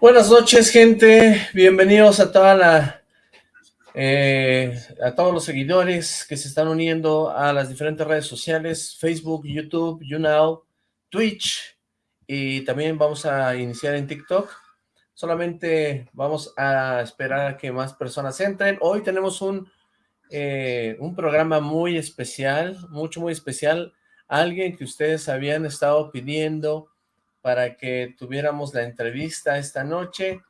Buenas noches, gente. Bienvenidos a toda la eh, a todos los seguidores que se están uniendo a las diferentes redes sociales, Facebook, YouTube, YouNow, Twitch, y también vamos a iniciar en TikTok. Solamente vamos a esperar a que más personas entren. Hoy tenemos un, eh, un programa muy especial, mucho, muy especial. Alguien que ustedes habían estado pidiendo para que tuviéramos la entrevista esta noche.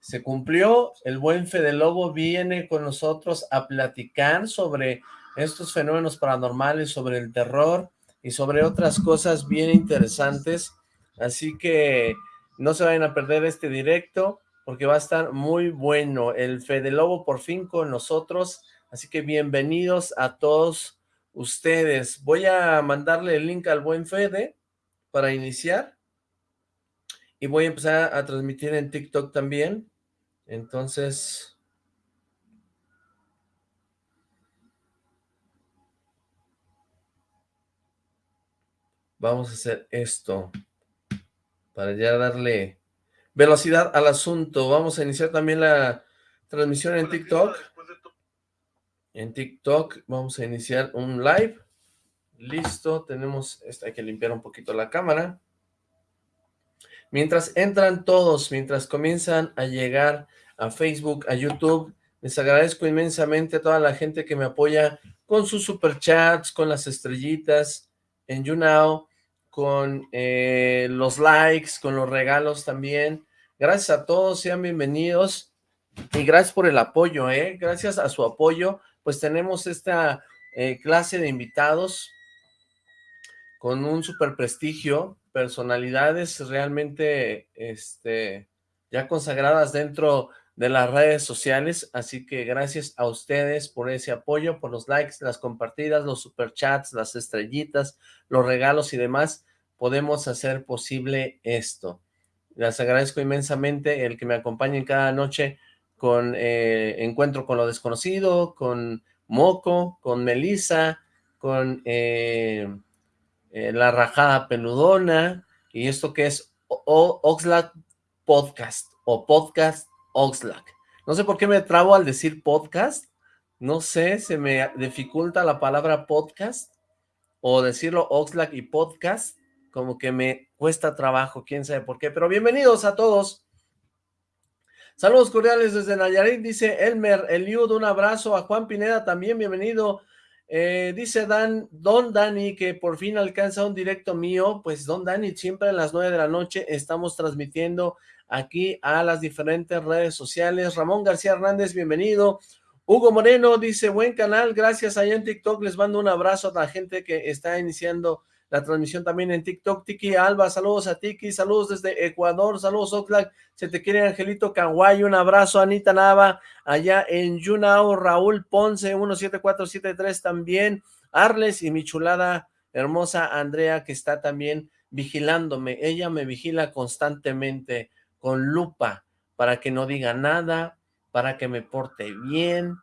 Se cumplió, el buen Fede Lobo viene con nosotros a platicar sobre estos fenómenos paranormales, sobre el terror y sobre otras cosas bien interesantes. Así que no se vayan a perder este directo porque va a estar muy bueno. El Fede Lobo por fin con nosotros, así que bienvenidos a todos ustedes. Voy a mandarle el link al buen Fede para iniciar y voy a empezar a transmitir en TikTok también. Entonces... Vamos a hacer esto para ya darle velocidad al asunto. Vamos a iniciar también la transmisión en TikTok. En TikTok vamos a iniciar un live. Listo, tenemos, hay que limpiar un poquito la cámara. Mientras entran todos, mientras comienzan a llegar a Facebook, a YouTube, les agradezco inmensamente a toda la gente que me apoya con sus superchats, con las estrellitas en YouNow, con eh, los likes, con los regalos también. Gracias a todos, sean bienvenidos y gracias por el apoyo, ¿eh? Gracias a su apoyo, pues tenemos esta eh, clase de invitados con un super prestigio, personalidades realmente este, ya consagradas dentro de las redes sociales, así que gracias a ustedes por ese apoyo, por los likes, las compartidas, los superchats, las estrellitas, los regalos y demás, podemos hacer posible esto. Les agradezco inmensamente el que me acompañen cada noche con eh, Encuentro con lo Desconocido, con Moco, con Melissa, con eh, eh, La Rajada Peludona, y esto que es Oxlack Podcast, o Podcast Oxlack. No sé por qué me trabo al decir podcast, no sé, se me dificulta la palabra podcast, o decirlo Oxlack y podcast, como que me cuesta trabajo, quién sabe por qué, pero bienvenidos a todos. Saludos cordiales desde Nayarit, dice Elmer Eliud, un abrazo a Juan Pineda también, bienvenido eh, dice Dan, Don Dani que por fin alcanza un directo mío, pues Don Dani siempre a las nueve de la noche estamos transmitiendo aquí a las diferentes redes sociales. Ramón García Hernández, bienvenido. Hugo Moreno dice, buen canal, gracias allá en TikTok, les mando un abrazo a la gente que está iniciando la transmisión también en TikTok. Tiki Alba, saludos a Tiki, saludos desde Ecuador, saludos Oxlack, se te quiere Angelito Caguay, un abrazo Anita Nava, allá en Yunao, Raúl Ponce, 17473 también, Arles y mi chulada hermosa Andrea que está también vigilándome, ella me vigila constantemente con lupa para que no diga nada, para que me porte bien,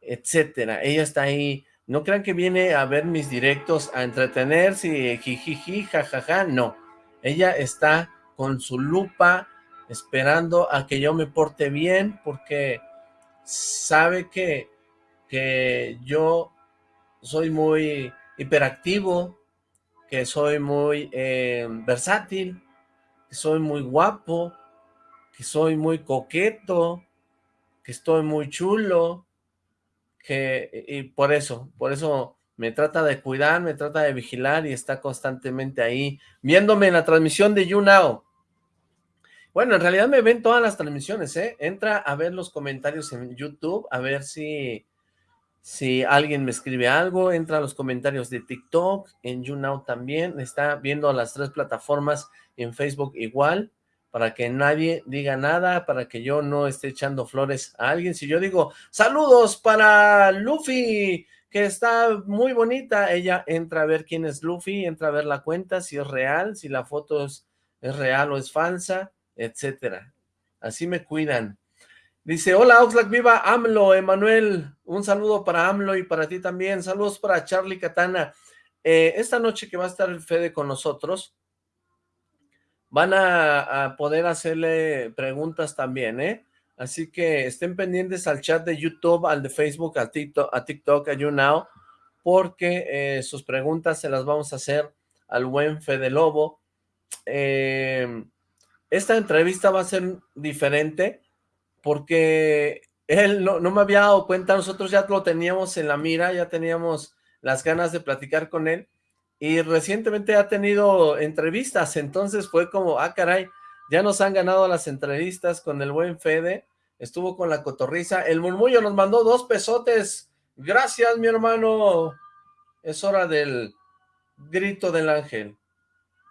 etcétera. Ella está ahí no crean que viene a ver mis directos a entretenerse, jijiji, jajaja, no. Ella está con su lupa esperando a que yo me porte bien porque sabe que, que yo soy muy hiperactivo, que soy muy eh, versátil, que soy muy guapo, que soy muy coqueto, que estoy muy chulo, que, y por eso, por eso me trata de cuidar, me trata de vigilar y está constantemente ahí, viéndome en la transmisión de YouNow. Bueno, en realidad me ven todas las transmisiones, ¿eh? Entra a ver los comentarios en YouTube, a ver si, si alguien me escribe algo, entra a los comentarios de TikTok, en YouNow también, está viendo las tres plataformas, en Facebook igual, para que nadie diga nada, para que yo no esté echando flores a alguien. Si yo digo, saludos para Luffy, que está muy bonita, ella entra a ver quién es Luffy, entra a ver la cuenta, si es real, si la foto es, real o es falsa, etcétera. Así me cuidan. Dice, hola Oxlack, viva AMLO, Emanuel, un saludo para AMLO y para ti también, saludos para Charlie Katana. Eh, esta noche que va a estar el Fede con nosotros, van a, poder hacerle preguntas también, ¿eh? Así que estén pendientes al chat de YouTube, al de Facebook, a TikTok, a, TikTok, a YouNow, porque eh, sus preguntas se las vamos a hacer al buen Fede Lobo. Eh, esta entrevista va a ser diferente porque él no, no me había dado cuenta, nosotros ya lo teníamos en la mira, ya teníamos las ganas de platicar con él, y recientemente ha tenido entrevistas, entonces fue como, ah caray, ya nos han ganado las entrevistas con el buen Fede, estuvo con la cotorriza, el murmullo nos mandó dos pesotes, gracias mi hermano, es hora del grito del ángel,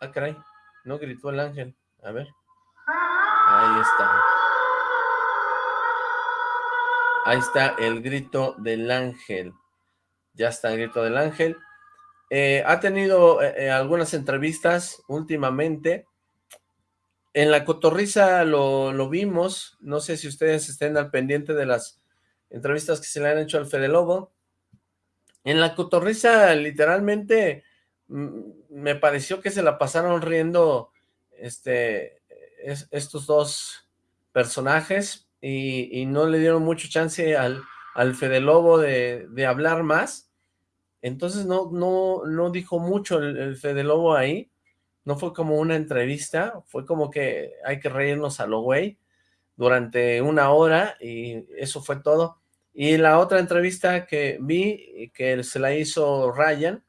ah caray, no gritó el ángel, a ver, ahí está, ahí está el grito del ángel, ya está el grito del ángel, eh, ha tenido eh, eh, algunas entrevistas últimamente. En la cotorriza lo, vimos. No sé si ustedes estén al pendiente de las entrevistas que se le han hecho al Fede Lobo. En la cotorriza, literalmente, mm, me pareció que se la pasaron riendo este, estos dos personajes y, no le dieron mucho chance al, al Fede Lobo de, de hablar más entonces no, no, no dijo mucho el, Fede Lobo ahí, no fue como una entrevista, fue como que hay que reírnos a lo güey durante una hora y eso fue todo. Y la otra entrevista que vi, que se la hizo Ryan,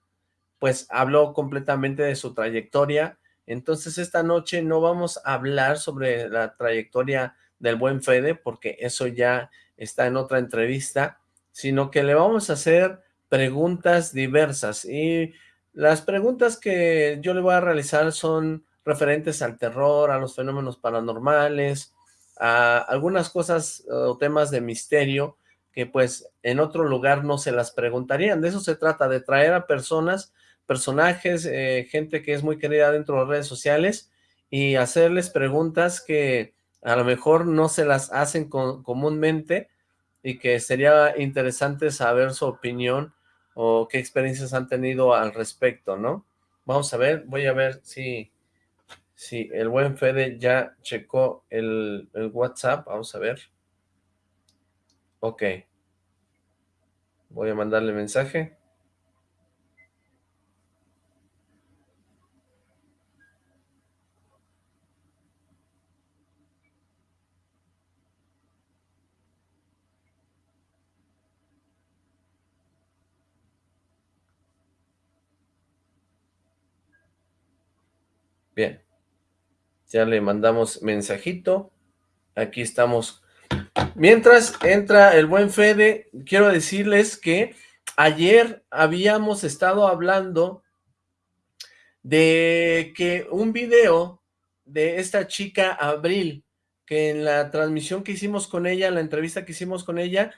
pues habló completamente de su trayectoria. Entonces esta noche no vamos a hablar sobre la trayectoria del buen Fede, porque eso ya está en otra entrevista, sino que le vamos a hacer preguntas diversas y las preguntas que yo le voy a realizar son referentes al terror, a los fenómenos paranormales, a algunas cosas o temas de misterio que pues en otro lugar no se las preguntarían. De eso se trata, de traer a personas, personajes, eh, gente que es muy querida dentro de las redes sociales y hacerles preguntas que a lo mejor no se las hacen comúnmente y que sería interesante saber su opinión o qué experiencias han tenido al respecto, ¿no? Vamos a ver, voy a ver si, si el buen Fede ya checó el, el WhatsApp, vamos a ver. Ok. Voy a mandarle mensaje. Bien. Ya le mandamos mensajito. Aquí estamos. Mientras entra el buen Fede, quiero decirles que ayer habíamos estado hablando de que un video de esta chica Abril, que en la transmisión que hicimos con ella, en la entrevista que hicimos con ella,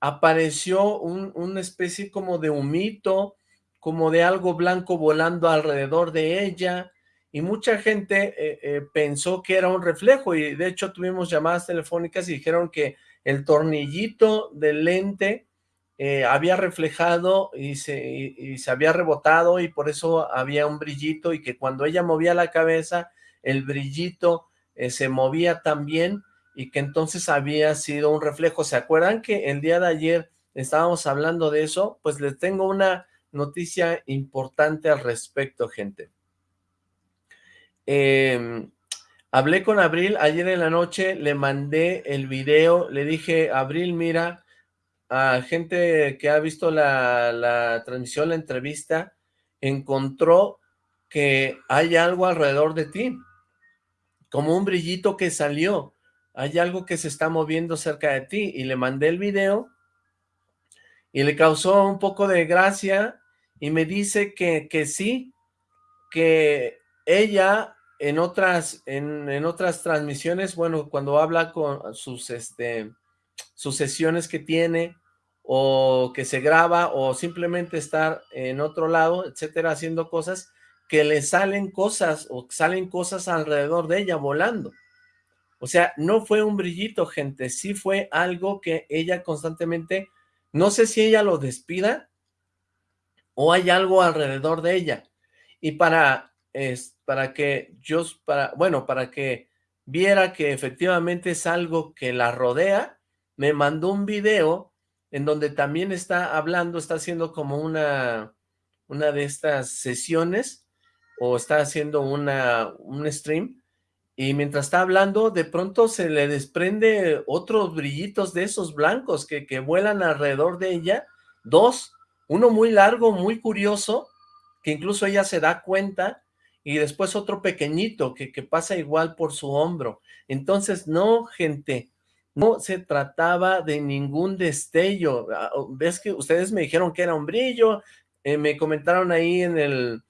apareció un, una especie como de humito, como de algo blanco volando alrededor de ella, y mucha gente eh, eh, pensó que era un reflejo y de hecho tuvimos llamadas telefónicas y dijeron que el tornillito del lente eh, había reflejado y se, se había rebotado y por eso había un brillito y que cuando ella movía la cabeza el brillito se movía también y que entonces había sido un reflejo. ¿Se acuerdan que el día de ayer estábamos hablando de eso? Pues les tengo una noticia importante al respecto, gente. Em, hablé con Abril ayer en la noche, le mandé el video, le dije, Abril, mira, a gente que ha visto la, la transmisión, la entrevista, encontró que hay algo alrededor de ti, como un brillito que salió, hay algo que se está moviendo cerca de ti, y le mandé el video, y le causó un poco de gracia, y me dice que, que sí, que ella en otras, en, otras transmisiones, bueno, cuando habla con sus, este, sus sesiones que tiene, o que se graba, o simplemente estar en otro lado, etcétera, haciendo cosas, que le salen cosas, o salen cosas alrededor de ella volando. O sea, no fue un brillito, gente, sí fue algo que ella constantemente, no sé si ella lo despida, o hay algo alrededor de ella. Y para es para que yo, para, bueno, para que viera que efectivamente es algo que la rodea, me mandó un video en donde también está hablando, está haciendo como una, una de estas sesiones, o está haciendo una, un stream, y mientras está hablando, de pronto se le desprende otros brillitos de esos blancos que, que vuelan alrededor de ella, dos, uno muy largo, muy curioso, que incluso ella se da cuenta, y después otro pequeñito que, que pasa igual por su hombro. Entonces, no, gente, no se trataba de ningún destello. Ah, Ves que ustedes me dijeron que era un brillo, eh, me comentaron ahí en, el,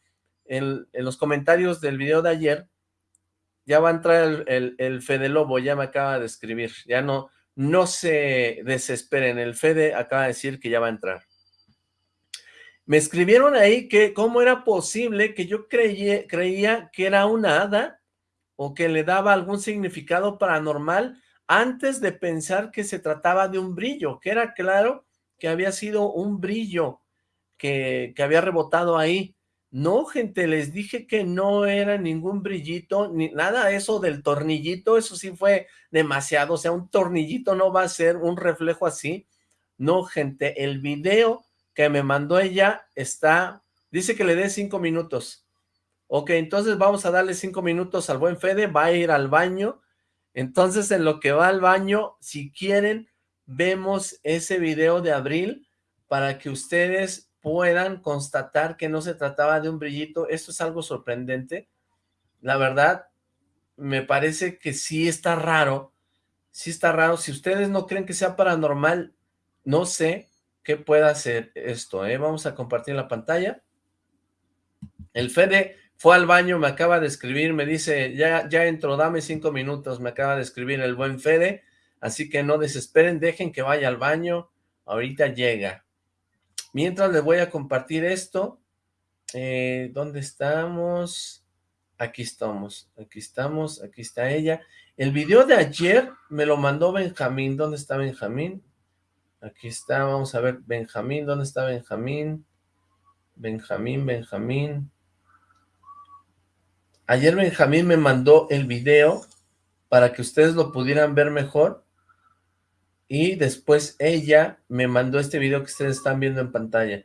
en, los comentarios del video de ayer, ya va a entrar el, el, el, Fede Lobo, ya me acaba de escribir, ya no, no se desesperen, el Fede acaba de decir que ya va a entrar. Me escribieron ahí que cómo era posible que yo creía, creía que era una hada o que le daba algún significado paranormal antes de pensar que se trataba de un brillo, que era claro que había sido un brillo que, que había rebotado ahí. No, gente, les dije que no era ningún brillito, ni nada eso del tornillito, eso sí fue demasiado, o sea, un tornillito no va a ser un reflejo así. No, gente, el video que me mandó ella está, dice que le dé cinco minutos. Ok, entonces vamos a darle cinco minutos al buen Fede, va a ir al baño. Entonces en lo que va al baño, si quieren, vemos ese video de abril para que ustedes puedan constatar que no se trataba de un brillito. Esto es algo sorprendente. La verdad, me parece que sí está raro. Sí está raro. Si ustedes no creen que sea paranormal, no sé, ¿Qué puede hacer esto? Eh? Vamos a compartir la pantalla. El Fede fue al baño, me acaba de escribir, me dice, ya, ya entró, dame cinco minutos, me acaba de escribir el buen Fede, así que no desesperen, dejen que vaya al baño, ahorita llega. Mientras les voy a compartir esto, eh, ¿dónde estamos? Aquí estamos, aquí estamos, aquí está ella. El video de ayer me lo mandó Benjamín, ¿dónde está Benjamín? Aquí está, vamos a ver, Benjamín, ¿dónde está Benjamín? Benjamín, Benjamín. Ayer Benjamín me mandó el video para que ustedes lo pudieran ver mejor. Y después ella me mandó este video que ustedes están viendo en pantalla.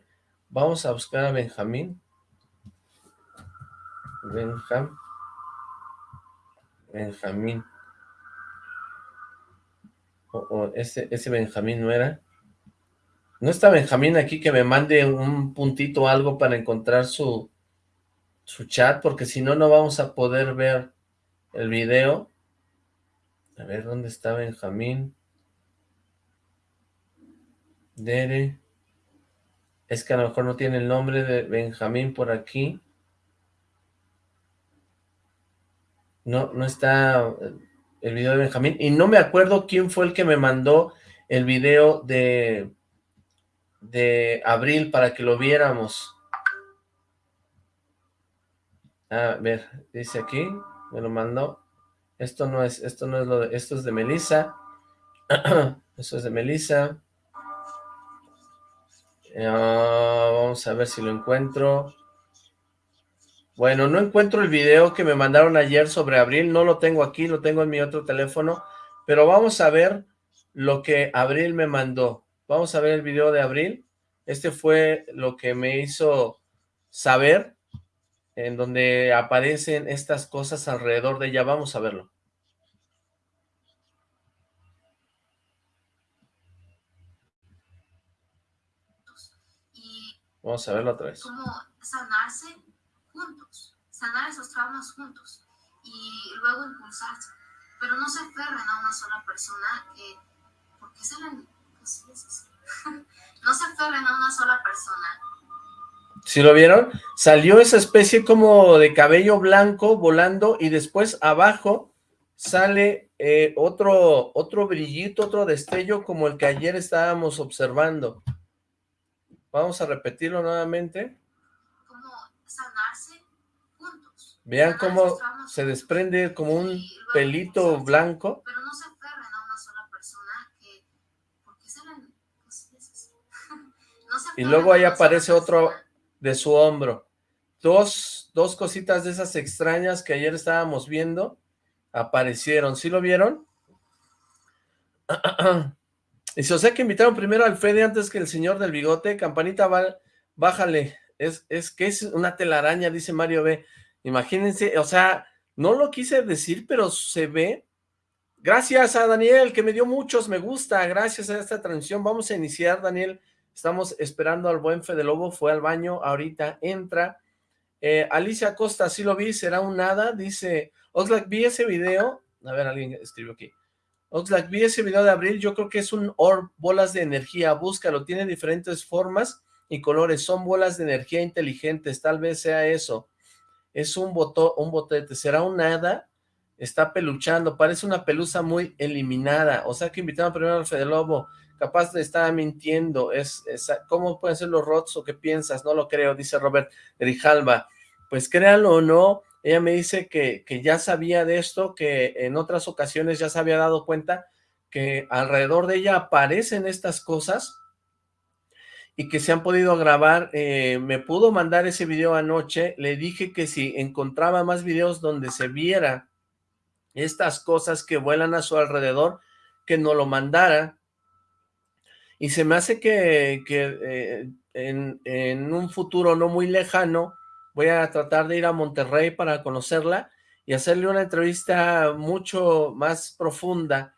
Vamos a buscar a Benjamín. Benjam. Benjamín. O, ese, ese Benjamín no era. ¿No está Benjamín aquí que me mande un puntito o algo para encontrar su, su chat? Porque si no, no vamos a poder ver el video. A ver, ¿dónde está Benjamín? Dere. Es que a lo mejor no tiene el nombre de Benjamín por aquí. No, no está el video de Benjamín. Y no me acuerdo quién fue el que me mandó el video de de abril para que lo viéramos. A ver, dice aquí, me lo mandó. Esto no es, esto no es lo de, esto es de Melissa. Esto es de Melissa. Ah, vamos a ver si lo encuentro. Bueno, no encuentro el video que me mandaron ayer sobre Abril, no lo tengo aquí, lo tengo en mi otro teléfono, pero vamos a ver lo que Abril me mandó. Vamos a ver el video de Abril. Este fue lo que me hizo saber en donde aparecen estas cosas alrededor de ella. Vamos a verlo. Vamos a verlo otra vez. Como sanarse juntos, sanar esos traumas juntos y luego impulsarse. Pero no se aferren a una sola persona que, porque no se aferren a una sola persona. ¿Sí lo vieron? Salió esa especie como de cabello blanco volando y después abajo sale eh, otro, otro brillito, otro destello como el que ayer estábamos observando. Vamos a repetirlo nuevamente. Como sanarse juntos. Vean cómo se desprende como un pelito blanco. Pero no se y luego ahí aparece otro de su hombro. Dos, dos, cositas de esas extrañas que ayer estábamos viendo, aparecieron. ¿Sí lo vieron? Dice, o sea que invitaron primero al Fede antes que el señor del bigote. Campanita, bájale. Es, es que es una telaraña, dice Mario B. Imagínense, o sea, no lo quise decir, pero se ve. Gracias a Daniel, que me dio muchos me gusta. Gracias a esta transmisión. Vamos a iniciar, Daniel. Estamos esperando al buen Fede Lobo. Fue al baño, ahorita entra. Eh, Alicia Costa, sí lo vi, será un nada. Dice, Oxlack, vi ese video. A ver, alguien escribió aquí. Oxlack, vi ese video de abril, yo creo que es un orb, bolas de energía, búscalo, tiene diferentes formas y colores, son bolas de energía inteligentes, tal vez sea eso. Es un boto, un botete, será un nada, está peluchando, parece una pelusa muy eliminada, o sea que invitaron primero al Fede Lobo, capaz de estar mintiendo, es, ¿cómo pueden ser los rots o qué piensas? No lo creo, dice Robert Grijalva. Pues créanlo o no, ella me dice que, que ya sabía de esto, que en otras ocasiones ya se había dado cuenta que alrededor de ella aparecen estas cosas y que se han podido grabar, eh, me pudo mandar ese video anoche, le dije que si encontraba más videos donde se viera estas cosas que vuelan a su alrededor, que no lo mandara, y se me hace que, eh, en, en un futuro no muy lejano, voy a tratar de ir a Monterrey para conocerla y hacerle una entrevista mucho más profunda,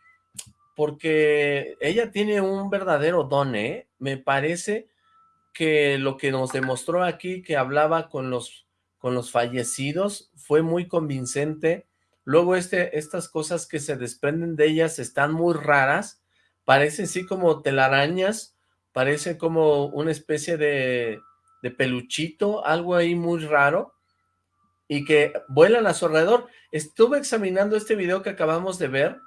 porque ella tiene un verdadero don, ¿eh? Me parece que lo que nos demostró aquí, que hablaba con los, con los fallecidos, fue muy convincente. Luego este, estas cosas que se desprenden de ellas están muy raras, parecen sí como telarañas, parece como una especie de peluchito, algo ahí muy raro, y que vuelan a su alrededor. Estuve examinando este video que acabamos de ver,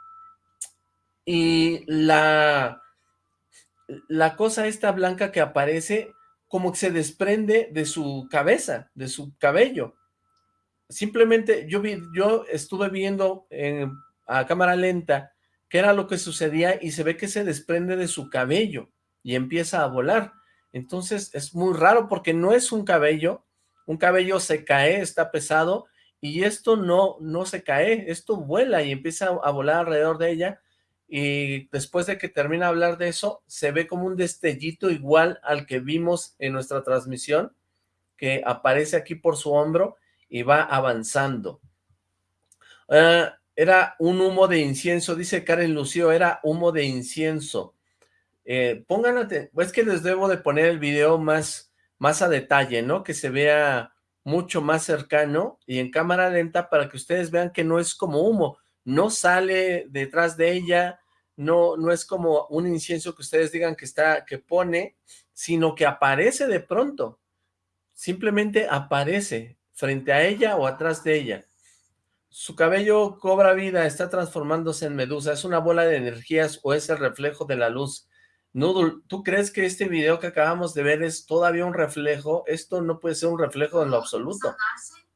y la, la cosa esta blanca que aparece, como que se desprende de su cabeza, de su cabello. Simplemente yo, vi, yo estuve viendo a cámara lenta qué era lo que sucedía y se ve que se desprende de su cabello y empieza a volar. Entonces es muy raro porque no es un cabello, un cabello se cae, está pesado, y esto no, no se cae, esto vuela y empieza a volar alrededor de ella, y después de que termina de hablar de eso, se ve como un destellito igual al que vimos en nuestra transmisión, que aparece aquí por su hombro y va avanzando. Ah, era un humo de incienso, dice Karen Lucio, era humo de incienso. Eh, pongan es que les debo de poner el video más, más a detalle, ¿no? Que se vea mucho más cercano y en cámara lenta para que ustedes vean que no es como humo, no sale detrás de ella, no, no es como un incienso que ustedes digan que está, que pone, sino que aparece de pronto, simplemente aparece frente a ella o atrás de ella. Su cabello cobra vida, está transformándose en medusa, es una bola de energías o es el reflejo de la luz. Noodle, ¿tú crees que este video que acabamos de ver es todavía un reflejo? Esto no puede ser un reflejo en lo absoluto. Sanarse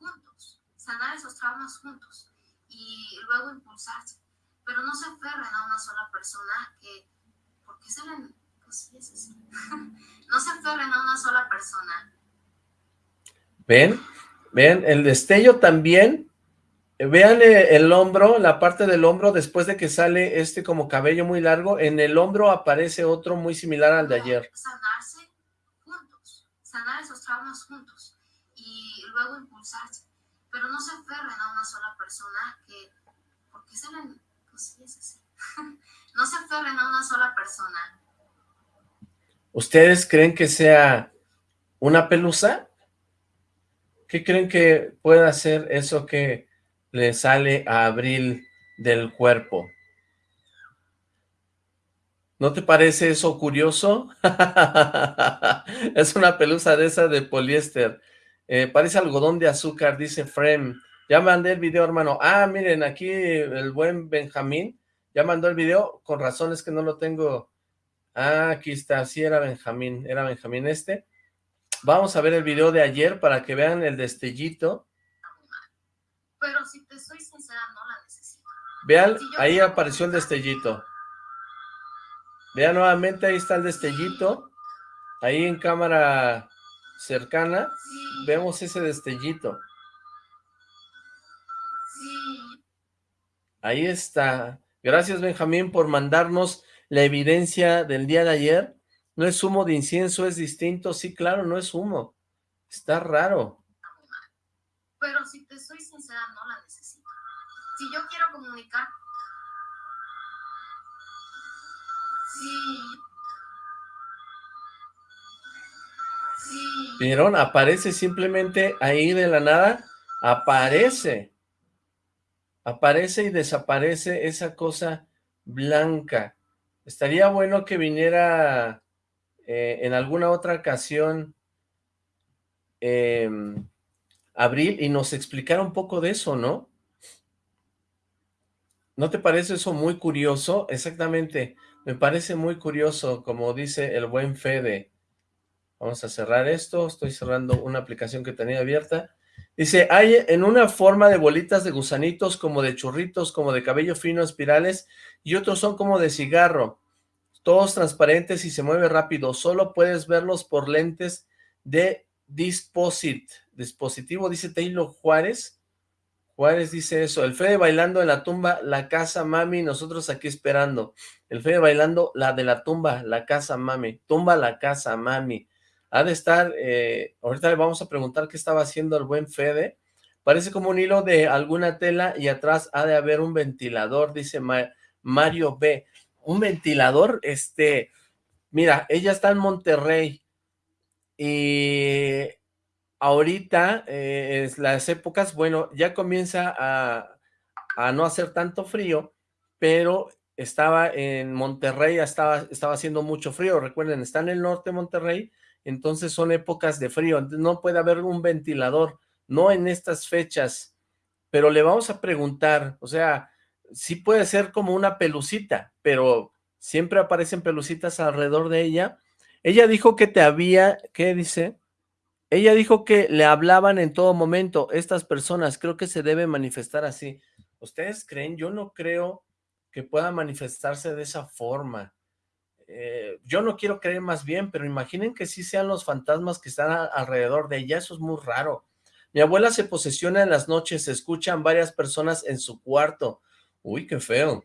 juntos, sanar esos traumas juntos y luego impulsarse. Pero no se aferren a una sola persona que, porque se ven, pues sí es así. no se aferren a una sola persona. ¿Ven? ¿Ven? El destello también Vean eh, el hombro, la parte del hombro, después de que sale este como cabello muy largo, en el hombro aparece otro muy similar al de ayer. Sanarse juntos, sanar esos traumas juntos y luego impulsarse. Pero no se aferren a una sola persona que, porque se ven, pues es así. no se aferren a una sola persona. ¿Ustedes creen que sea una pelusa? ¿Qué creen que pueda ser eso que le sale a Abril del cuerpo. ¿No te parece eso curioso? es una pelusa de esa de poliéster. Eh, parece algodón de azúcar, dice Frem. Ya mandé el video, hermano. Ah, miren, aquí el buen Benjamín ya mandó el video. Con razones que no lo tengo. Ah, aquí está. Sí, era Benjamín. Era Benjamín este. Vamos a ver el video de ayer para que vean el destellito pero si te soy sincera, no la necesito. Vean, ahí apareció el destellito. Vean nuevamente, ahí está el destellito. Ahí en cámara cercana, vemos ese destellito. Ahí está. Gracias, Benjamín, por mandarnos la evidencia del día de ayer. No es humo de incienso, es distinto. Sí, claro, no es humo. Está raro. Pero si te soy no la necesito. Si yo quiero comunicar... Sí. Sí. ¿Vieron? Aparece simplemente ahí de la nada. Aparece aparece y desaparece esa cosa blanca. Estaría bueno que viniera eh, en alguna otra ocasión em, Abril y nos explicara un poco de eso, ¿no? ¿No te parece eso muy curioso? Exactamente, me parece muy curioso, como dice el buen Fede. Vamos a cerrar esto, estoy cerrando una aplicación que tenía abierta. Dice, hay en una forma de bolitas de gusanitos, como de churritos, como de cabello fino, espirales, y otros son como de cigarro, todos transparentes y se mueve rápido, solo puedes verlos por lentes de Disposit, dispositivo, dice Taylor Juárez, Juárez dice eso, el Fede bailando en la tumba, la casa mami, nosotros aquí esperando, el Fede bailando la de la tumba, la casa mami, tumba la casa mami, ha de estar, eh, ahorita le vamos a preguntar qué estaba haciendo el buen Fede, parece como un hilo de alguna tela y atrás ha de haber un ventilador, dice Mario B. Un ventilador, este, mira, ella está en Monterrey y ahorita, eh, las épocas, bueno, ya comienza a, a no hacer tanto frío, pero estaba en Monterrey, estaba, estaba haciendo mucho frío, recuerden, está en el norte de Monterrey, entonces son épocas de frío, no puede haber un ventilador, no en estas fechas, pero le vamos a preguntar, o sea, sí puede ser como una pelucita, pero siempre aparecen pelucitas alrededor de ella. Ella dijo que te había, ¿qué dice? Ella dijo que le hablaban en todo momento, estas personas, creo que se debe manifestar así. ¿Ustedes creen? Yo no creo que pueda manifestarse de esa forma. Eh, yo no quiero creer más bien, pero imaginen que sí sean los fantasmas que están alrededor de ella, eso es muy raro. Mi abuela se posesiona en las noches, se escuchan varias personas en su cuarto. Uy, qué feo.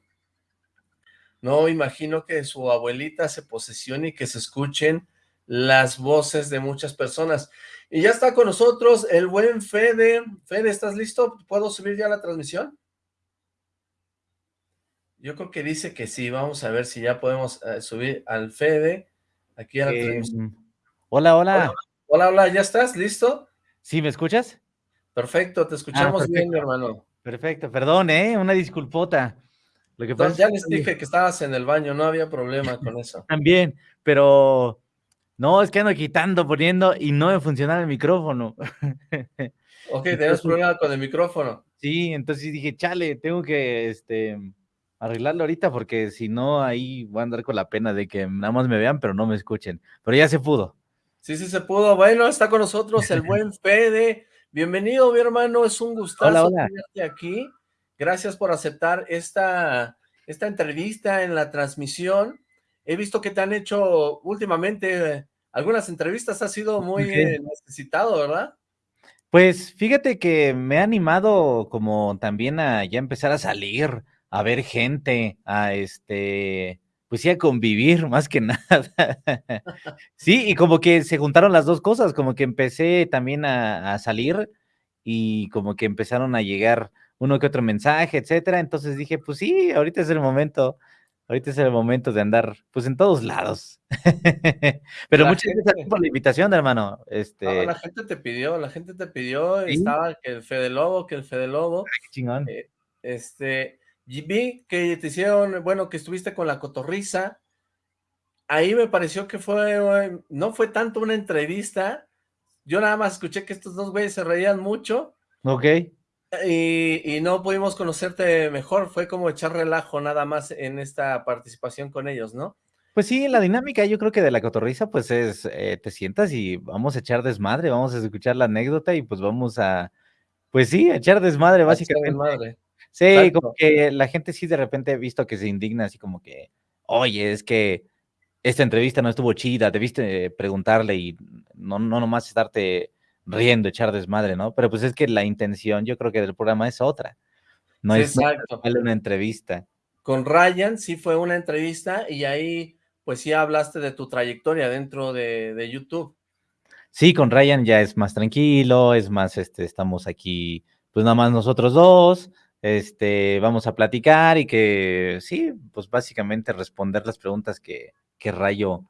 No, imagino que su abuelita se posesione y que se escuchen las voces de muchas personas. Y ya está con nosotros el buen Fede. Fede, ¿estás listo? ¿Puedo subir ya la transmisión? Yo creo que dice que sí, vamos a ver si ya podemos eh, subir al Fede, aquí a la em, Hola, hola. Hola, hola, ¿ya estás? ¿Listo? ¿Sí, me escuchas? Perfecto, te escuchamos ah, bien, hermano. Perfecto, perdón, ¿eh? Una disculpota. Lo que pasa ya les dije que estabas en el baño, no había problema con eso. También, pero no, es que ando quitando, poniendo y no me funciona el micrófono. ok, tenés problema con el micrófono. Sí, entonces dije, chale, tengo que, este, arreglarlo ahorita porque si no ahí voy a andar con la pena de que nada más me vean pero no me escuchen. Pero ya se pudo. Sí, sí se pudo. Bueno, está con nosotros el buen Fede. Bienvenido, mi hermano. Es un gustazo tenerte aquí. Gracias por aceptar esta, esta entrevista en la transmisión. He visto que te han hecho últimamente algunas entrevistas. Ha sido muy necesitado, ¿verdad? Pues fíjate que me ha animado como también a ya empezar a salir a ver gente, a este, pues sí, a convivir más que nada. sí, y como que se juntaron las dos cosas, como que empecé también a, salir y como que empezaron a llegar uno que otro mensaje, etcétera. Entonces dije, pues sí, ahorita es el momento, ahorita es el momento de andar, pues en todos lados. Pero muchas gracias por la invitación, hermano. Este... la gente te pidió, la gente te pidió, estaba que el Fede Lobo, que el Fede Lobo. qué chingón. Eh, este, vi que te hicieron, bueno, que estuviste con la cotorriza. Ahí me pareció que fue, no fue tanto una entrevista. Yo nada más escuché que estos dos güeyes se reían mucho. Ok. Y, no pudimos conocerte mejor. Fue como echar relajo nada más en esta participación con ellos, ¿no? Pues sí, la dinámica yo creo que de la cotorriza pues es, eh, te sientas y vamos a echar desmadre, vamos a escuchar la anécdota y pues vamos a, pues sí, a echar desmadre básicamente. Desmadre. Sí, como que la gente sí de repente he visto que se indigna así como que, oye, es que esta entrevista no estuvo chida, debiste preguntarle y no, no nomás estarte riendo, echar desmadre, ¿no? Pero pues es que la intención, yo creo que del programa es otra. No es exacto. una entrevista. Con Ryan sí fue una entrevista y ahí pues sí hablaste de tu trayectoria dentro de, de YouTube. Sí, con Ryan ya es más tranquilo, es más, este, estamos aquí, pues nada más nosotros dos, este, vamos a platicar y que sí, pues básicamente responder las preguntas que, que Rayo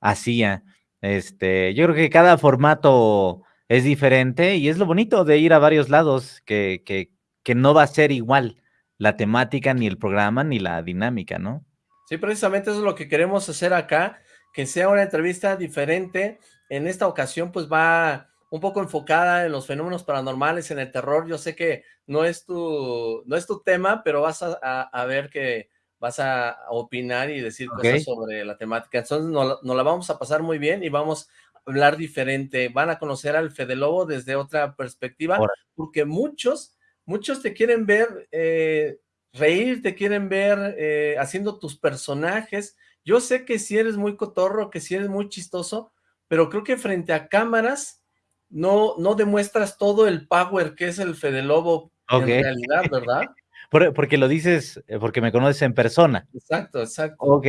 hacía. Este, yo creo que cada formato es diferente y es lo bonito de ir a varios lados, que, que, que no va a ser igual la temática, ni el programa, ni la dinámica, ¿no? Sí, precisamente eso es lo que queremos hacer acá, que sea una entrevista diferente. En esta ocasión, pues va un poco enfocada en los fenómenos paranormales, en el terror. Yo sé que no es tu, no es tu tema, pero vas a, ver que vas a opinar y decir cosas sobre la temática. Entonces nos, la vamos a pasar muy bien y vamos a hablar diferente. Van a conocer al Fede Lobo desde otra perspectiva, porque muchos, muchos te quieren ver eh, reír, te quieren ver eh, haciendo tus personajes. Yo sé que si eres muy cotorro, que si eres muy chistoso, pero creo que frente a cámaras no, no demuestras todo el power que es el Fede Lobo en realidad, ¿verdad? porque lo dices, eh, porque me conoces en persona. Exacto, exacto. Ok,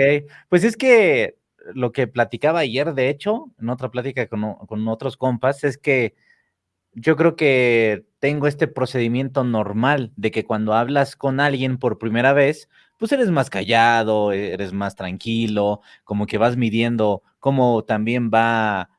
pues es que lo que platicaba ayer, de hecho, en otra plática con, con otros compas, es que yo creo que tengo este procedimiento normal de que cuando hablas con alguien por primera vez, pues eres más callado, eres más tranquilo, como que vas midiendo cómo también va,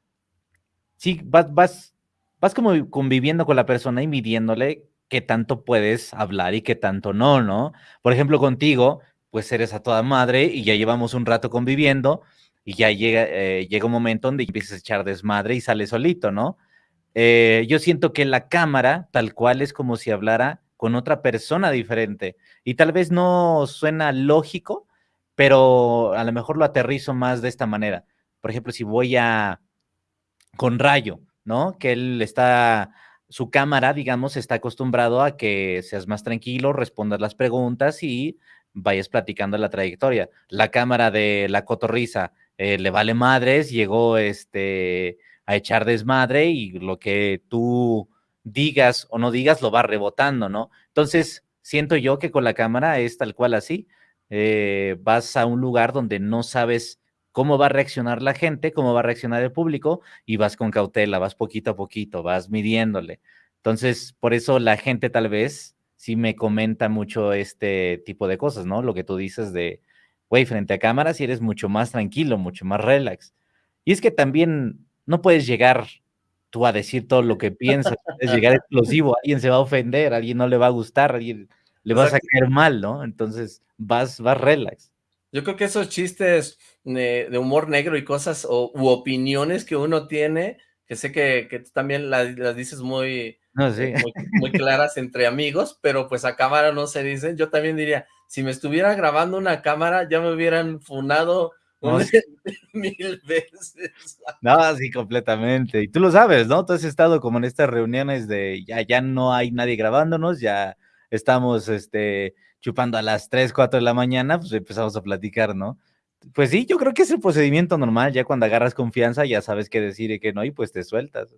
sí, vas, vas, vas como conviviendo con la persona y midiéndole qué tanto puedes hablar y qué tanto no, ¿no? Por ejemplo, contigo, pues eres a toda madre y ya llevamos un rato conviviendo y ya llega, eh, llega un momento donde empiezas a echar desmadre y sale solito, ¿no? Eh, yo siento que la cámara, tal cual, es como si hablara con otra persona diferente. Y tal vez no suena lógico, pero a lo mejor lo aterrizo más de esta manera. Por ejemplo, si voy a con Rayo, ¿no? Que él está, su cámara, digamos, está acostumbrado a que seas más tranquilo, respondas las preguntas y vayas platicando la trayectoria. La cámara de la cotorriza eh, le vale madres, llegó este a echar desmadre y lo que tú digas o no digas lo va rebotando, ¿no? Entonces, siento yo que con la cámara es tal cual así. Eh, vas a un lugar donde no sabes cómo va a reaccionar la gente, cómo va a reaccionar el público y vas con cautela, vas poquito a poquito, vas midiéndole. Entonces, por eso la gente tal vez sí me comenta mucho este tipo de cosas, ¿no? Lo que tú dices de, güey, frente a cámaras sí eres mucho más tranquilo, mucho más relax. Y es que también no puedes llegar tú a decir todo lo que piensas, puedes llegar explosivo, alguien se va a ofender, alguien no le va a gustar, alguien le vas a caer mal, ¿no? Entonces vas, vas relax. Yo creo que esos chistes de, humor negro y cosas o, u opiniones que uno tiene, que sé que, que tú también las, dices muy, eh, muy, muy, claras entre amigos, pero pues a cámara no se dicen. Yo también diría, si me estuviera grabando una cámara, ya me hubieran funado mil veces. No, sí, completamente. Y tú lo sabes, ¿no? Tú has estado como en estas reuniones de ya, ya no hay nadie grabándonos, ya estamos este, chupando a las 3, 4 de la mañana, pues empezamos a platicar, ¿no? Pues sí, yo creo que es el procedimiento normal, ya cuando agarras confianza ya sabes qué decir y qué no, y pues te sueltas.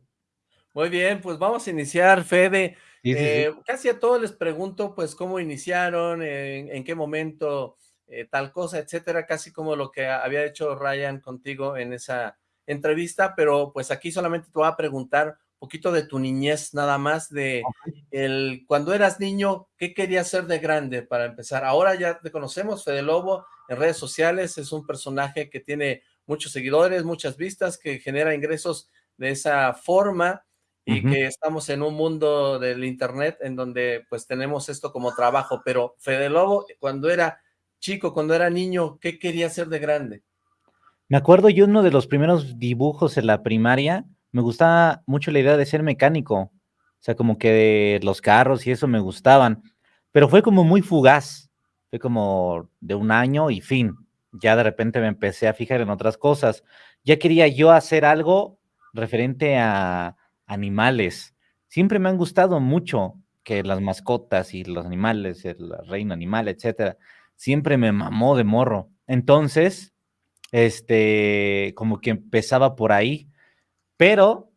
Muy bien, pues vamos a iniciar, Fede. Eh, casi a todos les pregunto, pues, cómo iniciaron, en qué momento eh, tal cosa, etcétera, casi como lo que había hecho Ryan contigo en esa entrevista, pero pues aquí solamente te voy a preguntar un poquito de tu niñez, nada más de el cuando eras niño, ¿qué querías ser de grande para empezar? Ahora ya te conocemos, Fede Lobo, en redes sociales, es un personaje que tiene muchos seguidores, muchas vistas, que genera ingresos de esa forma, y que estamos en un mundo del internet en donde pues tenemos esto como trabajo, pero Fede Lobo cuando era chico, cuando era niño, ¿qué quería hacer de grande? Me acuerdo yo uno de los primeros dibujos en la primaria, me gustaba mucho la idea de ser mecánico, o sea, como que los carros y eso me gustaban, pero fue como muy fugaz, fue como de un año y fin, ya de repente me empecé a fijar en otras cosas, ya quería yo hacer algo referente a animales, siempre me han gustado mucho que las mascotas y los animales, el reino animal, etcétera, siempre me mamó de morro. Entonces, este, como que empezaba por ahí, Pero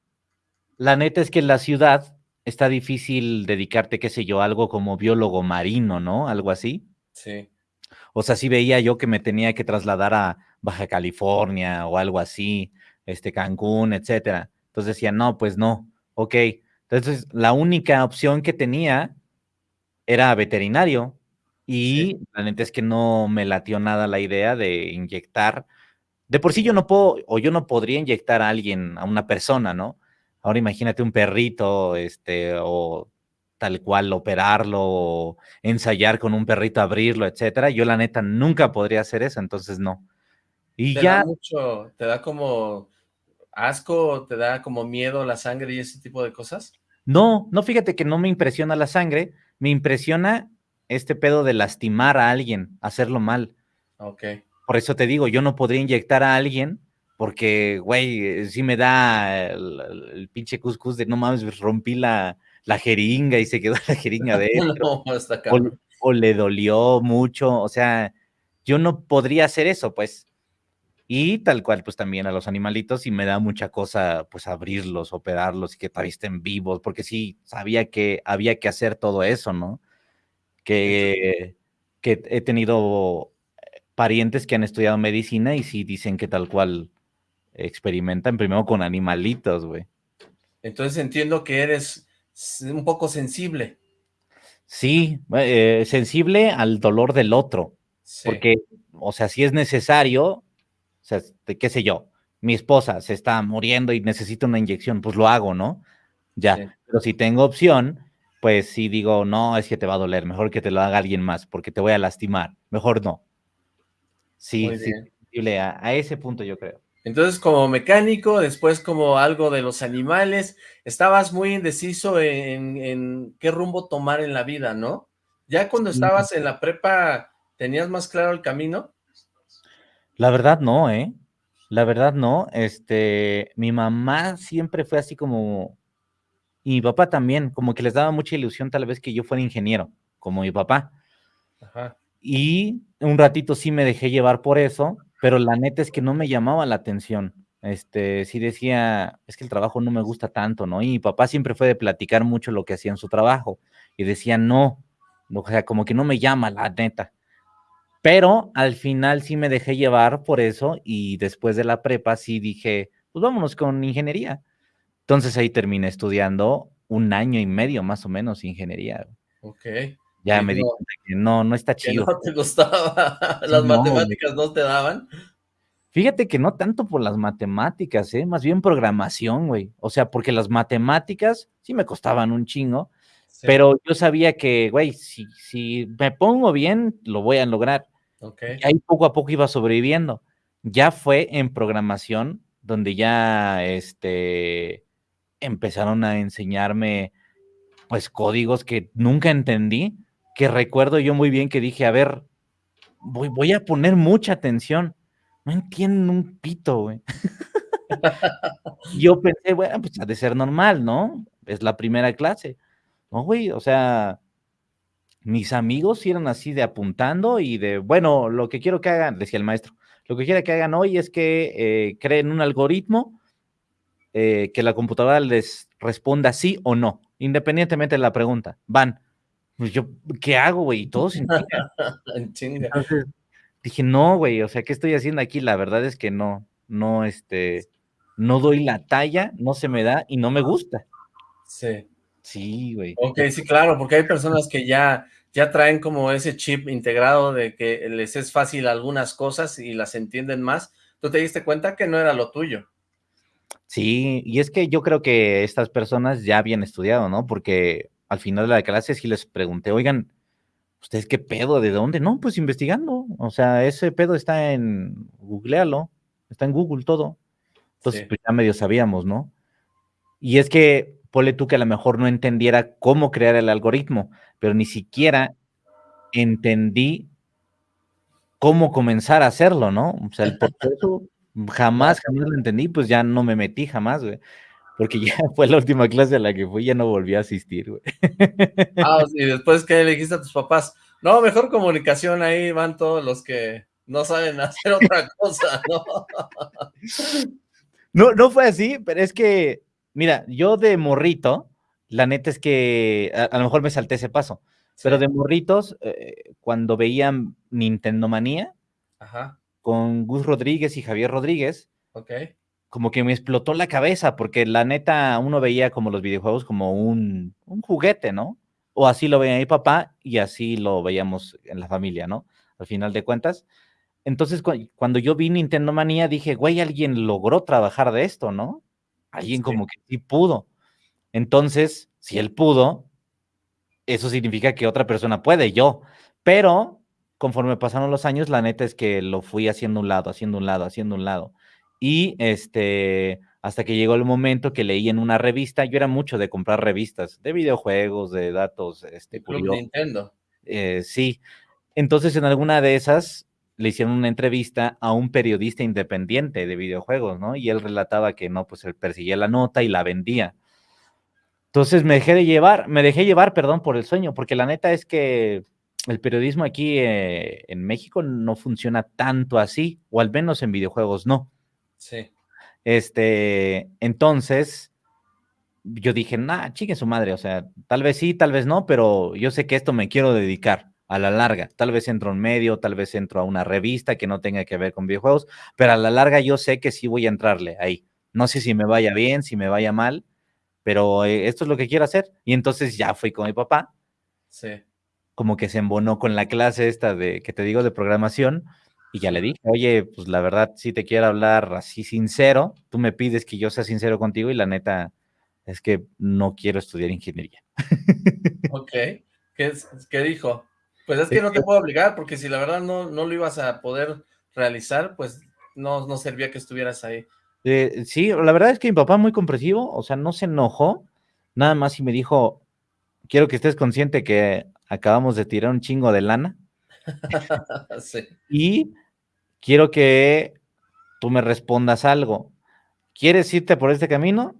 la neta es que en la ciudad está difícil dedicarte, qué sé yo, algo como biólogo marino, ¿no? Algo así. Sí. O sea, sí veía yo que me tenía que trasladar a Baja California o algo así, este Cancún, etcétera. Entonces decía, no, pues no, ok. Entonces, la única opción que tenía era veterinario. Y la neta es que no me latió nada la idea de inyectar. De por sí yo no puedo, o yo no podría inyectar a alguien, a una persona, ¿no? Ahora imagínate un perrito, este, o tal cual operarlo, o ensayar con un perrito, abrirlo, etcétera. Yo la neta nunca podría hacer eso, entonces no. Y ¿Te ya. Da mucho, te da como asco, te da como miedo la sangre y ese tipo de cosas. No, no, fíjate que no me impresiona la sangre, me impresiona este pedo de lastimar a alguien, hacerlo mal. Ok. Por eso te digo, yo no podría inyectar a alguien porque, güey, sí me da el, pinche cuscús de no mames, rompí la, la, jeringa y se quedó la jeringa de él. o, le dolió mucho, o sea, yo no podría hacer eso, pues. Y tal cual, pues también a los animalitos y me da mucha cosa, pues abrirlos, operarlos y que todavía estén vivos, porque sí, sabía que había que hacer todo eso, ¿no? Que, que he tenido parientes que han estudiado medicina y sí dicen que tal cual experimentan primero con animalitos, güey. Entonces entiendo que eres un poco sensible. Sí, eh, sensible al dolor del otro. Porque, o sea, si es necesario, o sea, qué sé yo, mi esposa se está muriendo y necesita una inyección, pues lo hago, ¿no? Ya, pero si tengo opción, pues sí digo, no, es que te va a doler, mejor que te lo haga alguien más, porque te voy a lastimar, mejor no. Sí, sí, a, a ese punto yo creo. Entonces, como mecánico, después como algo de los animales, estabas muy indeciso en, en, qué rumbo tomar en la vida, ¿no? Ya cuando estabas en la prepa, ¿tenías más claro el camino? La verdad no, ¿eh? La verdad no. Este, mi mamá siempre fue así como, y mi papá también, como que les daba mucha ilusión tal vez que yo fuera ingeniero, como mi papá. Ajá. Y un ratito sí me dejé llevar por eso, pero la neta es que no me llamaba la atención. Este, sí decía, es que el trabajo no me gusta tanto, ¿no? Y mi papá siempre fue de platicar mucho lo que hacía en su trabajo. Y decía, no, o sea, como que no me llama la neta. Pero al final sí me dejé llevar por eso y después de la prepa sí dije, pues vámonos con ingeniería. Entonces ahí terminé estudiando un año y medio más o menos ingeniería. Ok. Ya me di que no, no está chido. no te gustaba, las matemáticas no te daban. Fíjate que no tanto por las matemáticas, ¿eh? más bien programación, güey. O sea, porque las matemáticas sí me costaban un chingo, pero yo sabía que, güey, si, si me pongo bien, lo voy a lograr. Y ahí poco a poco iba sobreviviendo. Ya fue en programación donde ya este, empezaron a enseñarme pues códigos que nunca entendí, que recuerdo yo muy bien que dije, a ver, voy, voy a poner mucha atención. No entienden un pito, güey. yo pensé, bueno, pues ha de ser normal, ¿no? Es la primera clase. No, güey, o sea, mis amigos eran así de apuntando y de, bueno, lo que quiero que hagan, decía el maestro, lo que quiero que hagan hoy es que eh, creen un algoritmo eh, que la computadora les responda sí o no, independientemente de la pregunta. Van. Pues yo, ¿qué hago, güey? Y todos. Entonces dije, no, güey, o sea, ¿qué estoy haciendo aquí? La verdad es que no, no, este, no doy la talla, no se me da y no me gusta. Sí. Sí, güey. Ok, sí, claro, porque hay personas que ya, ya traen como ese chip integrado de que les es fácil algunas cosas y las entienden más. ¿Tú te diste cuenta que no era lo tuyo? Sí, y es que yo creo que estas personas ya habían estudiado, ¿no? Porque al final de la clase sí les pregunté, oigan, ¿ustedes qué pedo? ¿De dónde? No, pues investigando. O sea, ese pedo está en, googlealo, está en Google todo. Entonces, pues ya medio sabíamos, ¿no? Y es que ponle tú que a lo mejor no entendiera cómo crear el algoritmo, pero ni siquiera entendí cómo comenzar a hacerlo, ¿no? O sea, el proceso jamás, jamás lo entendí, pues ya no me metí jamás, güey. Porque ya fue la última clase a la que fui, ya no volví a asistir, güey. Ah, y después que le dijiste a tus papás, no, mejor comunicación, ahí van todos los que no saben hacer otra cosa, ¿no? No, no fue así, pero es que, mira, yo de morrito, la neta es que a, lo mejor me salté ese paso, pero de morritos, eh, cuando veían Nintendo Manía con Gus Rodríguez y Javier Rodríguez, como que me explotó la cabeza, porque la neta uno veía como los videojuegos como un, un juguete, ¿no? O así lo veía mi papá y así lo veíamos en la familia, ¿no? Al final de cuentas. Entonces, cuando yo vi Nintendo Manía, dije, güey, alguien logró trabajar de esto, ¿no? Alguien como que sí pudo. Entonces, si él pudo, eso significa que otra persona puede, yo. Pero conforme pasaron los años, la neta es que lo fui haciendo un lado, haciendo un lado, haciendo un lado. Y este, hasta que llegó el momento que leí en una revista, yo era mucho de comprar revistas de videojuegos, de datos, este, Club Nintendo. Eh, sí. Entonces, en alguna de esas, le hicieron una entrevista a un periodista independiente de videojuegos, ¿no? Y él relataba que no, pues él perseguía la nota y la vendía. Entonces me dejé de llevar, me dejé llevar, perdón, por el sueño, porque la neta es que el periodismo aquí eh, en México no funciona tanto así, o al menos en videojuegos no. Sí. Este, entonces, yo dije, nah, chique su madre, o sea, tal vez sí, tal vez no, pero yo sé que esto me quiero dedicar a la larga. Tal vez entro en medio, tal vez entro a una revista que no tenga que ver con videojuegos, pero a la larga yo sé que sí voy a entrarle ahí. No sé si me vaya bien, si me vaya mal, pero eh, esto es lo que quiero hacer. Y entonces ya fui con mi papá. Sí. Como que se embonó con la clase esta de que te digo de programación. Y ya le dije, oye, pues la verdad, si te quiero hablar así sincero, tú me pides que yo sea sincero contigo y la neta es que no quiero estudiar ingeniería. Ok. ¿Qué, qué dijo? Pues es que no te puedo obligar, porque si la verdad no, no lo ibas a poder realizar, pues no, no servía que estuvieras ahí. Eh, sí, la verdad es que mi papá muy comprensivo, o sea, no se enojó, nada más y me dijo, quiero que estés consciente que acabamos de tirar un chingo de lana. sí. Y quiero que tú me respondas algo. ¿Quieres irte por este camino?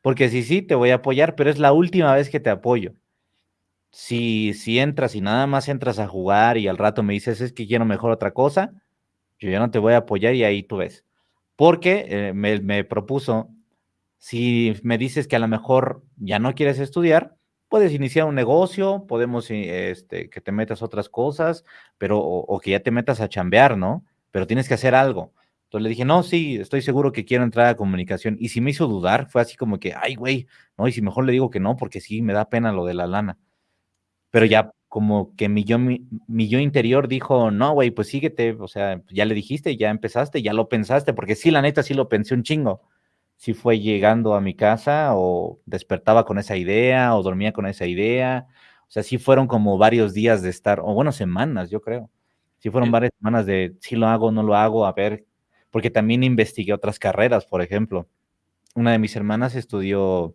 Porque si sí, te voy a apoyar, pero es la última vez que te apoyo si, si entras y nada más entras a jugar y al rato me dices es que quiero mejor otra cosa, yo ya no te voy a apoyar y ahí tú ves. Porque eh, me, propuso, si me dices que a lo mejor ya no quieres estudiar, puedes iniciar un negocio, podemos eh, este, que te metas otras cosas, pero o, que ya te metas a chambear, ¿no? Pero tienes que hacer algo. Entonces le dije, no, sí, estoy seguro que quiero entrar a comunicación. Y si me hizo dudar, fue así como que, ay, güey, no, y si mejor le digo que no, porque sí, me da pena lo de la lana pero ya como que mi yo, mi, yo interior dijo, no, güey, pues síguete, o sea, ya le dijiste, ya empezaste, ya lo pensaste, porque sí, la neta, sí lo pensé un chingo. Sí fue llegando a mi casa o despertaba con esa idea o dormía con esa idea. O sea, sí fueron como varios días de estar, o bueno, semanas, yo creo. Sí fueron varias semanas de si lo hago, no lo hago, a ver, porque también investigué otras carreras, por ejemplo. Una de mis hermanas estudió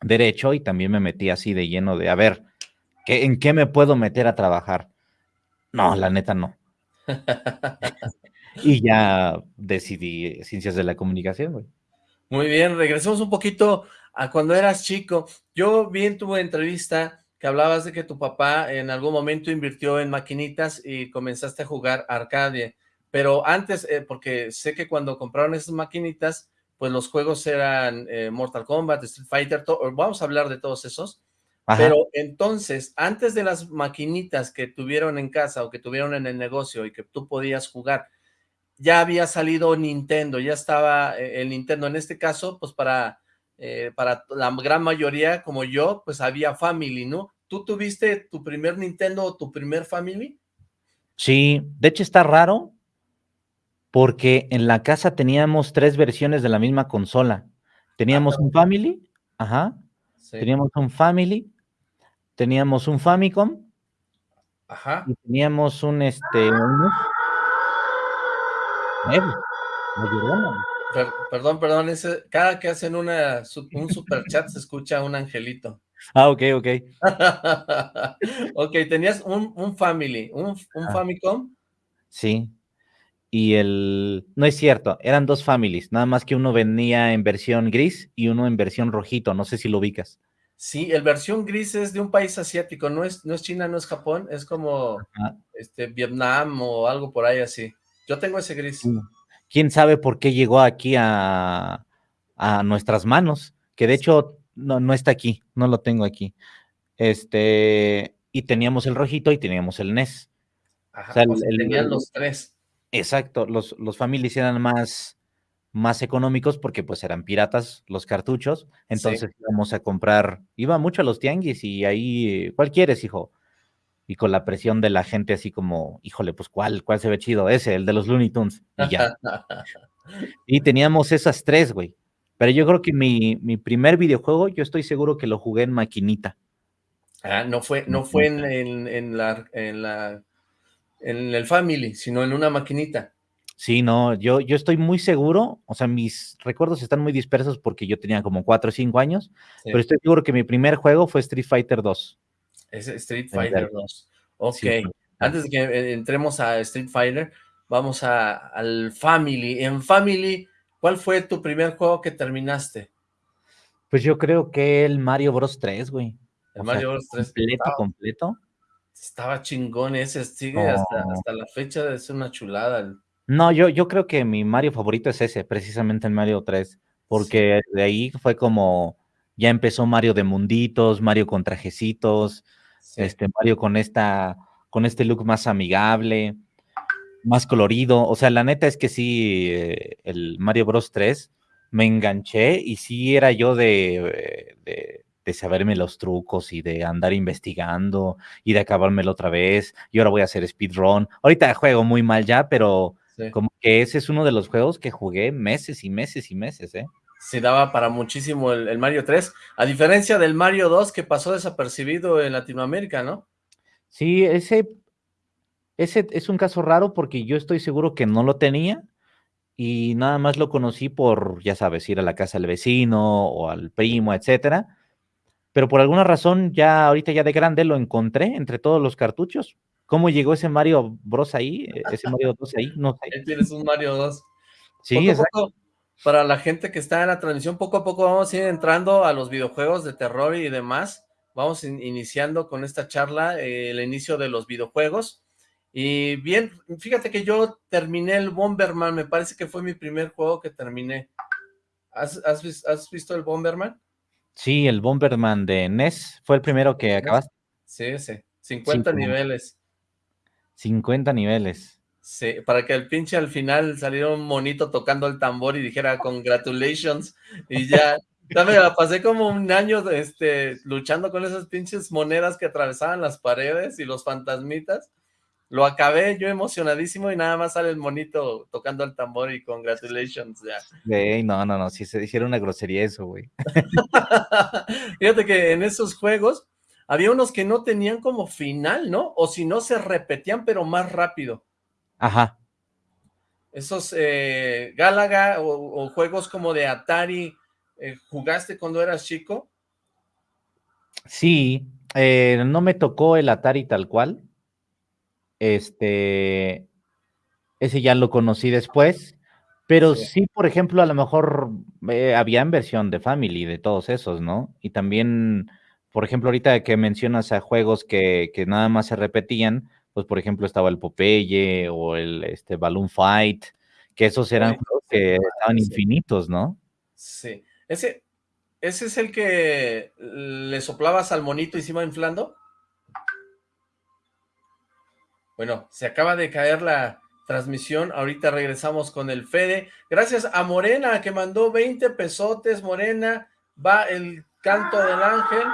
derecho y también me metí así de lleno de, a ver, ¿En qué me puedo meter a trabajar? No, la neta no. y ya decidí ciencias de la comunicación, güey. Muy bien, regresemos un poquito a cuando eras chico. Yo vi en tu entrevista que hablabas de que tu papá en algún momento invirtió en maquinitas y comenzaste a jugar arcade, pero antes, eh, porque sé que cuando compraron esas maquinitas, pues los juegos eran eh, Mortal Kombat, Street Fighter, vamos a hablar de todos esos, pero entonces, antes de las maquinitas que tuvieron en casa o que tuvieron en el negocio y que tú podías jugar, ya había salido Nintendo, ya estaba eh, el Nintendo. En este caso, pues para, eh, para la gran mayoría, como yo, pues había Family, ¿no? ¿Tú tuviste tu primer Nintendo o tu primer Family? Sí, de hecho está raro porque en la casa teníamos tres versiones de la misma consola. Teníamos un Family, ajá, teníamos un Family teníamos un Famicom. Ajá. Y teníamos un, este, un... perdón, perdón, ese, cada que hacen una, un super chat se escucha un angelito. Ah, ok, ok. ok, tenías un, un Family, un, un Famicom. Sí. Y el... No es cierto, eran dos families, nada más que uno venía en versión gris y uno en versión rojito, no sé si lo ubicas. Sí, el versión gris es de un país asiático, no es, no es China, no es Japón, es como este Vietnam o algo por ahí así. Yo tengo ese gris. ¿Quién sabe por qué llegó aquí a, a nuestras manos, que de hecho no, no está aquí, no lo tengo aquí. Este, y teníamos el rojito y teníamos el NES. Ajá, O sea, o sea, el- tenían el- los tres. Exacto, los, los families eran más, más económicos porque pues eran piratas los cartuchos, entonces íbamos a comprar, iba mucho a los tianguis y ahí, ¿cuál quieres, hijo? Y con la presión de la gente así como, híjole, pues ¿cuál, cuál se ve chido? Ese, el de los Looney Tunes. Y ya. Y teníamos esas tres, güey. Pero yo creo que mi, mi primer videojuego, yo estoy seguro que lo jugué en maquinita. Ah, no fue, no fue en, en, en la, en la, en el Family, sino en una maquinita. Sí, no, yo, yo estoy muy seguro, o sea, mis recuerdos están muy dispersos porque yo tenía como 4 o 5 años, Sí. pero estoy seguro que mi primer juego fue Street Fighter 2. Es Street Fighter serio. 2. Ok. Sí, Antes de que eh, entremos a Street Fighter, vamos a, al Family. En Family, ¿cuál fue tu primer juego que terminaste? Pues yo creo que el Mario Bros 3, güey. El O sea, Mario Bros. 3. Completo, Estaba, completo. estaba chingón ese, sigue hasta, hasta la fecha, es una chulada. el- No, yo, yo creo que mi Mario favorito es ese, precisamente el Mario 3, porque de ahí fue como, ya empezó Mario de munditos, Mario con trajecitos, sí. este Mario con esta, con este look más amigable, más colorido. O sea, la neta es que sí, eh, el Mario Bros 3 me enganché y sí era yo de, de, de saberme los trucos y de andar investigando y de acabármelo otra vez. Y ahora voy a hacer speedrun. Ahorita juego muy mal ya, pero sí. como que ese es uno de los juegos que jugué meses y meses y meses, ¿eh? Sí, daba para muchísimo el, el Mario 3, a diferencia del Mario 2 que pasó desapercibido en Latinoamérica, ¿no? Sí, ese, ese es un caso raro porque yo estoy seguro que no lo tenía y nada más lo conocí por, ya sabes, ir a la casa del vecino o al primo, etcétera. Pero por alguna razón, ya ahorita ya de grande lo encontré entre todos los cartuchos. ¿Cómo llegó ese Mario Bros ahí? Eh, Ese Mario 2 ahí, no sé. Ahí tienes un Mario 2. Sí, poco exacto. poco, para la gente que está en la transmisión, poco a poco vamos a ir entrando a los videojuegos de terror y demás. Vamos in- iniciando con esta charla, eh, el inicio de los videojuegos. Y bien, fíjate que yo terminé el Bomberman, me parece que fue mi primer juego que terminé. ¿Has, has vis- has visto el Bomberman? Sí, el Bomberman de NES fue el primero que acabaste. Sí, sí, 50 Sí, como- niveles. 50 niveles. Sí, para que el pinche al final saliera un monito tocando el tambor y dijera congratulations y ya, ya me la pasé como un año este, luchando con esas pinches monedas que atravesaban las paredes y los fantasmitas. Lo acabé yo emocionadísimo y nada más sale el monito tocando el tambor y congratulations ya. Güey, no, no, no, si se hiciera una grosería eso, güey. Fíjate que en esos juegos había unos que no tenían como final, ¿no? O si no se repetían pero más rápido. Ajá. Esos eh, Galaga o, o juegos como de Atari, eh, ¿jugaste cuando eras chico? Sí, eh, no me tocó el Atari tal cual. Este, ese ya lo conocí después, pero Sí. sí, por ejemplo, a lo mejor eh, había en versión de Family de todos esos, ¿no? Y también, por ejemplo, ahorita que mencionas a juegos que, que nada más se repetían, pues por ejemplo estaba el Popeye o el este, Balloon Fight, que esos eran juegos que estaban sí. infinitos, ¿no? Sí. Ese, ese es el que le soplabas al monito y se iba inflando. Bueno, se acaba de caer la transmisión. Ahorita regresamos con el Fede. Gracias a Morena que mandó 20 pesotes. Morena, va el canto del ángel.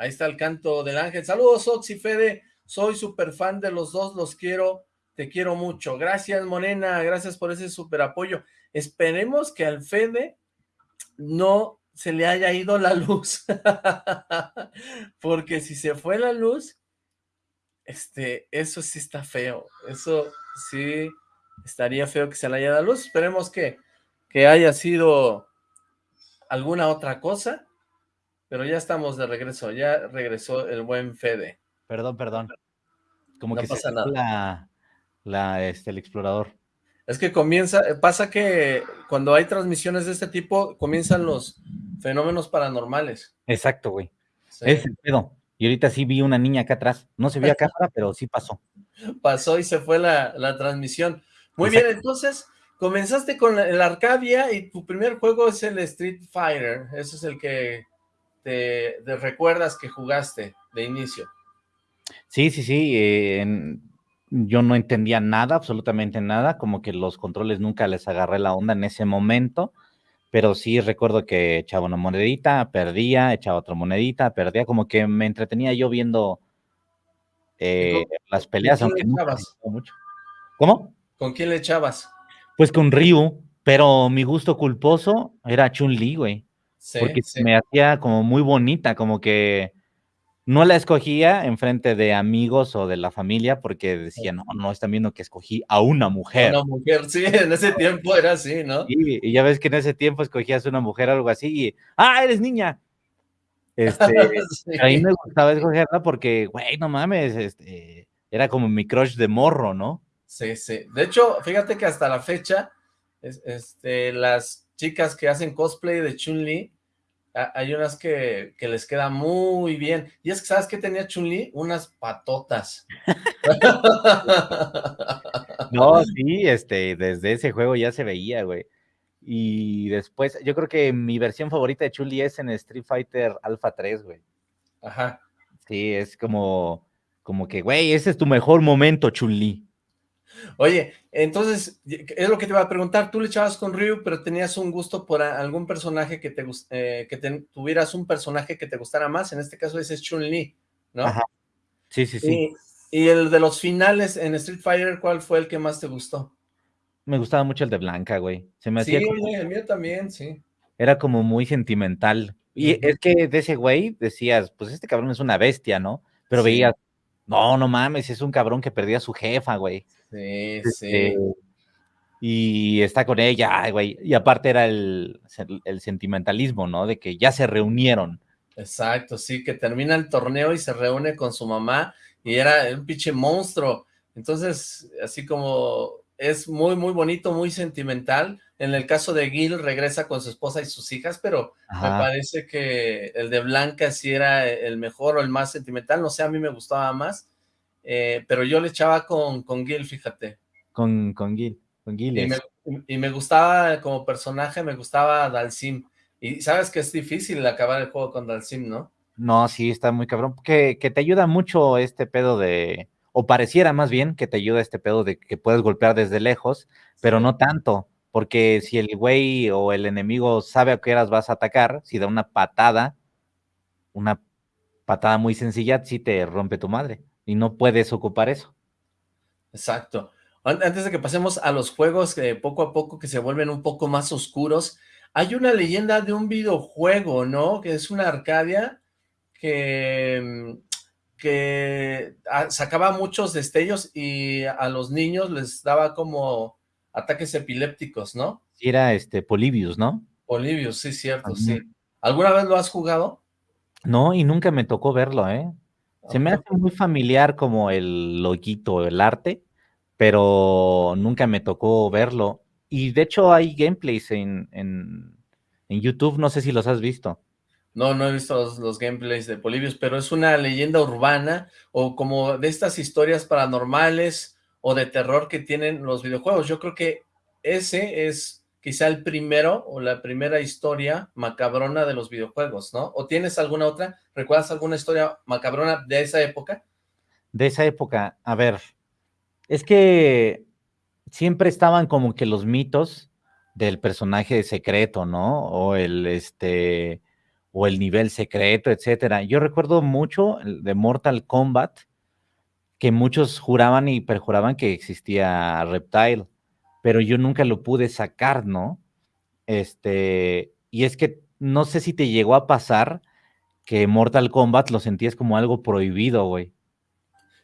Ahí está el canto del ángel. Saludos, Oxy Fede. Soy súper fan de los dos, los quiero, te quiero mucho. Gracias, Morena, gracias por ese súper apoyo. Esperemos que al Fede no se le haya ido la luz. Porque si se fue la luz, este, eso sí está feo. Eso sí estaría feo que se le haya ido la luz. Esperemos que, que haya sido alguna otra cosa. Pero ya estamos de regreso, ya regresó el buen Fede. Perdón, perdón. Como No que pasa nada. la, la, este, el explorador. Es que comienza, pasa que cuando hay transmisiones de este tipo, comienzan los fenómenos paranormales. Exacto, güey. Sí. Es el pedo. Y ahorita sí vi una niña acá atrás. No se vio a cámara, pero sí pasó. Pasó y se fue la, la transmisión. Muy bien, entonces comenzaste con el Arcadia y tu primer juego es el Street Fighter. Ese es el que te, recuerdas que jugaste de inicio. Sí, sí, sí. Eh, yo no entendía nada, absolutamente nada. Como que los controles nunca les agarré la onda en ese momento. Pero sí recuerdo que echaba una monedita, perdía, echaba otra monedita, perdía. Como que me entretenía yo viendo eh, las peleas, aunque mucho. ¿Cómo? ¿Con quién le echabas? Pues con Ryu, pero mi gusto culposo era Chun-Li, güey. Porque me hacía como muy bonita, como que no la escogía en frente de amigos o de la familia porque decía, no, no, están viendo que escogí a una mujer. Una mujer, sí, en ese tiempo era así, ¿no? y ya ves que en ese tiempo escogías una mujer o algo así y, ah, eres niña. Este, A mí me gustaba escogerla porque, güey, no mames, este, era como mi crush de morro, ¿no? Sí, sí. De hecho, fíjate que hasta la fecha, este, las chicas que hacen cosplay de Chun-Li, hay unas que, les queda muy bien. Y es que, ¿sabes qué tenía Chun-Li? Unas patotas. no, sí, este, desde ese juego ya se veía, güey. Y después, yo creo que mi versión favorita de Chun-Li es en Street Fighter Alpha 3, güey. Ajá. Sí, es como, como que, güey, ese es tu mejor momento, Chun-Li. Oye, entonces, es lo que te iba a preguntar, tú le echabas con Ryu, pero tenías un gusto por algún personaje que te eh, que tuvieras un personaje que te gustara más, en este caso ese es Chun-Li, ¿no? Ajá. Sí, sí, sí. Y, el de los finales en Street Fighter, ¿cuál fue el que más te gustó? Me gustaba mucho el de Blanca, güey. Se me sí, el mío también, sí. Era como muy sentimental. Y es que de ese güey decías, pues este cabrón es una bestia, ¿no? Pero veías, no, no mames, es un cabrón que perdía a su jefa, güey. Sí, este, sí. Y está con ella, güey. Y aparte era el, el, sentimentalismo, ¿no? De que ya se reunieron. Exacto, sí, que termina el torneo y se reúne con su mamá y era un pinche monstruo. Entonces, así como es muy, muy bonito, muy sentimental. En el caso de Gil, regresa con su esposa y sus hijas, pero me parece que el de Blanca sí era el mejor o el más sentimental. No sé, a mí me gustaba más. Eh, pero yo le echaba con, con Gil, fíjate. Con, con Gil, con Gil. Y me, gustaba como personaje, me gustaba Dalsim. Y sabes que es difícil acabar el juego con Dalsim, ¿no? No, sí, está muy cabrón. Que, que te ayuda mucho este pedo de, o pareciera más bien que te ayuda este pedo de que puedes golpear desde lejos, pero no tanto, porque si el güey o el enemigo sabe a qué horas vas a atacar, si da una patada, una patada muy sencilla, sí te rompe tu madre y no puedes ocupar eso. Exacto. Antes de que pasemos a los juegos que poco a poco que se vuelven un poco más oscuros, hay una leyenda de un videojuego, ¿no? Que es una Arcadia que, mm, que ah, sacaba muchos destellos y a los niños les daba como ataques epilépticos, ¿no? Era este Polibius, ¿no? Polibius, sí, cierto, sí. ¿Alguna vez lo has jugado? No, y nunca me tocó verlo, ¿eh? Se me hace muy familiar como el loguito, el arte, pero nunca me tocó verlo. Y de hecho hay gameplays en, en, YouTube, no sé si los has visto. No, no he visto los, gameplays de Polibius, pero es una leyenda urbana o como de estas historias paranormales o de terror que tienen los videojuegos. Yo creo que ese es quizá el primero o la primera historia macabrona de los videojuegos, ¿no? ¿O tienes alguna otra? ¿Recuerdas alguna historia macabrona de esa época? De esa época, a ver, es que siempre estaban como que los mitos del personaje secreto, ¿no? O el, este, o el nivel secreto, etcétera. Yo recuerdo mucho de Mortal Kombat, que muchos juraban y perjuraban que existía Reptile pero yo nunca lo pude sacar, ¿no? Este, y es que no sé si te llegó a pasar que Mortal Kombat lo sentías como algo prohibido, güey.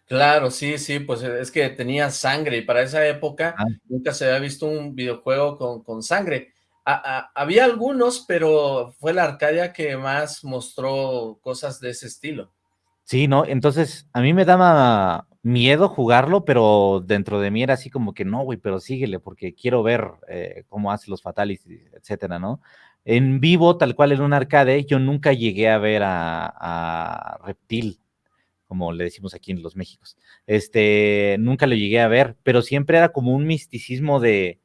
Claro, sí, sí, pues es que tenía sangre y para esa época ah. nunca se había visto un videojuego con, con sangre. había algunos, pero fue la Arcadia que más mostró cosas de ese estilo. Sí, ¿no? Entonces, a mí me daba miedo jugarlo, pero dentro de mí era así como que no, güey, pero síguele, porque quiero ver eh, cómo hace los fatalities, etcétera, ¿no? En vivo, tal cual en un arcade, yo nunca llegué a ver a, Reptil, como le decimos aquí en los Méxicos. Este, nunca lo llegué a ver, pero siempre era como un misticismo de,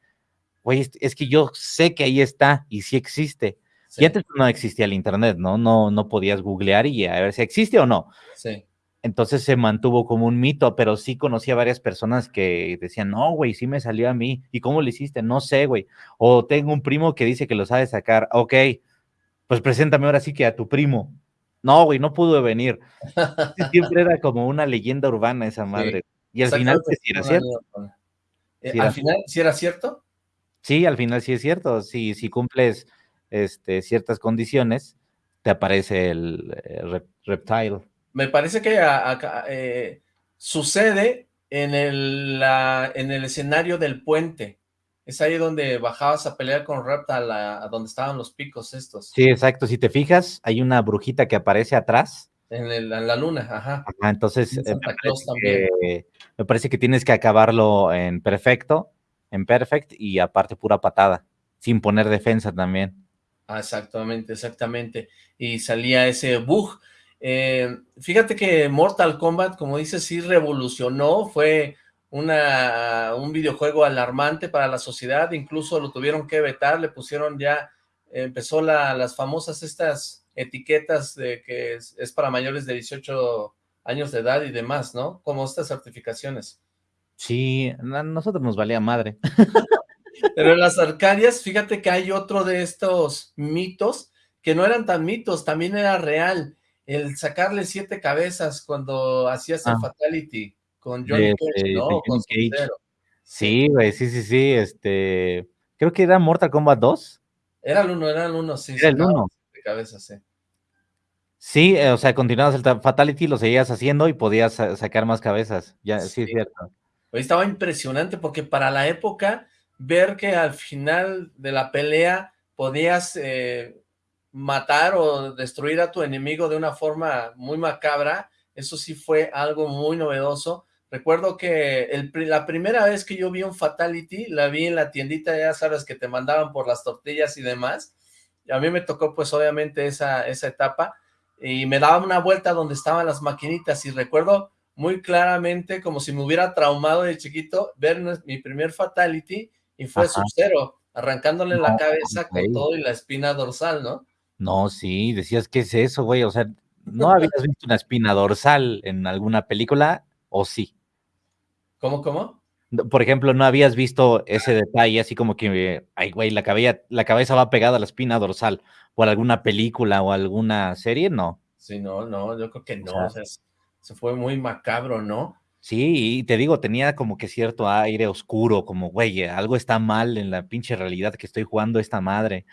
güey, es que yo sé que ahí está y sí existe. Y antes no existía el internet, ¿no? No, no podías googlear y a ver si existe o no. Sí. Entonces se mantuvo como un mito, pero sí conocí a varias personas que decían, no, güey, sí me salió a mí. ¿Y cómo lo hiciste? No sé, güey. O tengo un primo que dice que lo sabe sacar. Ok, pues preséntame ahora sí que a tu primo. No, güey, no pudo venir. Siempre era como una leyenda urbana esa madre. Y al final, sí era cierto. Eh, ¿Al final sí era cierto? Sí, al final sí es cierto. Si, si cumples este, ciertas condiciones, te aparece el, eh, reptile. Me parece que eh, sucede en el, en el escenario del puente. Es ahí donde bajabas a pelear con Reptile, a, donde estaban los picos estos. Sí, exacto. Si te fijas, hay una brujita que aparece atrás. En, la luna, ajá. entonces, eh, me, parece que, tienes que acabarlo en perfecto, en perfect, y aparte pura patada, sin poner defensa también. Ah, exactamente, exactamente. Y salía ese bug. Eh, fíjate que Mortal Kombat, como dices, sí revolucionó, fue una, un videojuego alarmante para la sociedad, incluso lo tuvieron que vetar, le pusieron ya, empezó las famosas estas etiquetas de que es, para mayores de 18 años de edad y demás, ¿no? Como estas certificaciones. Sí, a nosotros nos valía madre. Pero en las Arcadias, fíjate que hay otro de estos mitos que no eran tan mitos, también era real. El sacarle siete cabezas cuando hacías el ah. Fatality con Johnny Cage, ¿no? con Sí, güey, sí, sí, sí, este, creo que era Mortal Kombat 2. Era el uno, era el uno, sí. Era el uno. De cabeza, sí. Sí, eh, o sea, continuabas el Fatality, lo seguías haciendo y podías sacar más cabezas. Ya, sí, es cierto. Estaba impresionante porque para la época ver que al final de la pelea podías eh, matar o destruir a tu enemigo de una forma muy macabra, eso sí fue algo muy novedoso. Recuerdo que la primera vez que yo vi un Fatality, la vi en la tiendita, ya sabes, que te mandaban por las tortillas y demás. Y a mí me tocó, pues, obviamente, esa, esa etapa. Y me daba una vuelta donde estaban las maquinitas. Y recuerdo muy claramente, como si me hubiera traumado de chiquito, ver mi primer Fatality y fue Sub-Zero, arrancándole la cabeza con todo y la espina dorsal, ¿no? No, sí, decías, ¿qué es eso, güey? O sea, ¿no habías visto una espina dorsal en alguna película o sí? ¿Cómo, cómo? Por ejemplo, ¿no habías visto ese detalle así como que, ay, güey, la cabeza, la cabeza va pegada a la espina dorsal por alguna película o alguna serie? No. Sí, no, no, yo creo que no, o sea, se fue muy macabro, ¿no? Sí, y te digo, tenía como que cierto aire oscuro, como, güey, algo está mal en la pinche realidad que estoy jugando esta madre.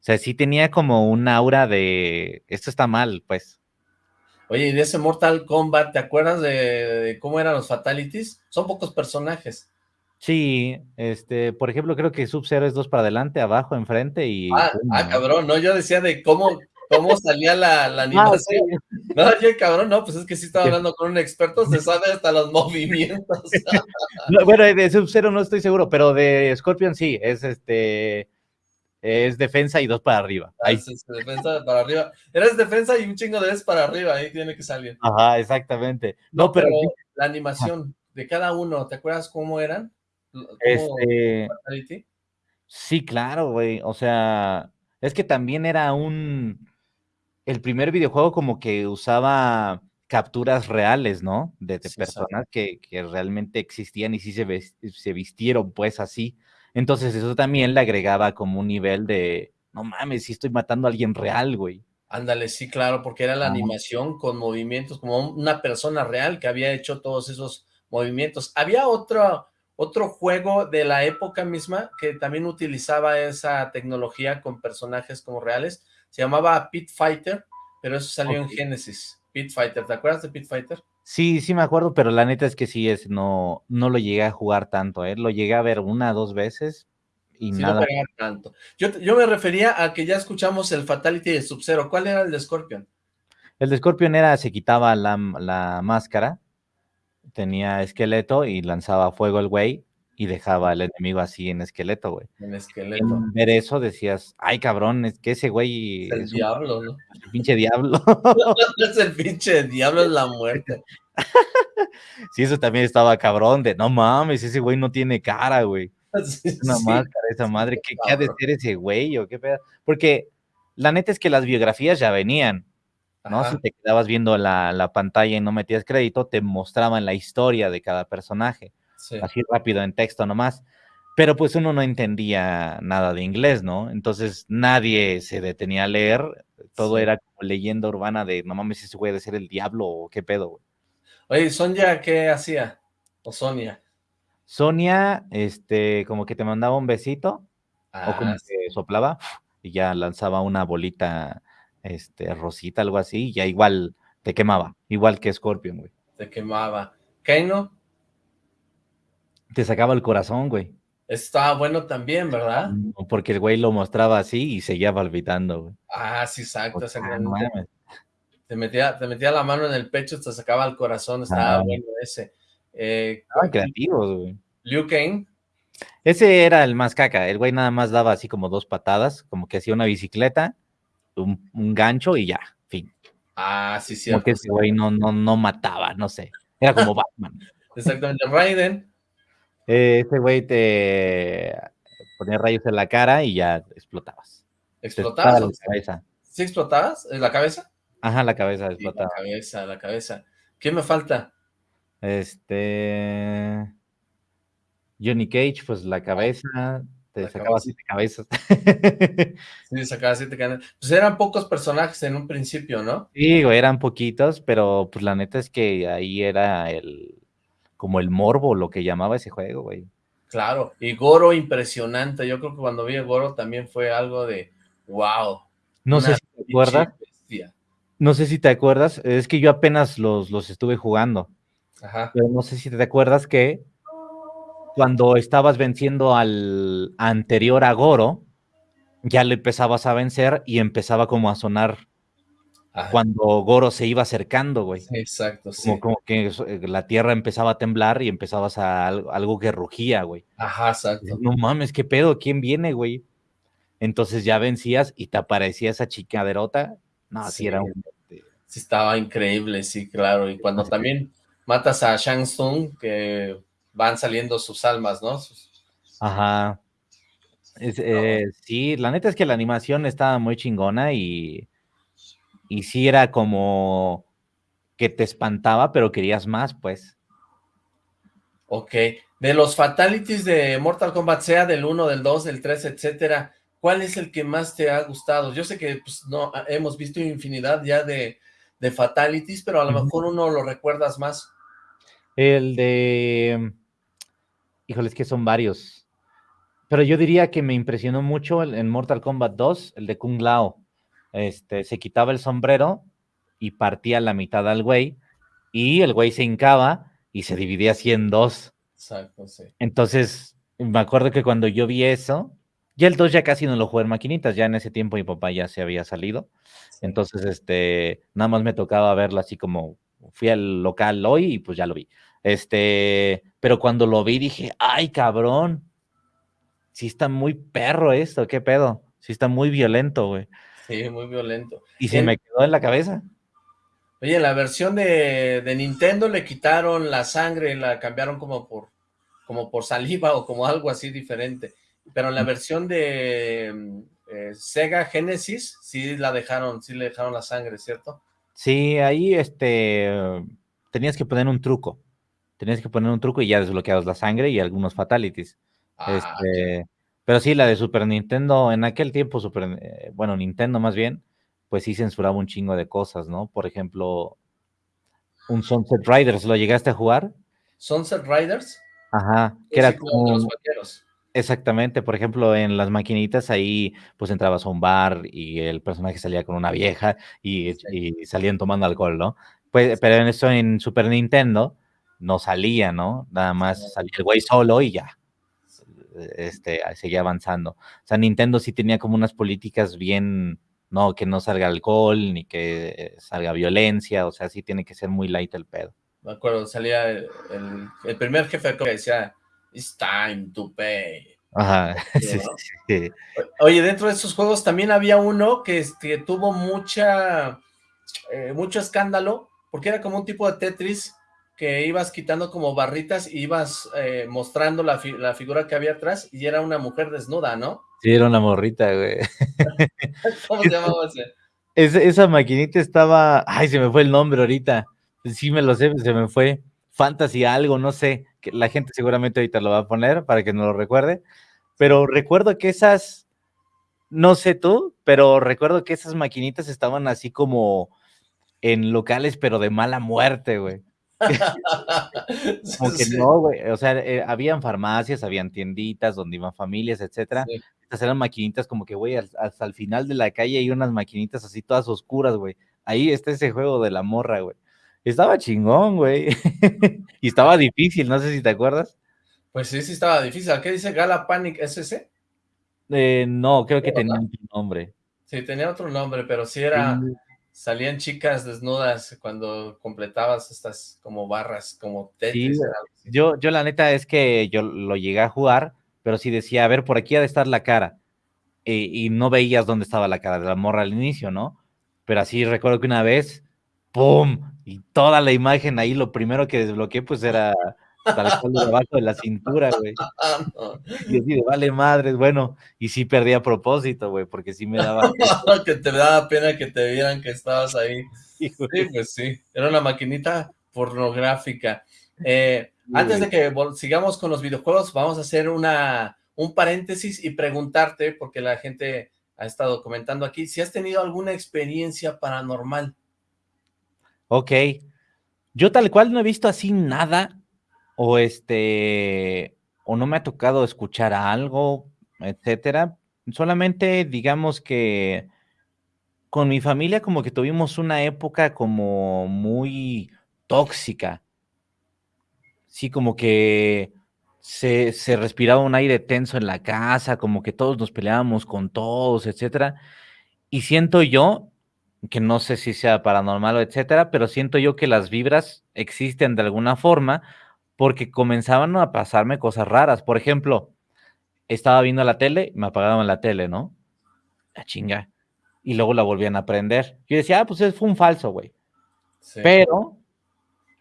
O sea, sí tenía como un aura de, esto está mal, pues. Oye, y de ese Mortal Kombat, ¿te acuerdas de, cómo eran los Fatalities? Son pocos personajes. Sí, este, por ejemplo, creo que Sub-Zero es dos para adelante, abajo, enfrente y... Ah, ah, cabrón, no, yo decía de cómo, cómo salía la, la ah, animación. No, oye, cabrón, no, pues es que sí estaba hablando con un experto, se sabe hasta los movimientos. bueno, de Sub-Zero no estoy seguro, pero de Scorpion sí, es este es defensa y dos para arriba. Ah, ahí. Es defensa para arriba. Eres defensa y un chingo de vez para arriba, ahí tiene que salir. Ajá, exactamente. No, pero, la animación de cada uno, ¿te acuerdas cómo eran? este... Sí, claro, güey. O sea, es que también era un el primer videojuego como que usaba capturas reales, ¿no? De, personas que, realmente existían y sí se, se vistieron pues así. Entonces eso también le agregaba como un nivel de, no mames, sí estoy matando a alguien real, güey. Ándale, sí, claro, porque era la animación con movimientos, como una persona real que había hecho todos esos movimientos. Había otro, otro juego de la época misma que también utilizaba esa tecnología con personajes como reales, se llamaba Pit Fighter, pero eso salió en Genesis, Pit Fighter, ¿te acuerdas de Pit Fighter? Sí, sí me acuerdo, pero la neta es que sí es, no, no lo llegué a jugar tanto, ¿eh? lo llegué a ver una, dos veces y nada. No tanto. Yo, yo me refería a que ya escuchamos el Fatality de Sub-Zero, ¿cuál era el de Scorpion? El de Scorpion era, se quitaba la, la máscara, tenía esqueleto y lanzaba fuego el güey, y dejaba al enemigo así en esqueleto, güey. En esqueleto. en ver eso decías, ay cabrón, es que ese güey Es el es un diablo, ¿no? pinche diablo. Es el pinche diablo, es la muerte. sí, eso también estaba cabrón, de no mames, ese güey no tiene cara, güey. Sí, Una sí. máscara esa madre, ¿qué, qué ha de ser ese güey o qué pedo? Porque la neta es que las biografías ya venían, ¿no? Ajá, Si te quedabas viendo la, la pantalla y no metías crédito, te mostraban la historia de cada personaje, sí. así rápido en texto nomás. Pero pues uno no entendía nada de inglés, ¿no? Entonces nadie se detenía a leer, todo Sí. era como leyenda urbana de no mames, ese güey de ser el diablo o qué pedo, güey. Oye, ¿Sonia qué hacía? O Sonia. Sonia, este, como que te mandaba un besito, o como Ah, sí. que soplaba y ya lanzaba una bolita, este, rosita, algo así, y ya igual te quemaba, igual que Scorpion, güey. te quemaba. Keino, Te sacaba el corazón, güey. estaba bueno también, ¿verdad? Porque el güey lo mostraba así y seguía palpitando, güey. Ah, sí, exacto, Ah, no exactamente. mames. Te metía, te metía la mano en el pecho, te sacaba el corazón, estaba Ah. bueno ese. Eh, Estaban creativos, güey. Liu Kang, Ese era el más caca. El güey nada más daba así como dos patadas, como que hacía una bicicleta, un, un gancho y ya, fin. ah, sí, Como cierto. que ese güey no, no, no mataba, no sé. Era como Batman. Exactamente, Raiden, Eh, ese güey te ponía rayos en la cara y ya explotabas. ¿explotabas? explotaba la cabeza. ¿Sí explotabas? ¿En la cabeza? Ajá, la cabeza Sí, la explotaba. cabeza, la cabeza. ¿Qué me falta? Este. Johnny Cage, pues la cabeza, te La sacaba cabeza. siete cabezas. Sí, sacaba siete canas. Pues eran pocos personajes en un principio, ¿no? Sí, eran poquitos, pero pues la neta es que ahí era el como el morbo, lo que llamaba ese juego, güey. Claro, y Goro impresionante. Yo creo que cuando vi a Goro también fue algo de wow. No sé si te acuerdas, bestia. no sé si te acuerdas, es que yo apenas los, los estuve jugando, Ajá. pero no sé si te acuerdas que cuando estabas venciendo al anterior a Goro, ya le empezabas a vencer y empezaba como a sonar Ajá. cuando Goro se iba acercando, güey. Exacto, sí. Como, como que eh, la tierra empezaba a temblar y empezabas a algo, algo que rugía, güey. Ajá, exacto. No mames, ¿qué pedo? ¿Quién viene, güey? Entonces ya vencías y te aparecía esa chicaderota. No, sí, Sí. era un... Sí, estaba increíble, sí, claro. Y cuando también matas a Shang Tsung, que van saliendo sus almas, ¿no? Sus- Ajá. Es, eh, sí, la neta es que la animación estaba muy chingona y, y sí era como que te espantaba, pero querías más, pues. Ok. De los fatalities de Mortal Kombat, sea del 1, del 2, del 3, etcétera, ¿cuál es el que más te ha gustado? Yo sé que pues, no hemos visto infinidad ya de, de fatalities, pero a lo mejor uno lo recuerdas más. El de... Híjole, es que son varios. Pero yo diría que me impresionó mucho el- en Mortal Kombat 2, el de Kung Lao. Este, se quitaba el sombrero y partía la mitad al güey, y el güey se hincaba y se dividía así en dos. Exacto, sí. Entonces, me acuerdo que cuando yo vi eso, ya el 2 ya casi no lo jugué en maquinitas, ya en ese tiempo mi papá ya se había salido. sí. Entonces, este, nada más me tocaba verlo así como fui al local hoy y pues ya lo vi. Este, pero cuando lo vi dije, ay, cabrón, sí está muy perro esto, qué pedo, sí está muy violento, güey. Sí, muy violento. Y se En- me quedó en la cabeza. Oye, en la versión de, de Nintendo le quitaron la sangre, la cambiaron como por, como por saliva o como algo así diferente. Pero en la versión de mm, eh, Sega Genesis sí la dejaron, sí le dejaron la sangre, ¿cierto? Sí, ahí este, tenías que poner un truco. Tenías que poner un truco y ya desbloqueabas la sangre y algunos fatalities. Ah, Este, pero sí, la de Super Nintendo, en aquel tiempo, Super, eh, bueno, Nintendo más bien, pues sí censuraba un chingo de cosas, ¿no? Por ejemplo, un Sunset Riders, ¿lo llegaste a jugar? Sunset Riders. Ajá, que era como los vaqueros. exactamente, por ejemplo, en las maquinitas ahí, pues entrabas a un bar y el personaje salía con una vieja y, Sí. y salían tomando alcohol, ¿no? Pues, pero en eso en Super Nintendo no salía, ¿no? Nada más salía el güey solo y ya este, seguía avanzando. O sea, Nintendo sí tenía como unas políticas bien, no, que no salga alcohol, ni que eh, salga violencia, o sea, sí tiene que ser muy light el pedo. Me acuerdo, salía el, el- el primer jefe que decía, It's time to pay. Ajá, Oye, dentro de esos juegos también había uno que, que tuvo mucha, eh, mucho escándalo, porque era como un tipo de Tetris que ibas quitando como barritas y ibas eh, mostrando la, la, figura que había atrás y era una mujer desnuda, ¿no? Sí, era una morrita, güey. ¿Cómo se llamaba ese? esa maquinita estaba, ay, se me fue el nombre ahorita, sí me lo sé, se me fue, Fantasy algo, no sé, que la gente seguramente ahorita lo va a poner para que no lo recuerde, pero recuerdo que esas, no sé tú, pero recuerdo que esas maquinitas estaban así como en locales, pero de mala muerte, güey. Como que no, güey, o sea, eh, habían farmacias, habían tienditas donde iban familias, etcétera. Estas eran maquinitas como que, güey, hasta el final de la calle hay unas maquinitas así todas oscuras, güey. Ahí está ese juego de la morra, güey. Estaba chingón, güey. y estaba difícil, no sé si te acuerdas. Pues sí, sí estaba difícil. ¿Qué dice Gala Panic SC? Eh, no, creo que tenía otro nombre. Sí, tenía otro nombre, pero sí era... Salían chicas desnudas cuando completabas estas como barras, como Tetris. yo, yo la neta es que yo lo llegué a jugar, pero sí decía, a ver, por aquí ha de estar la cara. y no veías dónde estaba la cara de la morra al inicio, ¿no? Pero así recuerdo que una vez, ¡pum! Y toda la imagen ahí, lo primero que desbloqueé, pues era tal cual debajo de la cintura, güey. Y así de, vale madres, bueno, y sí perdí a propósito, güey, porque sí me daba... que te daba pena que te vieran que estabas ahí. Sí, pues sí, era una maquinita pornográfica. Eh, antes de que sigamos con los videojuegos, vamos a hacer una, un paréntesis y preguntarte, porque la gente ha estado comentando aquí, si has tenido alguna experiencia paranormal. Ok, yo tal cual no he visto así nada, o este, o no me ha tocado escuchar algo, etcétera. Solamente digamos que con mi familia como que tuvimos una época como muy tóxica. Sí, como que se, se, respiraba un aire tenso en la casa, como que todos nos peleábamos con todos, etcétera. Y siento yo, que no sé si sea paranormal o etcétera, pero siento yo que las vibras existen de alguna forma porque comenzaban a pasarme cosas raras. Por ejemplo, estaba viendo la tele, me apagaban la tele, ¿no? La chinga. Y luego la volvían a prender. Yo decía, ah, pues fue un falso, güey. Pero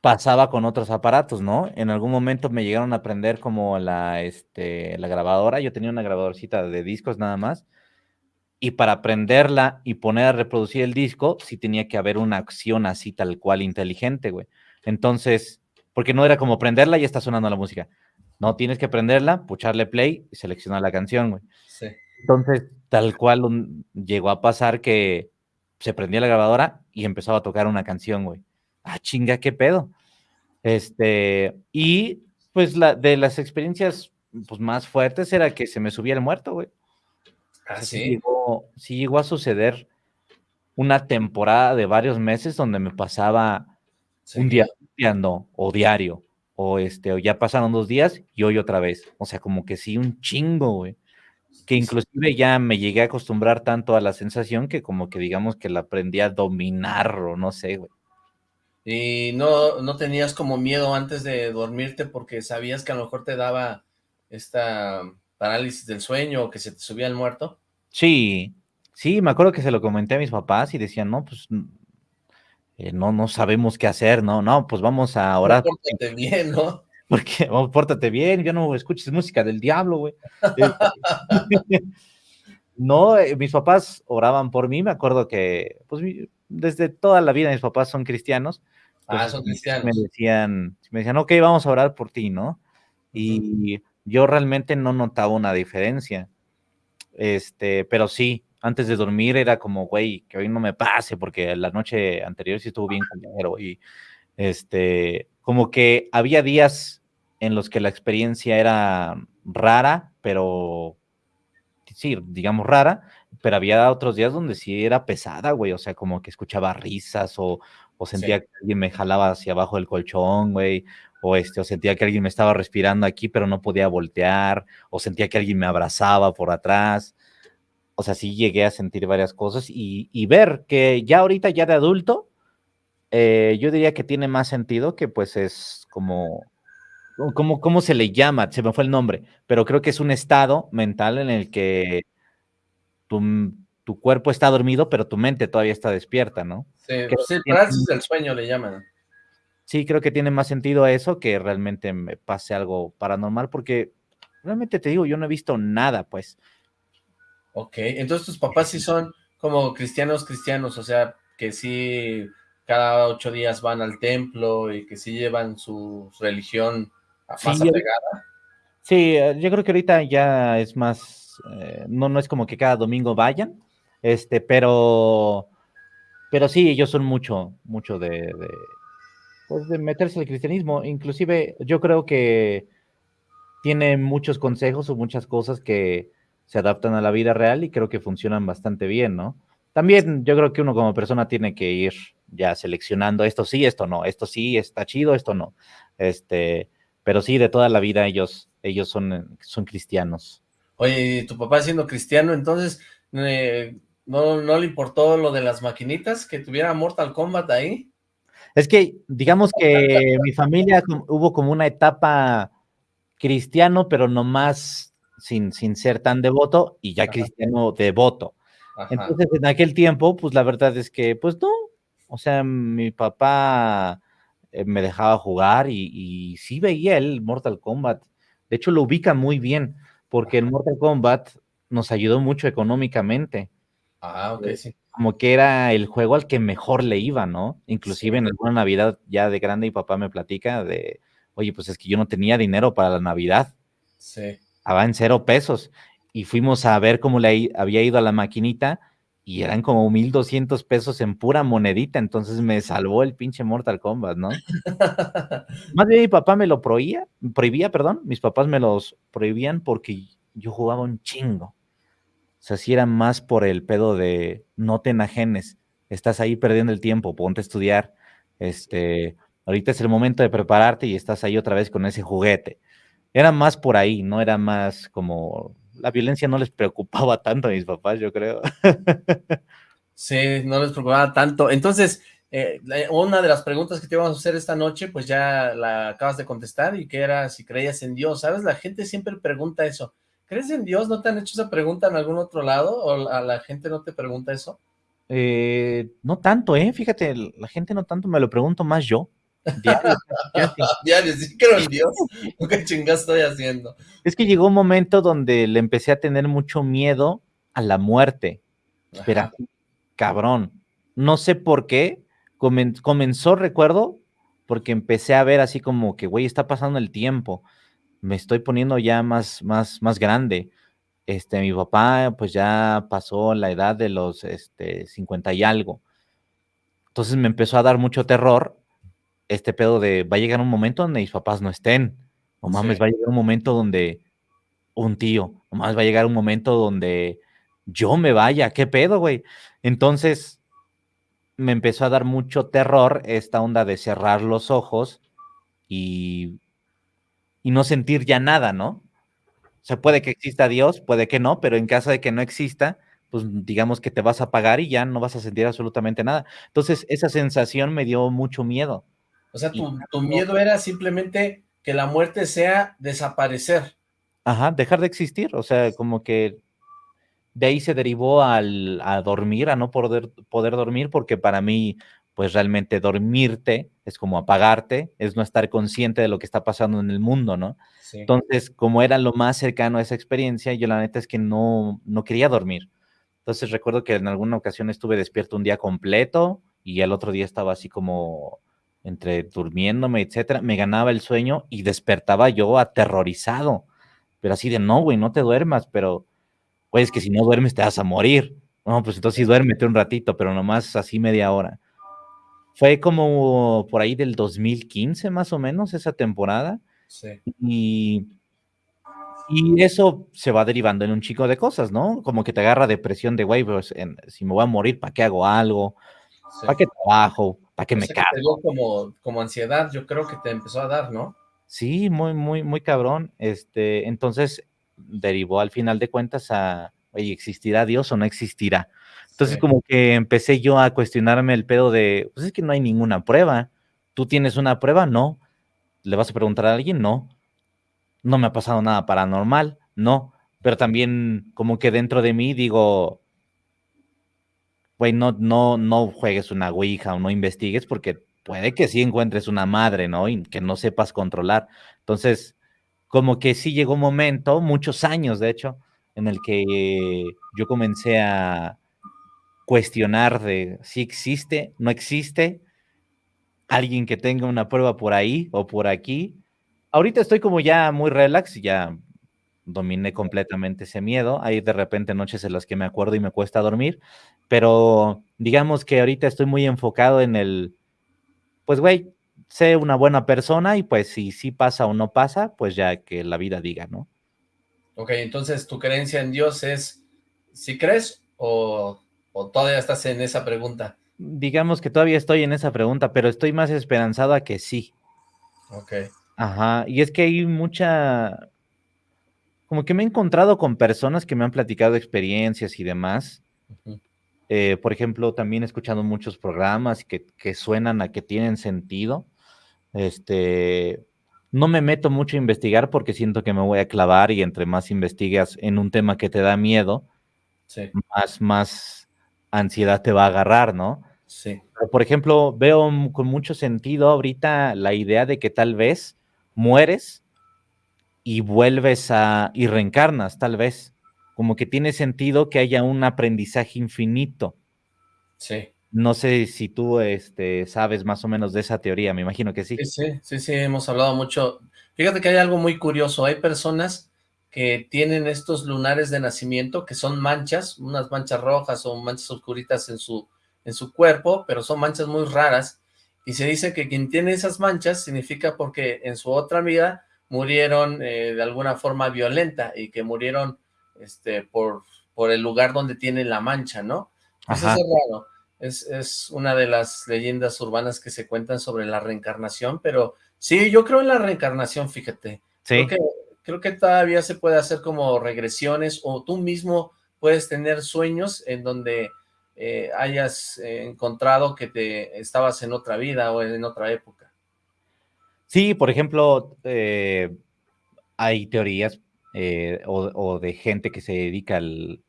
pasaba con otros aparatos, ¿no? En algún momento me llegaron a prender como la, este, la grabadora. Yo tenía una grabadorcita de discos nada más. Y para prenderla y poner a reproducir el disco, sí tenía que haber una acción así tal cual inteligente, güey. Entonces, porque no era como prenderla y está sonando la música. No, tienes que prenderla, pucharle play y seleccionar la canción, güey. Sí. Entonces, tal cual llegó a pasar que se prendía la grabadora y empezaba a tocar una canción, güey. Ah, chinga, qué pedo. Este, y pues la, de las experiencias pues, más fuertes era que se me subía el muerto, güey. Ah, sí. llegó, sí llegó a suceder una temporada de varios meses donde me pasaba un día o diario, o este, o ya pasaron dos días y hoy otra vez. O sea, como que sí, un chingo, güey. Que inclusive ya me llegué a acostumbrar tanto a la sensación que como que digamos que la aprendí a dominar o no sé, güey. ¿Y no, no tenías como miedo antes de dormirte porque sabías que a lo mejor te daba esta parálisis del sueño o que se te subía el muerto? Sí, sí, me acuerdo que se lo comenté a mis papás y decían, no, pues eh, no, no sabemos qué hacer, no, no, pues vamos a orar. Pórtate bien, ¿no? Porque, oh, pórtate bien, yo no escuches música del diablo, güey. no, eh, mis papás oraban por mí, me acuerdo que, pues, desde toda la vida mis papás son cristianos. ah, son cristianos. Me decían, me decían, ok, vamos a orar por ti, ¿no? Y yo realmente no notaba una diferencia. Este, pero sí, antes de dormir era como, güey, que hoy no me pase, porque la noche anterior sí estuvo bien culero y este, como que había días en los que la experiencia era rara, pero sí, digamos rara, pero había otros días donde sí era pesada, güey, o sea, como que escuchaba risas o, o sentía que alguien me jalaba hacia abajo del colchón, güey, o este, o sentía que alguien me estaba respirando aquí, pero no podía voltear, o sentía que alguien me abrazaba por atrás o sea, sí llegué a sentir varias cosas y, ver que ya ahorita, ya de adulto, eh, yo diría que tiene más sentido que pues es como ¿cómo, ¿cómo se le llama? Se me fue el nombre, pero creo que es un estado mental en el que tu, tu cuerpo está dormido, pero tu mente todavía está despierta, ¿no? Sí, sí parálisis del sueño le llaman. Sí, creo que tiene más sentido eso que realmente me pase algo paranormal, porque realmente te digo, yo no he visto nada, pues. Ok, entonces tus papás sí son como cristianos cristianos, o sea, que sí cada ocho días van al templo y que sí llevan su religión más sí, apegada. Sí, eh, yo creo que ahorita ya es más, eh, no, no es como que cada domingo vayan, este, pero, pero sí, ellos son mucho, mucho de, de, pues de meterse al cristianismo, inclusive yo creo que tiene muchos consejos o muchas cosas que se adaptan a la vida real y creo que funcionan bastante bien, ¿no? También yo creo que uno como persona tiene que ir ya seleccionando esto sí, esto no, esto sí, está chido, esto no. Este, pero sí, de toda la vida ellos, ellos son, son cristianos. Oye, tu papá siendo cristiano, entonces, eh, ¿no, ¿no le importó lo de las maquinitas? ¿Que tuviera Mortal Kombat ahí? Es que, digamos que mi familia hubo como una etapa cristiano, pero no más sin, sin ser tan devoto, y ya cristiano devoto. Entonces, en aquel tiempo, pues la verdad es que, pues no, o sea, mi papá eh, me dejaba jugar y, y, sí veía el Mortal Kombat. De hecho, lo ubica muy bien, porque el Mortal Kombat nos ayudó mucho económicamente. Ah, ok, eh, sí. Como que era el juego al que mejor le iba, ¿no? Inclusive en alguna Navidad ya de grande, y papá me platica de, oye, pues es que yo no tenía dinero para la Navidad. Sí. Estaba en cero pesos. Y fuimos a ver cómo le había ido a la maquinita y eran como 1200 pesos en pura monedita. Entonces me salvó el pinche Mortal Kombat, ¿no? Más bien mi papá me lo prohibía, prohibía, perdón. Mis papás me los prohibían porque yo jugaba un chingo. O sea, si era más por el pedo de no te enajenes, estás ahí perdiendo el tiempo, ponte a estudiar. Este, ahorita es el momento de prepararte y estás ahí otra vez con ese juguete. Era más por ahí, no era más como la violencia no les preocupaba tanto a mis papás, yo creo. sí, no les preocupaba tanto. Entonces, eh, una de las preguntas que te íbamos a hacer esta noche, pues ya la acabas de contestar, y que era si creías en Dios, ¿sabes? La gente siempre pregunta eso. ¿Crees en Dios? ¿No te han hecho esa pregunta en algún otro lado? ¿O a la gente no te pregunta eso? Eh, no tanto, ¿eh? Fíjate, la gente no tanto, me lo pregunto más yo. Diario, sí creo en Dios. ¿Qué chingas estoy haciendo? Es que llegó un momento donde le empecé a tener mucho miedo a la muerte. Espera, cabrón. No sé por qué. comenzó, recuerdo, porque empecé a ver así como que, güey, está pasando el tiempo. Me estoy poniendo ya más, más, más grande. Este, mi papá, pues ya pasó la edad de los este, 50 y algo. Entonces me empezó a dar mucho terror este pedo de va a llegar un momento donde mis papás no estén. O mames, va a llegar un momento donde un tío, o más va a llegar un momento donde yo me vaya, ¿qué pedo, güey? Entonces me empezó a dar mucho terror esta onda de cerrar los ojos y, y no sentir ya nada, ¿no? O sea, puede que exista Dios, puede que no, pero en caso de que no exista, pues digamos que te vas a apagar y ya no vas a sentir absolutamente nada. Entonces, esa sensación me dio mucho miedo. O sea, tu, miedo era simplemente que la muerte sea desaparecer. Ajá, dejar de existir, o sea, como que de ahí se derivó al, a dormir, a no poder, poder dormir, porque para mí, pues realmente dormirte es como apagarte, es no estar consciente de lo que está pasando en el mundo, ¿no? Entonces, como era lo más cercano a esa experiencia, yo la neta es que no, no quería dormir. Entonces recuerdo que en alguna ocasión estuve despierto un día completo y el otro día estaba así como entre durmiéndome, etcétera, me ganaba el sueño y despertaba yo aterrorizado. Pero así de, no, güey, no te duermas, pero, güey, es que si no duermes te vas a morir. No, pues entonces sí duérmete un ratito, pero nomás así media hora. Fue como por ahí del 2015 más o menos esa temporada. Sí. Y, y eso se va derivando en un chico de cosas, ¿no? Como que te agarra depresión de, güey, pues si me voy a morir, ¿para qué hago algo? ¿Para qué trabajo? ¿Para qué me cargo? como, como ansiedad, yo creo que te empezó a dar, ¿no? Sí, muy, muy, muy cabrón. Este, entonces derivó al final de cuentas a, oye, ¿existirá Dios o no existirá? Entonces como que empecé yo a cuestionarme el pedo de, pues es que no hay ninguna prueba. ¿Tú tienes una prueba? No. ¿Le vas a preguntar a alguien? No. No me ha pasado nada paranormal, no. Pero también como que dentro de mí digo, güey, no, no, juegues una Ouija o no investigues porque puede que sí encuentres una madre, ¿no? Y que no sepas controlar. Entonces, como que sí llegó un momento, muchos años de hecho, en el que yo comencé a cuestionar de si existe, no existe, alguien que tenga una prueba por ahí o por aquí. Ahorita estoy como ya muy relax, ya dominé completamente ese miedo. Hay de repente noches en las que me acuerdo y me cuesta dormir, pero digamos que ahorita estoy muy enfocado en el, pues güey, sé una buena persona y pues si sí pasa o no pasa, pues ya que la vida diga, ¿no? Ok, entonces tu creencia en Dios es, si crees o, o todavía estás en esa pregunta? Digamos que todavía estoy en esa pregunta, pero estoy más esperanzado a que sí. Ok. Ajá, y es que hay mucha, como que me he encontrado con personas que me han platicado experiencias y demás. Eh, por ejemplo, también he escuchado muchos programas que, que, suenan a que tienen sentido. Este, no me meto mucho a investigar porque siento que me voy a clavar y entre más investigas en un tema que te da miedo, más, más ansiedad te va a agarrar, ¿no? Sí. por ejemplo, veo con mucho sentido ahorita la idea de que tal vez mueres y vuelves a, y reencarnas, tal vez. Como que tiene sentido que haya un aprendizaje infinito. Sí. No sé si tú este, sabes más o menos de esa teoría, me imagino que sí. Sí, sí, sí, sí, hemos hablado mucho. Fíjate que hay algo muy curioso, hay personas que tienen estos lunares de nacimiento que son manchas, unas manchas rojas o manchas oscuritas en su, en su cuerpo, pero son manchas muy raras, y se dice que quien tiene esas manchas significa porque en su otra vida murieron eh, de alguna forma violenta y que murieron este, por, por el lugar donde tienen la mancha, ¿no? Pues eso es raro. Es, es, una de las leyendas urbanas que se cuentan sobre la reencarnación, pero sí, yo creo en la reencarnación, fíjate. Sí. Creo que, creo que todavía se puede hacer como regresiones o tú mismo puedes tener sueños en donde eh, hayas eh, encontrado que te estabas en otra vida o en otra época. Sí, por ejemplo, eh, hay teorías eh, o, de gente que se dedica al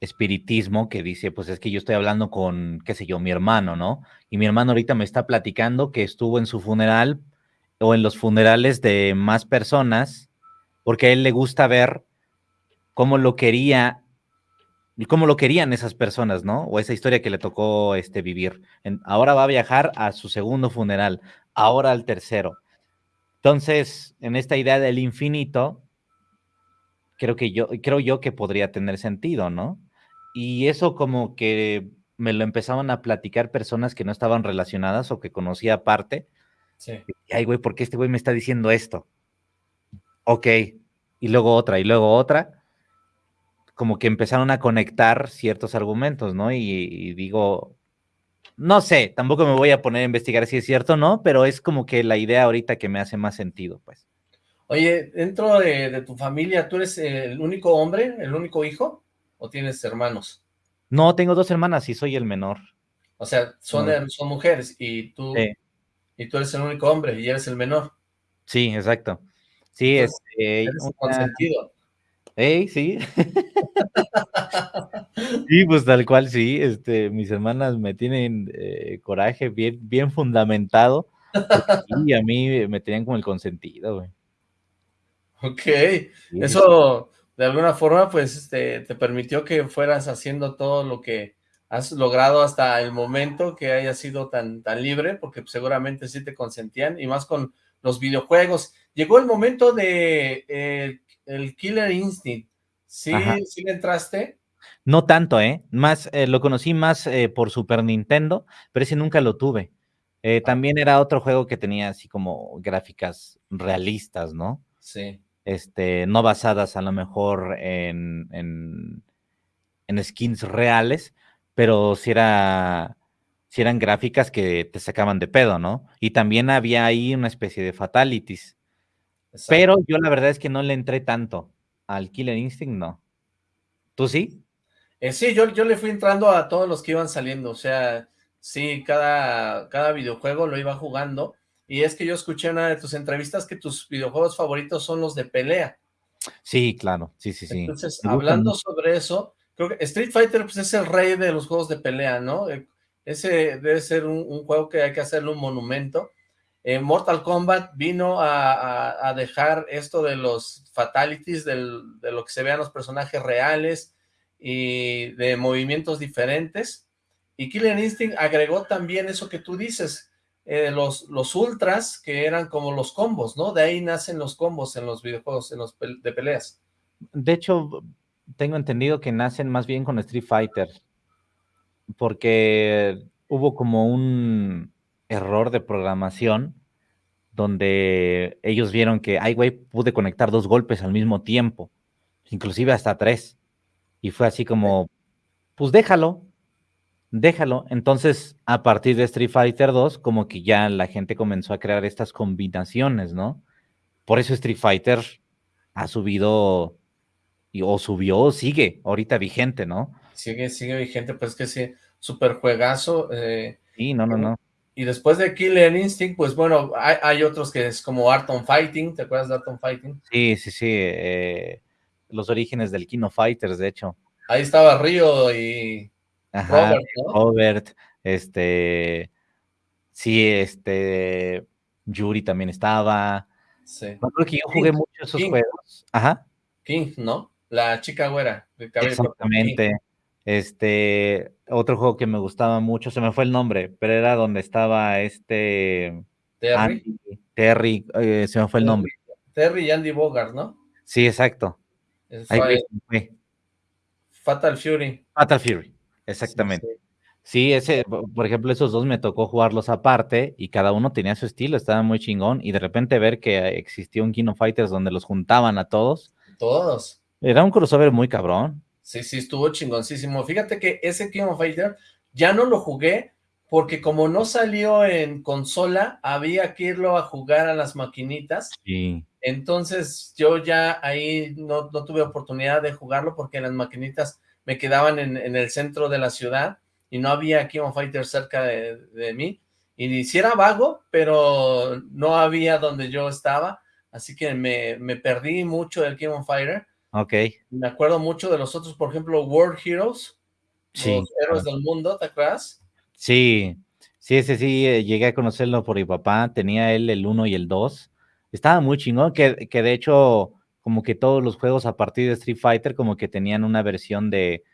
espiritismo que dice, pues es que yo estoy hablando con, qué sé yo, mi hermano, ¿no? Y mi hermano ahorita me está platicando que estuvo en su funeral o en los funerales de más personas, porque a él le gusta ver cómo lo quería y cómo lo querían esas personas, ¿no? O esa historia que le tocó este, vivir. Ahora va a viajar a su segundo funeral, ahora al tercero. Entonces, en esta idea del infinito, creo que yo, creo yo que podría tener sentido, ¿no? Y eso como que me lo empezaban a platicar personas que no estaban relacionadas o que conocía aparte. Sí. Ay, güey, ¿por qué este güey me está diciendo esto? Ok. Y luego otra, y luego otra. Como que empezaron a conectar ciertos argumentos, ¿no? Y, y digo, no sé, tampoco me voy a poner a investigar si es cierto o no, pero es como que la idea ahorita que me hace más sentido, pues. Oye, dentro de, de, tu familia, ¿tú eres el único hombre, el único hijo? ¿O tienes hermanos? No, tengo dos hermanas y soy el menor. O sea, son, no. son mujeres y tú, sí. y tú eres el único hombre y eres el menor. Sí, exacto. Sí, Entonces, este... Eres una... consentido. Ey, sí. sí, pues tal cual, sí. Este, mis hermanas me tienen eh, coraje bien, bien fundamentado. Y a mí me tenían como el consentido, güey. Ok, sí. eso de alguna forma pues este, te permitió que fueras haciendo todo lo que has logrado hasta el momento que hayas sido tan, tan libre, porque seguramente sí te consentían, y más con los videojuegos. Llegó el momento de eh, el Killer Instinct, ¿sí, ¿sí le entraste? No tanto, ¿eh? Más, eh, lo conocí más eh, por Super Nintendo, pero ese nunca lo tuve. Eh, también era otro juego que tenía así como gráficas realistas, ¿no? Sí. Este, no basadas a lo mejor en, en, en skins reales, pero si era, si eran gráficas que te sacaban de pedo, ¿no? Y también había ahí una especie de fatalities. Exacto. Pero yo la verdad es que no le entré tanto al Killer Instinct, no. ¿Tú sí? Eh, sí, yo, yo le fui entrando a todos los que iban saliendo, o sea, sí, cada, cada videojuego lo iba jugando, y es que yo escuché en una de tus entrevistas que tus videojuegos favoritos son los de pelea. Sí, claro, sí, sí, sí. Entonces, hablando sobre eso, creo que Street Fighter pues, es el rey de los juegos de pelea, ¿no? Eh, ese debe ser un, juego que hay que hacerle un monumento. Eh, Mortal Kombat vino a, dejar esto de los fatalities, de lo que se vean los personajes reales y de movimientos diferentes. Y Killer Instinct agregó también eso que tú dices, eh, los, ultras, que eran como los combos, ¿no? De ahí nacen los combos en los videojuegos, en los de peleas. De hecho, tengo entendido que nacen más bien con Street Fighter, porque hubo como un error de programación donde ellos vieron que, ay, güey, pude conectar dos golpes al mismo tiempo, inclusive hasta tres. Y fue así como, pues déjalo, déjalo. Entonces, a partir de Street Fighter 2, como que ya la gente comenzó a crear estas combinaciones, ¿no? Por eso Street Fighter ha subido, o subió, o sigue ahorita vigente, ¿no? Sigue, sigue vigente, pues que sí, super juegazo. Eh, sí, no, no, no. Y después de Killer Instinct, pues bueno, hay, otros que es como Art on Fighting, ¿te acuerdas de Art on Fighting? Sí, sí, sí, eh, los orígenes del Kino Fighters, de hecho. Ahí estaba Río y Robert, Robert, este, sí, este, Yuri también estaba. Sí. creo que yo jugué mucho esos juegos. Ajá. King, ¿no? La chica güera. Exactamente. Este, otro juego que me gustaba mucho, se me fue el nombre, pero era donde estaba este... Terry. Terry, eh, se me fue el nombre. Terry y Andy Bogart, ¿no? Sí, exacto. Fatal Fury. Fatal Fury, exactamente. Sí, ese, por ejemplo, esos dos me tocó jugarlos aparte y cada uno tenía su estilo, estaba muy chingón y de repente ver que existió un Kino Fighters donde los juntaban a todos. Todos. Era un crossover muy cabrón. Sí, sí, estuvo chingoncísimo. Fíjate que ese King of Fighter ya no lo jugué porque como no salió en consola, había que irlo a jugar a las maquinitas. Sí. Entonces yo ya ahí no, tuve oportunidad de jugarlo porque las maquinitas me quedaban en, el centro de la ciudad y no había King of Fighter cerca de, mí. Y si era vago, pero no había donde yo estaba, así que me, me perdí mucho del King of Fighter Ok. Me acuerdo mucho de los otros, por ejemplo, World Heroes, sí, los héroes del mundo, ¿te acuerdas? Sí, sí, ese sí, eh, llegué a conocerlo por mi papá, tenía él el 1 y el 2. Estaba muy chingón, que, que de hecho, como que todos los juegos a partir de Street Fighter, como que tenían una versión de,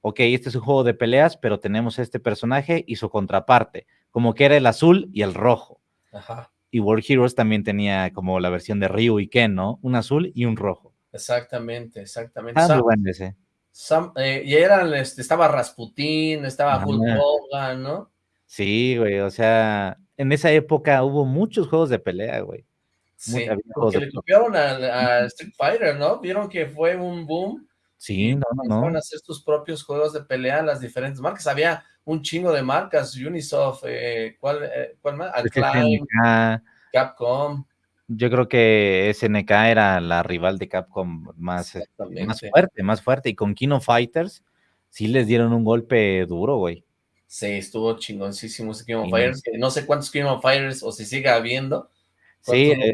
ok, este es un juego de peleas, pero tenemos este personaje y su contraparte, como que era el azul y el rojo. Ajá. Y World Heroes también tenía como la versión de Ryu y Ken, ¿no? Un azul y un rojo. Exactamente, exactamente. Ah, bueno ese. Eh, y eran, este, estaba Rasputín, estaba Hulk Hogan, ¿no? Sí, güey, o sea, en esa época hubo muchos juegos de pelea, güey. Sí, porque le copiaron a, Street Fighter, ¿no? Vieron que fue un boom. Sí, no, no, no. a hacer sus propios juegos de pelea las diferentes marcas. Había un chingo de marcas, Unisoft, eh, ¿cuál, eh, ¿cuál más? Capcom yo creo que SNK era la rival de Capcom más, este, más fuerte, más fuerte. Y con Kino Fighters sí les dieron un golpe duro, güey. Sí, estuvo chingoncísimo ese Kino Fighters. No sé cuántos Kino Fighters o si sigue habiendo. Sí, eh,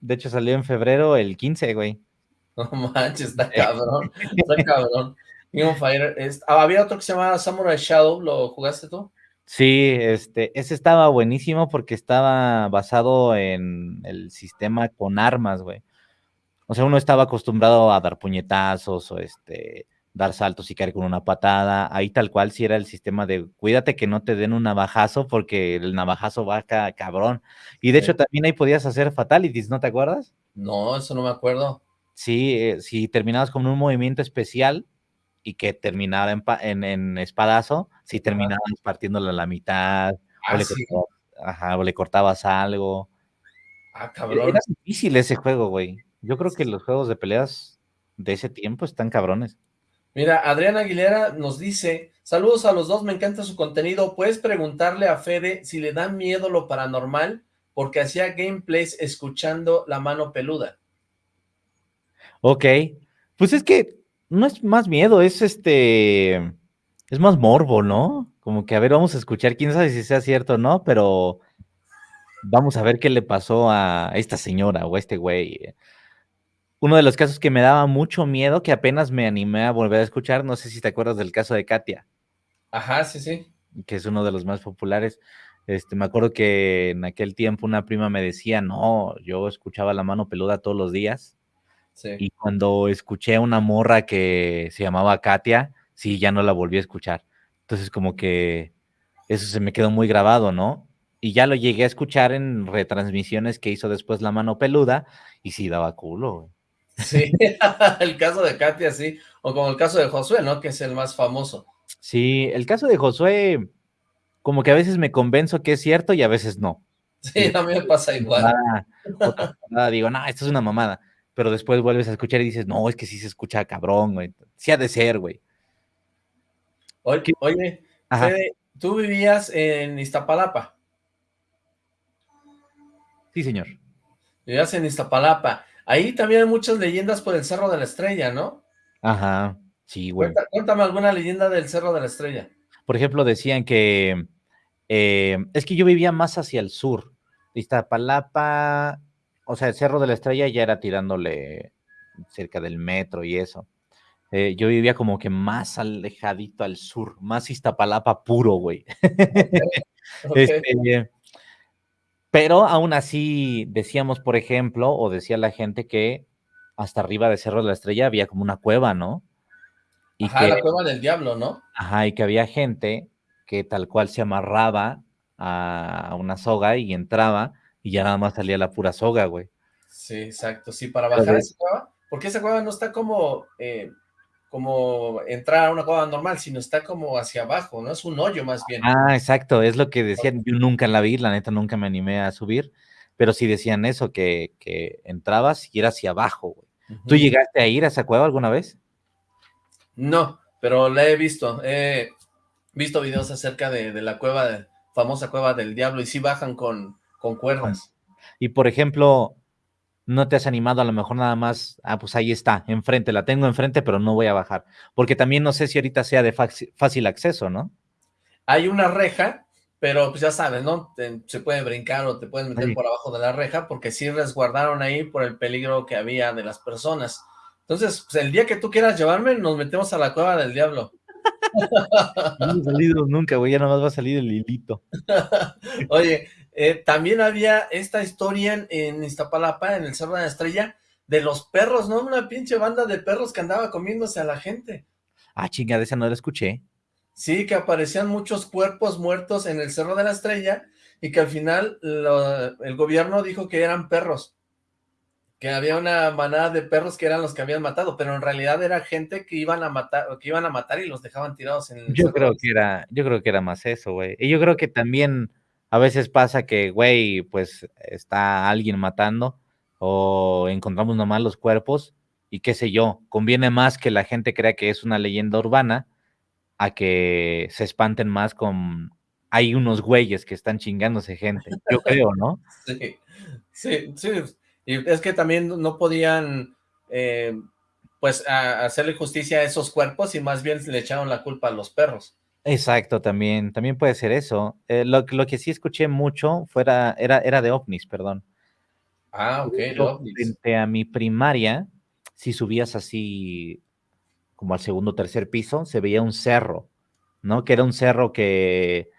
de hecho salió en febrero el 15, güey. No manches, está cabrón. está cabrón. Kino Fighters. Ah, había otro que se llamaba Samurai Shadow, ¿lo jugaste tú? Sí, este, ese estaba buenísimo porque estaba basado en el sistema con armas, güey. O sea, uno estaba acostumbrado a dar puñetazos o este, dar saltos y caer con una patada. Ahí tal cual sí era el sistema de cuídate que no te den un navajazo porque el navajazo va cabrón. Y de hecho también ahí podías hacer fatalities, ¿no te acuerdas? No, eso no me acuerdo. Sí, eh, si terminabas con un movimiento especial, y que terminara en, en, espadazo, si terminabas partiéndolo a la mitad, o, le ajá, o, le cortabas algo. Ah, cabrón. Era difícil ese juego, güey. Yo creo que los juegos de peleas de ese tiempo están cabrones. Mira, Adriana Aguilera nos dice, saludos a los dos, me encanta su contenido, puedes preguntarle a Fede si le da miedo lo paranormal, porque hacía gameplays escuchando la mano peluda. Ok, pues es que no es más miedo, es este, es más morbo, ¿no? Como que, a ver, vamos a escuchar, quién sabe si sea cierto o no, pero vamos a ver qué le pasó a esta señora o a este güey. Uno de los casos que me daba mucho miedo, que apenas me animé a volver a escuchar, no sé si te acuerdas del caso de Katia. Ajá, sí, sí. Que es uno de los más populares. Este, me acuerdo que en aquel tiempo una prima me decía, no, yo escuchaba la mano peluda todos los días. Sí. Y cuando escuché a una morra que se llamaba Katia, sí, ya no la volví a escuchar. Entonces como que eso se me quedó muy grabado, ¿no? Y ya lo llegué a escuchar en retransmisiones que hizo después La Mano Peluda y sí daba culo. Sí, el caso de Katia, sí. O como el caso de Josué, ¿no? Que es el más famoso. Sí, el caso de Josué, como que a veces me convenzo que es cierto y a veces no. Sí, a mí me pasa igual. digo, no, esto es una mamada. Pero después vuelves a escuchar y dices, no, es que sí se escucha cabrón, güey. Sí ha de ser, güey. Oye, oye tú vivías en Iztapalapa. Sí, señor. Vivías en Iztapalapa. Ahí también hay muchas leyendas por el Cerro de la Estrella, ¿no? Ajá, sí, güey. Cuéntame, alguna leyenda del Cerro de la Estrella. Por ejemplo, decían que... Eh, es que yo vivía más hacia el sur. Iztapalapa, o sea, el Cerro de la Estrella ya era tirándole cerca del metro y eso. Eh, yo vivía como que más alejadito al sur, más Iztapalapa puro, güey. Este, pero aún así decíamos, por ejemplo, o decía la gente que hasta arriba de Cerro de la Estrella había como una cueva, ¿no? Y ajá, la cueva del diablo, ¿no? Ajá, y que había gente que tal cual se amarraba a una soga y entraba y ya nada más salía la pura soga, güey. Sí, exacto, sí, para bajar esa cueva, porque esa cueva no está como eh, como entrar a una cueva normal, sino está como hacia abajo, ¿no? Es un hoyo más bien. Ah, exacto, es lo que decían, yo nunca la vi, la neta nunca me animé a subir, pero sí decían eso, que, que entrabas y era hacia abajo, güey. ¿Tú llegaste a ir a esa cueva alguna vez? No, pero la he visto, he visto videos acerca de, la cueva, famosa cueva del diablo, y sí bajan con, con cuerdas. Y por ejemplo, no te has animado a lo mejor nada más, ah, pues ahí está, enfrente, la tengo enfrente, pero no voy a bajar. Porque también no sé si ahorita sea de fácil acceso, ¿no? Hay una reja, pero pues ya sabes, ¿no? se puede brincar o te puedes meter por abajo de la reja, porque sí resguardaron ahí por el peligro que había de las personas. Entonces, pues el día que tú quieras llevarme, nos metemos a la cueva del diablo. no he salido nunca, güey, ya nada más va a salir el hilito. Oye, eh, también había esta historia en, Iztapalapa, en el Cerro de la Estrella, de los perros, ¿no? Una pinche banda de perros que andaba comiéndose a la gente. Ah, chingada, esa no la escuché. Sí, que aparecían muchos cuerpos muertos en el Cerro de la Estrella y que al final el gobierno dijo que eran perros, que había una manada de perros que eran los que habían matado, pero en realidad era gente que iban a matar, que iban a matar y los dejaban tirados en el Yo creo que era, yo creo que era más eso, güey. Y yo creo que también a veces pasa que, güey, pues está alguien matando o encontramos nomás los cuerpos y qué sé yo, conviene más que la gente crea que es una leyenda urbana a que se espanten más con hay unos güeyes que están chingándose gente, yo creo, ¿no? Sí, sí, sí, y es que también no podían, eh, pues, hacerle justicia a esos cuerpos y más bien le echaron la culpa a los perros. Exacto, también, también puede ser eso. Eh, lo, lo, que sí escuché mucho fuera, era, era de ovnis, perdón. Ah, ok, Frente a mi primaria, si subías así como al segundo o tercer piso, se veía un cerro, ¿no? Que era un cerro que,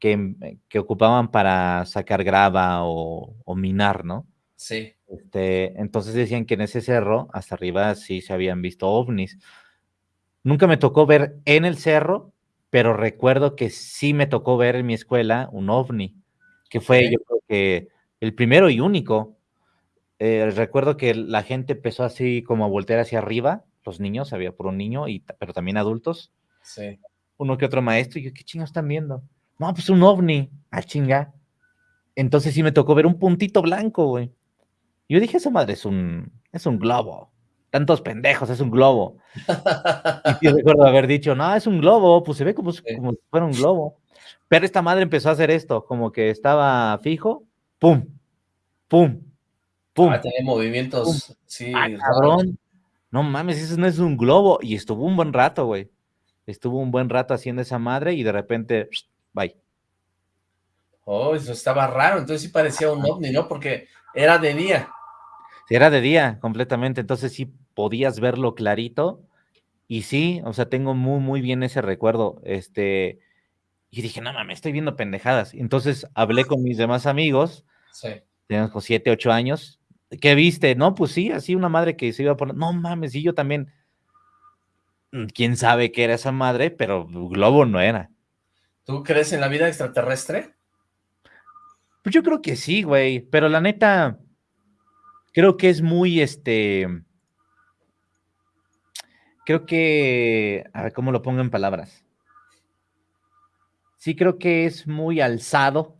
que, que ocupaban para sacar grava o, o, minar, ¿no? Sí. Este, entonces decían que en ese cerro, hasta arriba, sí se habían visto ovnis. Nunca me tocó ver en el cerro, pero recuerdo que sí me tocó ver en mi escuela un ovni, que fue yo creo que el primero y único. Eh, recuerdo que la gente empezó así como a voltear hacia arriba, los niños, había por un niño, y, pero también adultos. Sí. Uno que otro maestro, y yo, ¿qué chingados están viendo? No, pues un ovni, ah, chinga. Entonces sí me tocó ver un puntito blanco, güey. Yo dije, esa madre es un, es un globo tantos pendejos, es un globo. y yo recuerdo haber dicho, no, es un globo, pues se ve como, como si fuera un globo. Pero esta madre empezó a hacer esto, como que estaba fijo, pum, pum, pum. Ah, tenía movimientos, sí. Ah, cabrón. No mames, eso no es un globo. Y estuvo un buen rato, güey. Estuvo un buen rato haciendo esa madre y de repente, bye. Oh, eso estaba raro, entonces sí parecía un ovni, ¿no? Porque era de día. Era de día, completamente, entonces sí podías verlo clarito, y sí, o sea, tengo muy, muy bien ese recuerdo, este, y dije, no mames, estoy viendo pendejadas, entonces hablé con mis demás amigos, sí. teníamos siete, ocho años, ¿qué viste? No, pues sí, así una madre que se iba a poner, no mames, y yo también, mm, quién sabe qué era esa madre, pero globo no era. ¿Tú crees en la vida extraterrestre? Pues yo creo que sí, güey, pero la neta, creo que es muy, este, creo que, a ver, ¿cómo lo pongo en palabras? Sí creo que es muy alzado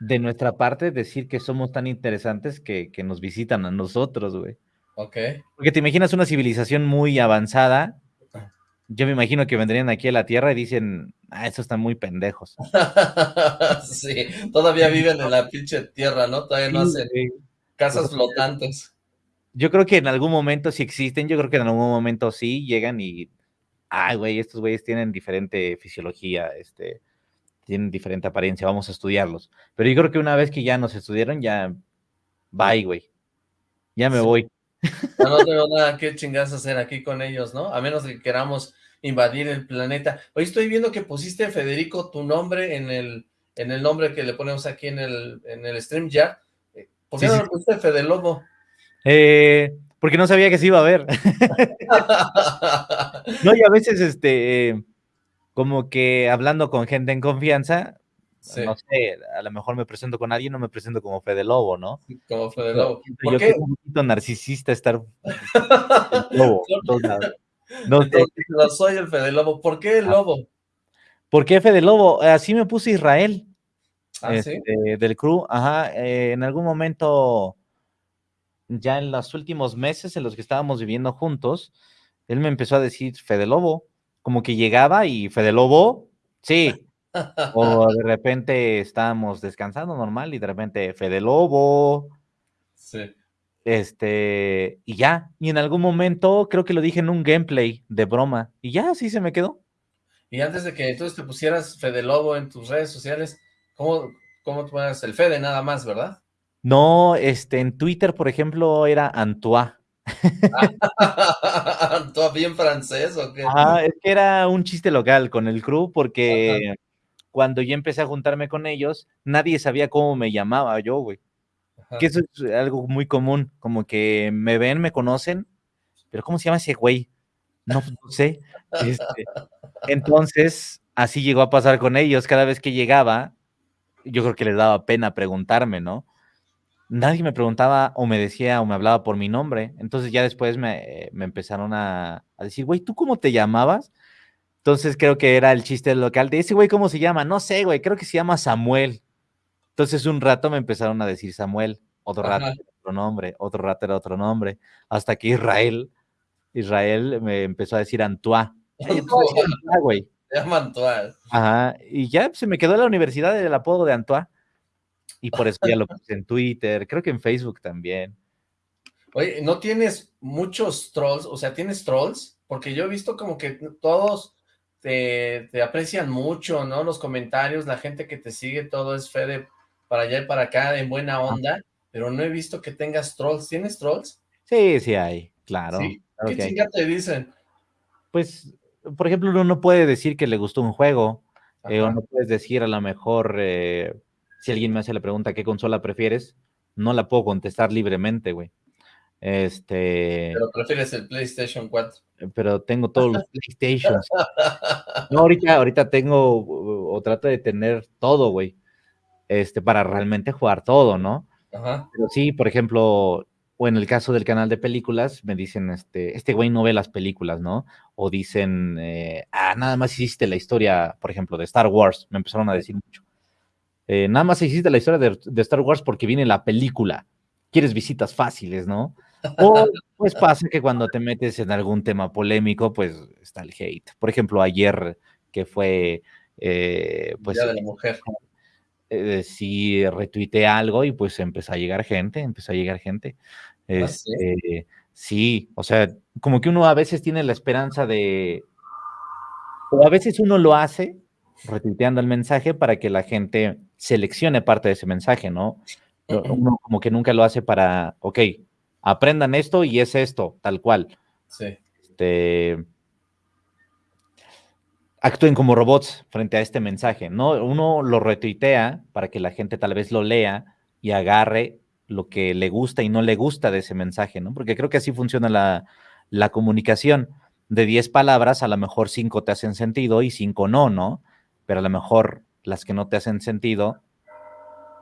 de nuestra parte decir que somos tan interesantes que, que nos visitan a nosotros, güey. Ok. Porque te imaginas una civilización muy avanzada, yo me imagino que vendrían aquí a la Tierra y dicen, ah, estos están muy pendejos. sí, todavía viven en la pinche Tierra, ¿no? Todavía no hacen casas flotantes. Yo creo que en algún momento sí existen, yo creo que en algún momento sí llegan y, ay, güey, estos güeyes tienen diferente fisiología, este, tienen diferente apariencia, vamos a estudiarlos. Pero yo creo que una vez que ya nos estudiaron, ya, bye, güey, ya me voy. No, no tengo nada que chingas hacer aquí con ellos, ¿no? A menos que queramos invadir el planeta. Hoy estoy viendo que pusiste, Federico, tu nombre en el, en el nombre que le ponemos aquí en el, en el stream ya. Eh, ¿Por qué no le pusiste Fede Lobo? Eh, porque no sabía que se iba a ver. no, y a veces, este, como que hablando con gente en confianza, no sé, a lo mejor me presento con alguien, no me presento como Fede Lobo, ¿no? Como Fede Lobo. ¿Por yo qué? un poquito narcisista estar lobo, no, no, soy el Fede Lobo. ¿Por qué el ah. lobo? ¿Por qué Fede Lobo? Así me puse Israel. ¿Ah, este, Del crew, ajá. Eh, en algún momento, ya en los últimos meses en los que estábamos viviendo juntos, él me empezó a decir Fede Lobo. Como que llegaba y Fede Lobo, sí. o de repente estábamos descansando normal y de repente Fede Lobo. Sí. Este, y ya, y en algún momento creo que lo dije en un gameplay de broma, y ya, así se me quedó. Y antes de que entonces te pusieras Fede Lobo en tus redes sociales, ¿cómo, cómo te pones el Fede nada más, verdad? No, este, en Twitter, por ejemplo, era Antoine. ¿Antoine bien francés o qué? Ah, es que era un chiste local con el crew, porque cuando yo empecé a juntarme con ellos, nadie sabía cómo me llamaba yo, güey. Que eso es algo muy común, como que me ven, me conocen, pero ¿cómo se llama ese güey? No, sé. Este, entonces, así llegó a pasar con ellos. Cada vez que llegaba, yo creo que les daba pena preguntarme, ¿no? Nadie me preguntaba o me decía o me hablaba por mi nombre. Entonces ya después me, empezaron a, a decir, güey, ¿tú cómo te llamabas? Entonces creo que era el chiste local de ese güey, ¿cómo se llama? No sé, güey, creo que se llama Samuel. Entonces un rato me empezaron a decir Samuel, otro rato era otro nombre, otro rato era otro nombre, hasta que Israel, Israel me empezó a decir Antoine. güey. Se llama Antoine. Ajá, y ya se me quedó en la universidad el apodo de Antoine. Y por eso ya lo puse en Twitter, creo que en Facebook también. Oye, ¿no tienes muchos trolls? O sea, ¿tienes trolls? Porque yo he visto como que todos te, te aprecian mucho, ¿no? Los comentarios, la gente que te sigue, todo es fe para allá y para acá en buena onda, pero no he visto que tengas trolls. ¿Tienes trolls? Sí, sí hay, claro. ¿Qué chingada te dicen? Pues, por ejemplo, uno no puede decir que le gustó un juego, eh, o no puedes decir a lo mejor, eh, si alguien me hace la pregunta, ¿qué consola prefieres? No la puedo contestar libremente, güey. Este... Pero prefieres el PlayStation 4. Pero tengo todos los PlayStations. No, ahorita, ahorita tengo, o trato de tener todo, güey este, para realmente jugar todo, ¿no? Ajá. Pero sí, por ejemplo, o en el caso del canal de películas, me dicen, este, este güey no ve las películas, ¿no? O dicen, eh, ah, nada más hiciste la historia, por ejemplo, de Star Wars, me empezaron a decir mucho. Eh, nada más hiciste la historia de, Star Wars porque viene la película. Quieres visitas fáciles, ¿no? O pues pasa que cuando te metes en algún tema polémico, pues está el hate. Por ejemplo, ayer que fue, eh, pues... de la mujer eh, si retuiteé algo y pues empezó a llegar gente, empezó a llegar gente. ¿Ah, sí? Este, sí, o sea, como que uno a veces tiene la esperanza de, o a veces uno lo hace retuiteando el mensaje para que la gente seleccione parte de ese mensaje, ¿no? Uno como que nunca lo hace para, ok, aprendan esto y es esto, tal cual. Sí. Este, actúen como robots frente a este mensaje, ¿no? Uno lo retuitea para que la gente tal vez lo lea y agarre lo que le gusta y no le gusta de ese mensaje, ¿no? Porque creo que así funciona la, la comunicación. De 10 palabras, a lo mejor 5 te hacen sentido y 5 no, ¿no? Pero a lo mejor las que no te hacen sentido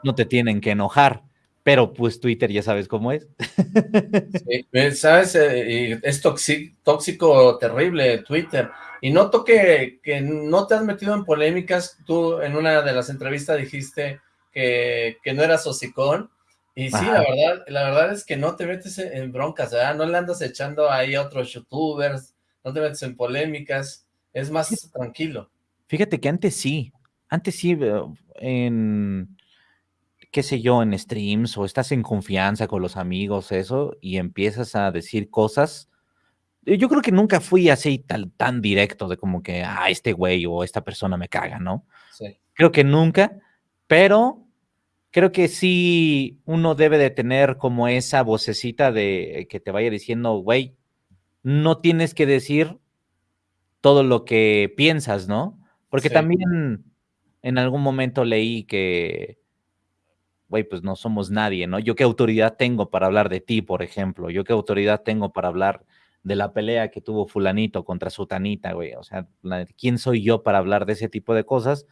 no te tienen que enojar. Pero pues Twitter ya sabes cómo es. Sí, pues, sabes, eh, es tóxico, tóxico terrible Twitter. Y noto que, que no te has metido en polémicas. Tú en una de las entrevistas dijiste que, que no eras hocicón. Y sí, la verdad, la verdad es que no te metes en, broncas, ¿verdad? No le andas echando ahí a otros youtubers, no te metes en polémicas, es más tranquilo. Fíjate que antes sí, antes sí, eh, en, qué sé yo, en streams o estás en confianza con los amigos, eso, y empiezas a decir cosas. Yo creo que nunca fui así tan, tan directo de como que, ah, este güey o esta persona me caga, ¿no? Sí. Creo que nunca, pero creo que sí uno debe de tener como esa vocecita de que te vaya diciendo, güey, no tienes que decir todo lo que piensas, ¿no? Porque también en algún momento leí que, güey, pues no somos nadie, ¿no? Yo qué autoridad tengo para hablar de ti, por ejemplo, yo qué autoridad tengo para hablar de la pelea que tuvo fulanito contra sutanita, güey, o sea, ¿quién soy yo para hablar de ese tipo de cosas?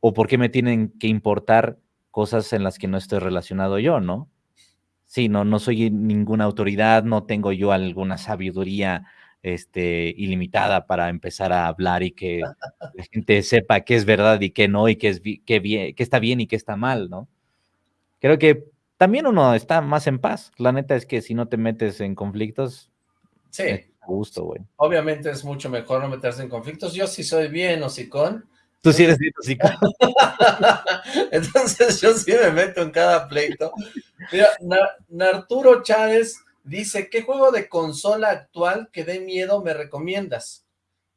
¿O por qué me tienen que importar cosas en las que no estoy relacionado yo, ¿no? Sí, no, no soy ninguna autoridad, no tengo yo alguna sabiduría este, ilimitada para empezar a hablar y que la gente sepa qué es verdad y qué no, y qué, es, qué, bien, qué está bien y qué está mal, ¿no? Creo que también uno está más en paz. La neta es que si no te metes en conflictos, sí. a gusto, güey. Obviamente es mucho mejor no meterse en conflictos. Yo sí soy bien hocicón, Tú sí eres bien Entonces yo sí me meto en cada pleito. Mira, Narturo Chávez dice, ¿qué juego de consola actual que dé miedo me recomiendas?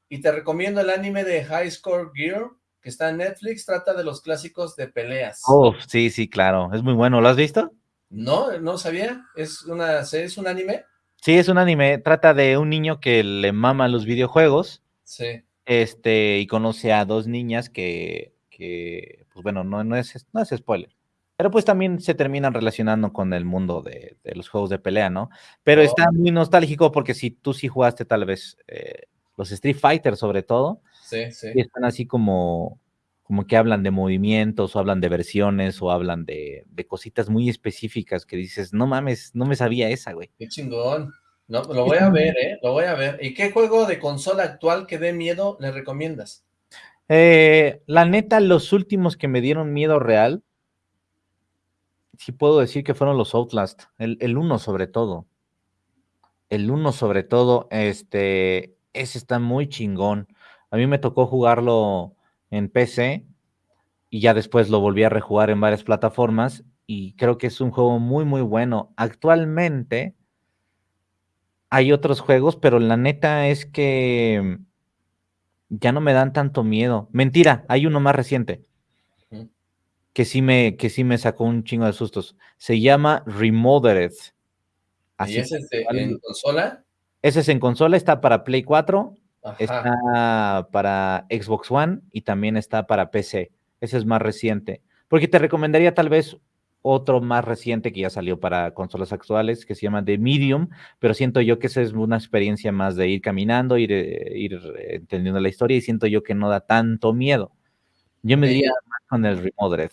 Y te recomiendo el anime de High Score Gear, que está en Netflix, trata de los clásicos de peleas. Oh, sí, sí, claro, es muy bueno, ¿lo has visto? No, no sabía, ¿es, una, ¿es un anime? Sí, es un anime, trata de un niño que le mama los videojuegos. Sí este, y conoce a dos niñas que, que pues bueno, no, no, es, no es spoiler. Pero pues también se terminan relacionando con el mundo de, los juegos de pelea, ¿no? Pero oh. está muy nostálgico porque si tú sí jugaste tal vez eh, los Street Fighter sobre todo, sí, sí. Y están así como, como que hablan de movimientos o hablan de versiones o hablan de, de cositas muy específicas que dices, no mames, no me sabía esa, güey. Qué chingón. No, lo voy a ver, ¿eh? Lo voy a ver. ¿Y qué juego de consola actual que dé miedo le recomiendas? Eh, la neta, los últimos que me dieron miedo real, sí puedo decir que fueron los Outlast, el, uno sobre todo. El uno sobre todo, este, ese está muy chingón. A mí me tocó jugarlo en PC y ya después lo volví a rejugar en varias plataformas y creo que es un juego muy, muy bueno. Actualmente, hay otros juegos, pero la neta es que ya no me dan tanto miedo. Mentira, hay uno más reciente que sí me, que sí me sacó un chingo de sustos. Se llama Remothered. ¿Y ese es en consola? Ese es en consola, está para Play 4, está para Xbox One y también está para PC. Ese es más reciente. Porque te recomendaría tal vez otro más reciente que ya salió para consolas actuales, que se llama The Medium, pero siento yo que esa es una experiencia más de ir caminando, ir, eh, ir entendiendo la historia, y siento yo que no da tanto miedo. Yo me diría más con el Remodered.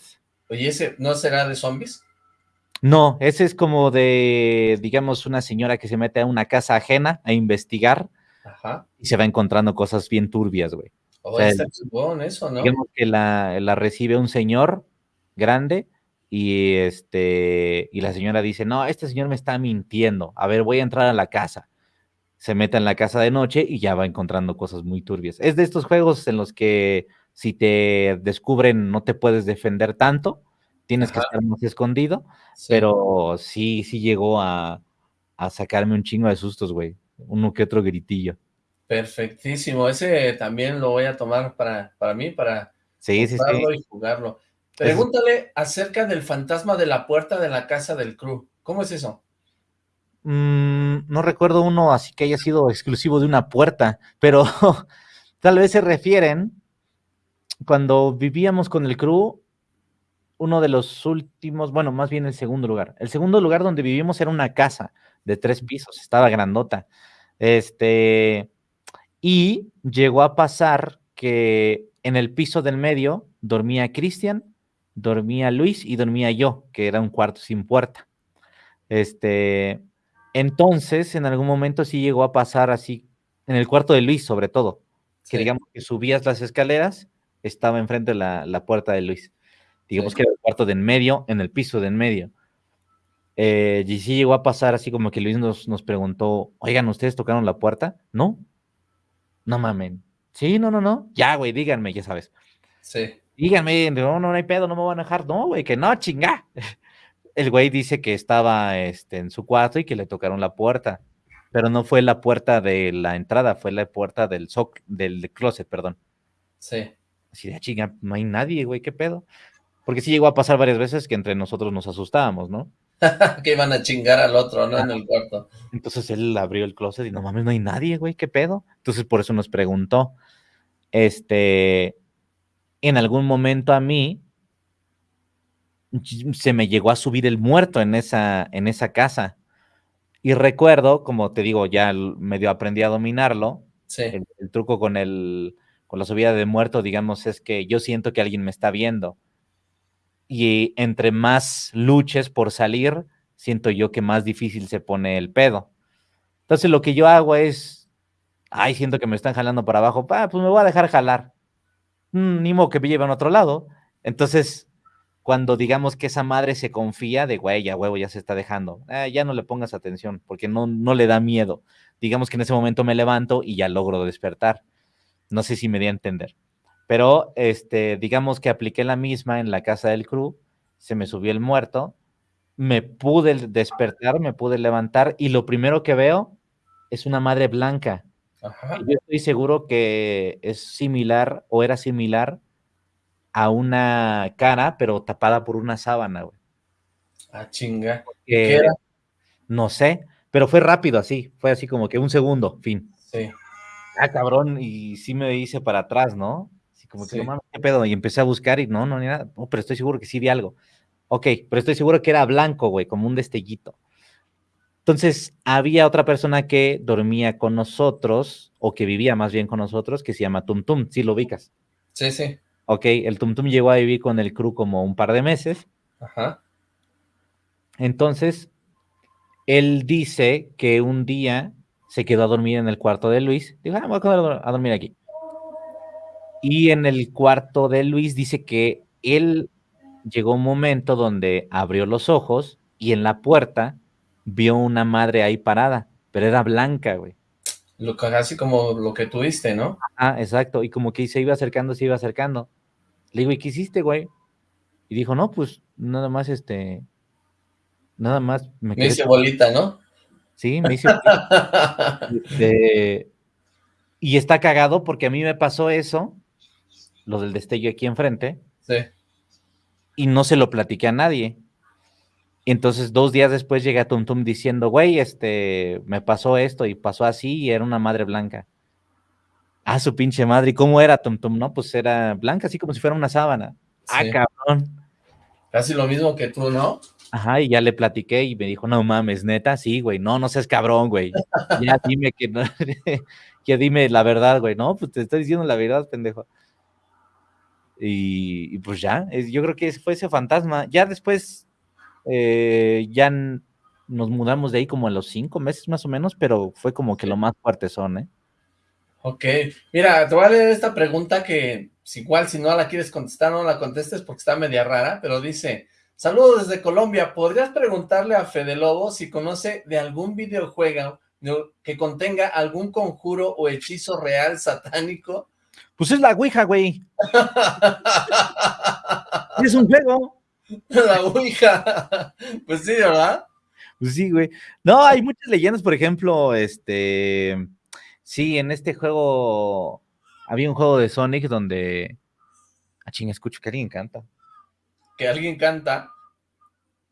Oye, ¿ese no será de zombies? No, ese es como de, digamos, una señora que se mete a una casa ajena a investigar y se va encontrando cosas bien turbias, güey. Oh, está eso, ¿no? Digamos que la, la recibe un señor grande y este y la señora dice, "No, este señor me está mintiendo. A ver, voy a entrar a la casa." Se mete en la casa de noche y ya va encontrando cosas muy turbias. Es de estos juegos en los que si te descubren no te puedes defender tanto, tienes que estar más escondido, pero sí, sí llegó a, a sacarme un chingo de sustos, güey. Uno que otro gritillo. Perfectísimo. Ese también lo voy a tomar para, para mí, para sí, sí, sí. y jugarlo. Pregúntale acerca del fantasma de la puerta de la casa del crew. ¿Cómo es eso? Mm, no recuerdo uno así que haya sido exclusivo de una puerta, pero tal vez se refieren cuando vivíamos con el crew, uno de los últimos, bueno, más bien el segundo lugar. El segundo lugar donde vivimos era una casa de tres pisos, estaba grandota. Este, y llegó a pasar que en el piso del medio dormía Cristian, dormía Luis y dormía yo, que era un cuarto sin puerta. Este, entonces, en algún momento sí llegó a pasar así, en el cuarto de Luis sobre todo, que digamos que subías las escaleras, estaba enfrente de la, puerta de Luis. Digamos que era el cuarto de en medio, en el piso de en medio. Eh, y sí llegó a pasar así como que Luis nos, nos preguntó, oigan, ¿ustedes tocaron la puerta? No, no mamen. Sí, no, no, no. Ya, güey, díganme, ya sabes. Sí. Díganme, no, no, no hay pedo, no me van a dejar. No, güey, que no, chinga. El güey dice que estaba este, en su cuarto y que le tocaron la puerta. Pero no fue la puerta de la entrada, fue la puerta del soc del closet, perdón. Sí. Así de ah, chinga, no hay nadie, güey, qué pedo. Porque sí llegó a pasar varias veces que entre nosotros nos asustábamos, ¿no? que iban a chingar al otro, ¿no? En el cuarto. Entonces él abrió el closet y no mames, no hay nadie, güey, ¿qué pedo? Entonces por eso nos preguntó, este, en algún momento a mí se me llegó a subir el muerto en esa, en esa casa. Y recuerdo, como te digo, ya medio aprendí a dominarlo. Sí. El, truco con el, con la subida de muerto, digamos, es que yo siento que alguien me está viendo y entre más luches por salir, siento yo que más difícil se pone el pedo. Entonces lo que yo hago es, ay, siento que me están jalando para abajo, ah, pues me voy a dejar jalar. Mm, ni modo que me lleven a otro lado. Entonces, cuando digamos que esa madre se confía de, güey, ya huevo, ya se está dejando, ah, ya no le pongas atención, porque no, no le da miedo. Digamos que en ese momento me levanto y ya logro despertar. No sé si me di a entender. Pero, este, digamos que apliqué la misma en la casa del crew, se me subió el muerto, me pude despertar, me pude levantar y lo primero que veo es una madre blanca. Yo estoy seguro que es similar o era similar a una cara, pero tapada por una sábana, güey. Ah, chinga. ¿Qué era? No sé, pero fue rápido así, fue así como que un segundo, fin. Sí. Ah, cabrón, y sí me hice para atrás, ¿no? como que, ¿qué pedo? Y empecé a buscar y no, no, ni nada. Oh, pero estoy seguro que sí vi algo. Ok, pero estoy seguro que era blanco, güey, como un destellito. Entonces, había otra persona que dormía con nosotros, o que vivía más bien con nosotros, que se llama Tum Tum, ¿sí lo ubicas? Sí, sí. Ok, el Tum Tum llegó a vivir con el crew como un par de meses. Ajá. Entonces, él dice que un día se quedó a dormir en el cuarto de Luis. Dijo, ah, voy a dormir aquí. Y en el cuarto de Luis dice que él llegó un momento donde abrió los ojos y en la puerta vio una madre ahí parada, pero era blanca, güey. Lo, casi como lo que tuviste, ¿no? Ah, exacto, y como que se iba acercando, se iba acercando. Le digo, ¿y qué hiciste, güey? Y dijo, no, pues nada más este, nada más me, me hice bolita, ¿no? Sí, me hice. Este, y está cagado porque a mí me pasó eso lo del destello aquí enfrente. Sí. Y no se lo platiqué a nadie. Y entonces dos días después llegué a Tum Tum diciendo, güey, este, me pasó esto y pasó así y era una madre blanca. Ah, su pinche madre. ¿Y cómo era Tum Tum? No, pues era blanca, así como si fuera una sábana. Ah, cabrón. Casi lo mismo que tú, ¿no? Ajá, y ya le platiqué y me dijo, no mames, neta, sí, güey, no, no seas cabrón, güey. Ya dime que no, ya dime la verdad, güey. No, pues te estoy diciendo la verdad, pendejo. Y, pues ya, yo creo que fue ese fantasma. Ya después, eh, ya nos mudamos de ahí como a los cinco meses más o menos, pero fue como que lo más fuerte son, ¿eh? Ok, mira, te voy a leer esta pregunta que igual si no la quieres contestar, no la contestes porque está media rara, pero dice, saludos desde Colombia, ¿podrías preguntarle a Fede Lobo si conoce de algún videojuego que contenga algún conjuro o hechizo real satánico pues es la Ouija, güey. es un juego. La Ouija. Pues sí, ¿verdad? Pues sí, güey. No, hay muchas leyendas, por ejemplo, este... Sí, en este juego había un juego de Sonic donde... Ah, ching, escucho que alguien canta. Que alguien canta.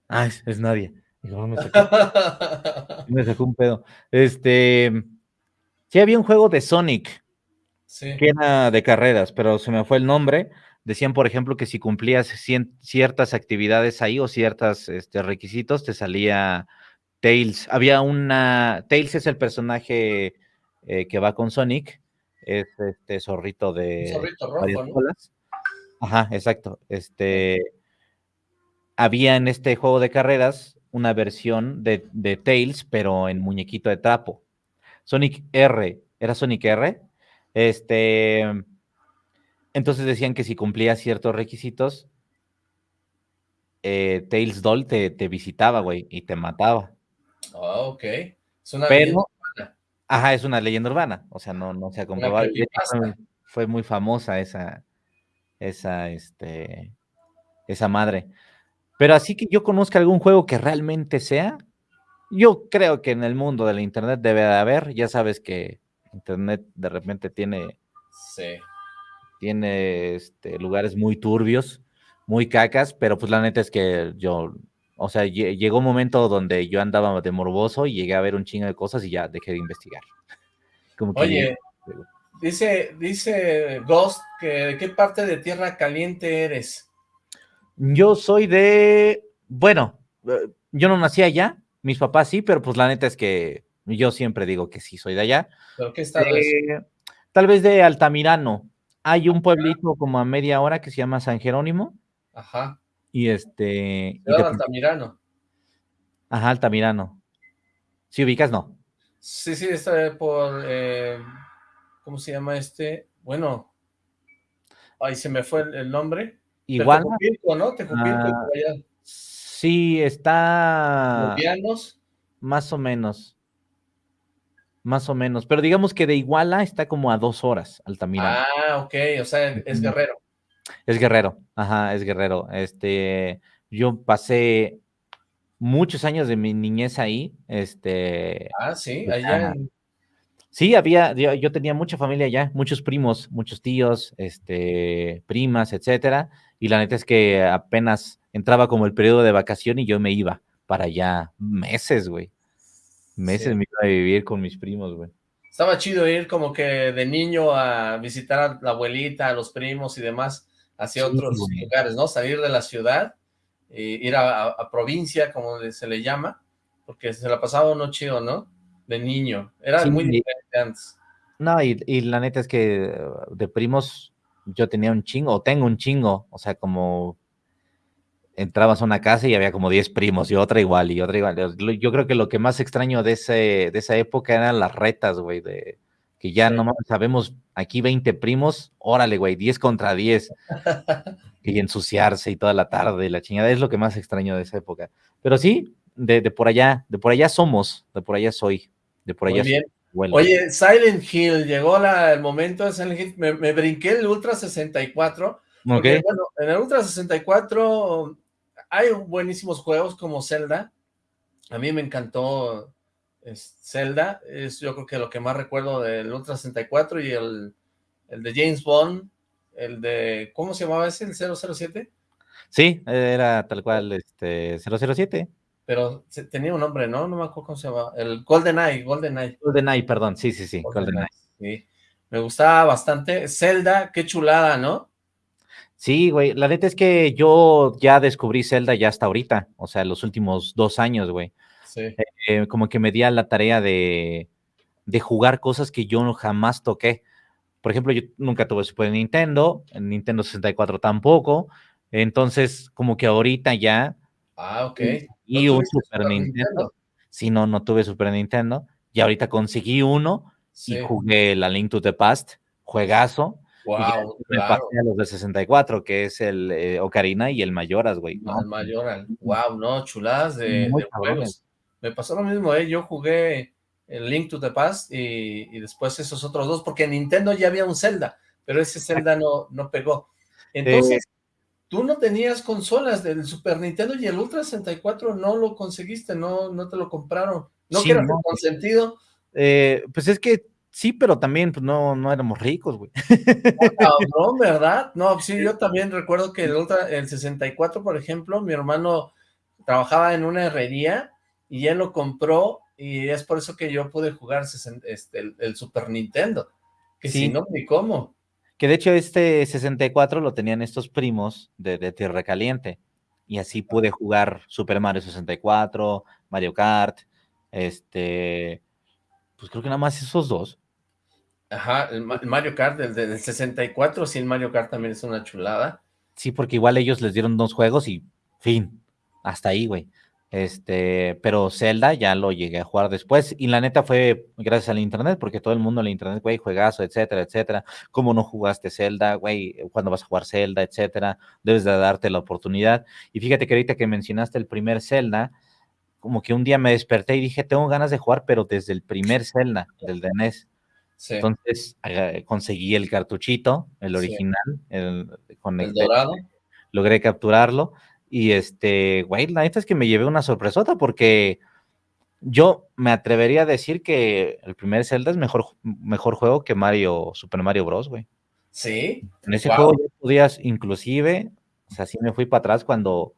Ah, es, nadie. me, sacó, un pedo. Este, sí había un juego de Sonic, que era de carreras, pero se me fue el nombre. Decían, por ejemplo, que si cumplías ciertas actividades ahí o ciertos este, requisitos, te salía Tails. Había una... Tails es el personaje eh, que va con Sonic, es este zorrito de zorrito rojo, Ajá, exacto. Este había en este juego de carreras una versión de, de, Tails, pero en muñequito de trapo. Sonic R, ¿era Sonic R? Este, entonces decían que si cumplía ciertos requisitos, eh, Tails Doll te, visitaba, güey, y te mataba. Ah, ok. Es una Ajá, es una leyenda urbana, o sea, no, no se ha comprobado. Fue, muy famosa esa, esa, este, esa madre. Pero así que yo conozca algún juego que realmente sea, yo creo que en el mundo del internet debe de haber, ya sabes que internet de repente tiene, sí. tiene este, lugares muy turbios, muy cacas, pero pues la neta es que yo o sea, llegó un momento donde yo andaba de morboso y llegué a ver un chingo de cosas y ya dejé de investigar. Oye, dice, dice Ghost que qué parte de Tierra Caliente eres. Yo soy de, bueno, eh, yo no nací allá, mis papás sí, pero pues la neta es que yo siempre digo que sí soy de allá. ¿Pero qué estado eh, Tal vez de Altamirano. Hay un pueblito como a media hora que se llama San Jerónimo. Ajá. Y este... Y Altamirano. Ajá, Altamirano. Si ubicas, no. Sí, sí, está por... Eh, ¿Cómo se llama este? Bueno... Ay, se me fue el, nombre. Igual. Tejupilco, ¿no? Tejupilco, ah, allá. Sí, está... ¿Los Más o menos. Más o menos. Pero digamos que de Iguala está como a dos horas, Altamirano. Ah, ok. O sea, es Guerrero. Es guerrero, ajá, es guerrero. Este, yo pasé muchos años de mi niñez ahí, este. Ah, sí, allá Sí, había, yo, tenía mucha familia allá, muchos primos, muchos tíos, este, primas, etcétera, y la neta es que apenas entraba como el periodo de vacación y yo me iba para allá meses, güey. Meses me iba a vivir con mis primos, güey. Estaba chido ir como que de niño a visitar a la abuelita, a los primos y demás hacia otros lugares, ¿no? Salir de la ciudad, e ir a, provincia, como se le llama, porque se la pasaba uno chido, ¿no? De niño. Era muy diferente antes. No, y, la neta es que de primos yo tenía un chingo, o tengo un chingo, o sea, como entrabas a una casa y había como 10 primos y otra igual y otra igual. Yo creo que lo que más extraño de, ese, de esa época eran las retas, güey, de que ya no sabemos aquí 20 primos, órale, güey, 10 contra 10. y ensuciarse y toda la tarde, la chingada, es lo que más extraño de esa época. Pero sí, de, por allá, de por allá somos, de por allá soy, de por allá bien. Oye, Silent Hill, llegó el momento de Silent Hill, me, brinqué el Ultra 64, porque, bueno, en el Ultra 64 hay buenísimos juegos como Zelda, a mí me encantó es Zelda, es yo creo que lo que más recuerdo del Ultra 64 y el, el de James Bond, el de, ¿cómo se llamaba ese? ¿El 007? Sí, era tal cual, este, 007. Pero tenía un nombre, ¿no? No me acuerdo cómo se llamaba. El GoldenEye, GoldenEye. GoldenEye, perdón, sí, sí, sí, GoldenEye. sí, me gustaba bastante. Zelda, qué chulada, ¿no? Sí, güey, la neta es que yo ya descubrí Zelda ya hasta ahorita, o sea, los últimos dos años, güey. Eh, como que me di a la tarea de, jugar cosas que yo jamás toqué. Por ejemplo, yo nunca tuve Super Nintendo, Nintendo 64 tampoco, entonces como que ahorita ya... Ah, ok. Y un Super, Nintendo. Si no, no tuve Super Nintendo, y ahorita conseguí uno y jugué la Link to the Past, juegazo. Wow, me pasé a los de 64, que es el eh, Ocarina y el Mayoras, güey. El Mayoras, wow, no, chuladas de, de juegos. Me pasó lo mismo, ¿eh? Yo jugué el Link to the Past y, después esos otros dos, porque en Nintendo ya había un Zelda, pero ese Zelda no, no pegó. Entonces, tú no tenías consolas del Super Nintendo y el Ultra 64 no lo conseguiste, no, no te lo compraron. ¿No que era consentido? Eh, pues es que Sí, pero también pues, no, no éramos ricos, güey. No, ¿verdad? No, sí, yo también recuerdo que el, el 64, por ejemplo, mi hermano trabajaba en una herrería y él lo compró y es por eso que yo pude jugar este, el, Super Nintendo, que si no, ni cómo. Que de hecho este 64 lo tenían estos primos de, de Tierra Caliente y así pude jugar Super Mario 64, Mario Kart, este, pues creo que nada más esos dos. Ajá, el Mario Kart, el del 64, sí, el Mario Kart también es una chulada. Sí, porque igual ellos les dieron dos juegos y fin, hasta ahí, güey. Este, pero Zelda ya lo llegué a jugar después y la neta fue gracias al internet, porque todo el mundo en el internet, güey, juegazo, etcétera, etcétera. ¿Cómo no jugaste Zelda, güey? ¿Cuándo vas a jugar Zelda, etcétera? Debes de darte la oportunidad. Y fíjate que ahorita que mencionaste el primer Zelda, como que un día me desperté y dije, tengo ganas de jugar, pero desde el primer Zelda, del de NES. Entonces conseguí el cartuchito, el original, el, el dorado. Logré capturarlo y este, güey, la neta es que me llevé una sorpresota porque yo me atrevería a decir que el primer Zelda es mejor, mejor juego que Mario, Super Mario Bros, güey. Sí. En ese juego ya podías, inclusive, o sea, sí me fui para atrás cuando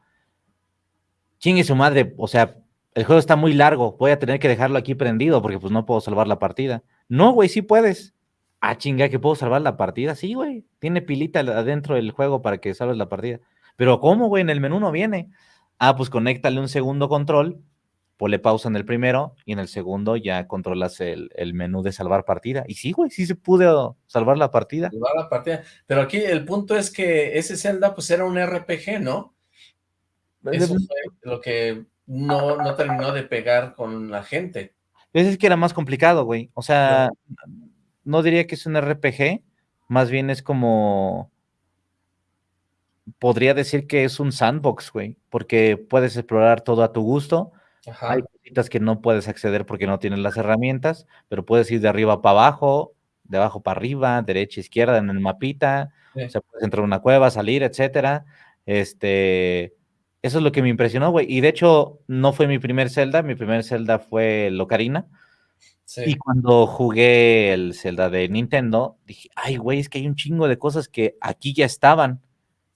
chingue su madre, o sea, el juego está muy largo, voy a tener que dejarlo aquí prendido porque pues no puedo salvar la partida. No, güey, sí puedes. Ah, chinga, que puedo salvar la partida. Sí, güey, tiene pilita adentro del juego para que salves la partida. Pero ¿cómo, güey? En el menú no viene. Ah, pues conéctale un segundo control, ponle pausa en el primero y en el segundo ya controlas el, menú de salvar partida. Y sí, güey, sí se pudo salvar la partida. Salvar la partida. Pero aquí el punto es que ese Zelda pues era un RPG, ¿no? Eso fue lo que no, no terminó de pegar con la gente. Es que era más complicado, güey. O sea, no diría que es un RPG, más bien es como podría decir que es un sandbox, güey, porque puedes explorar todo a tu gusto. Hay cositas que no puedes acceder porque no tienes las herramientas, pero puedes ir de arriba para abajo, de abajo para arriba, derecha, izquierda en el mapita, o sea, puedes entrar a una cueva, salir, etcétera. Este, eso es lo que me impresionó, güey. Y de hecho, no fue mi primer Zelda, mi primer Zelda fue Locarina. Sí. Y cuando jugué el Zelda de Nintendo, dije, ay, güey, es que hay un chingo de cosas que aquí ya estaban.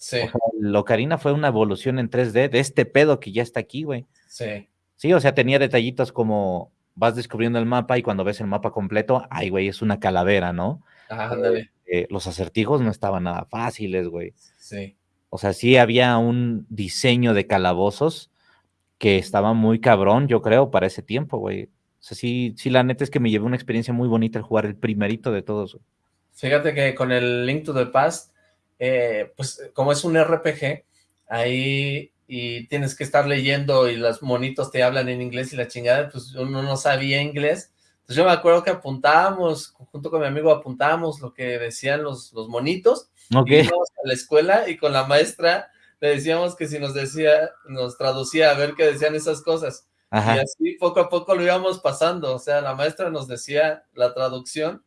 Sí. O sea, Locarina fue una evolución en 3D de este pedo que ya está aquí, güey. Sí. Sí, o sea, tenía detallitos como vas descubriendo el mapa y cuando ves el mapa completo, ay, güey, es una calavera, ¿no? Ajá, ándale. Eh, los acertijos no estaban nada fáciles, güey. Sí. O sea, sí había un diseño de calabozos que estaba muy cabrón, yo creo, para ese tiempo, güey. O sea, sí, sí, la neta es que me llevé una experiencia muy bonita al jugar el primerito de todos. Fíjate que con el Link to the Past eh, pues como es un RPG, ahí y tienes que estar leyendo y los monitos te hablan en inglés y la chingada, pues uno no sabía inglés. Entonces yo me acuerdo que apuntábamos, junto con mi amigo apuntábamos lo que decían los, los monitos. Okay. íbamos a la escuela y con la maestra le decíamos que si nos decía, nos traducía a ver qué decían esas cosas. Y así poco a poco lo íbamos pasando, o sea, la maestra nos decía la traducción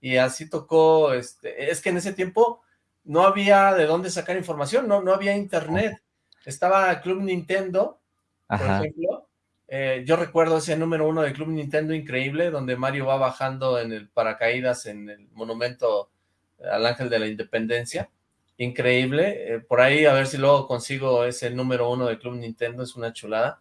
y así tocó, este, es que en ese tiempo no había de dónde sacar información, no, no había internet. Estaba Club Nintendo, por ejemplo. Eh, yo recuerdo ese número uno de Club Nintendo increíble, donde Mario va bajando en el paracaídas en el monumento al Ángel de la Independencia. Increíble. Eh, por ahí a ver si luego consigo ese número uno de Club Nintendo, es una chulada.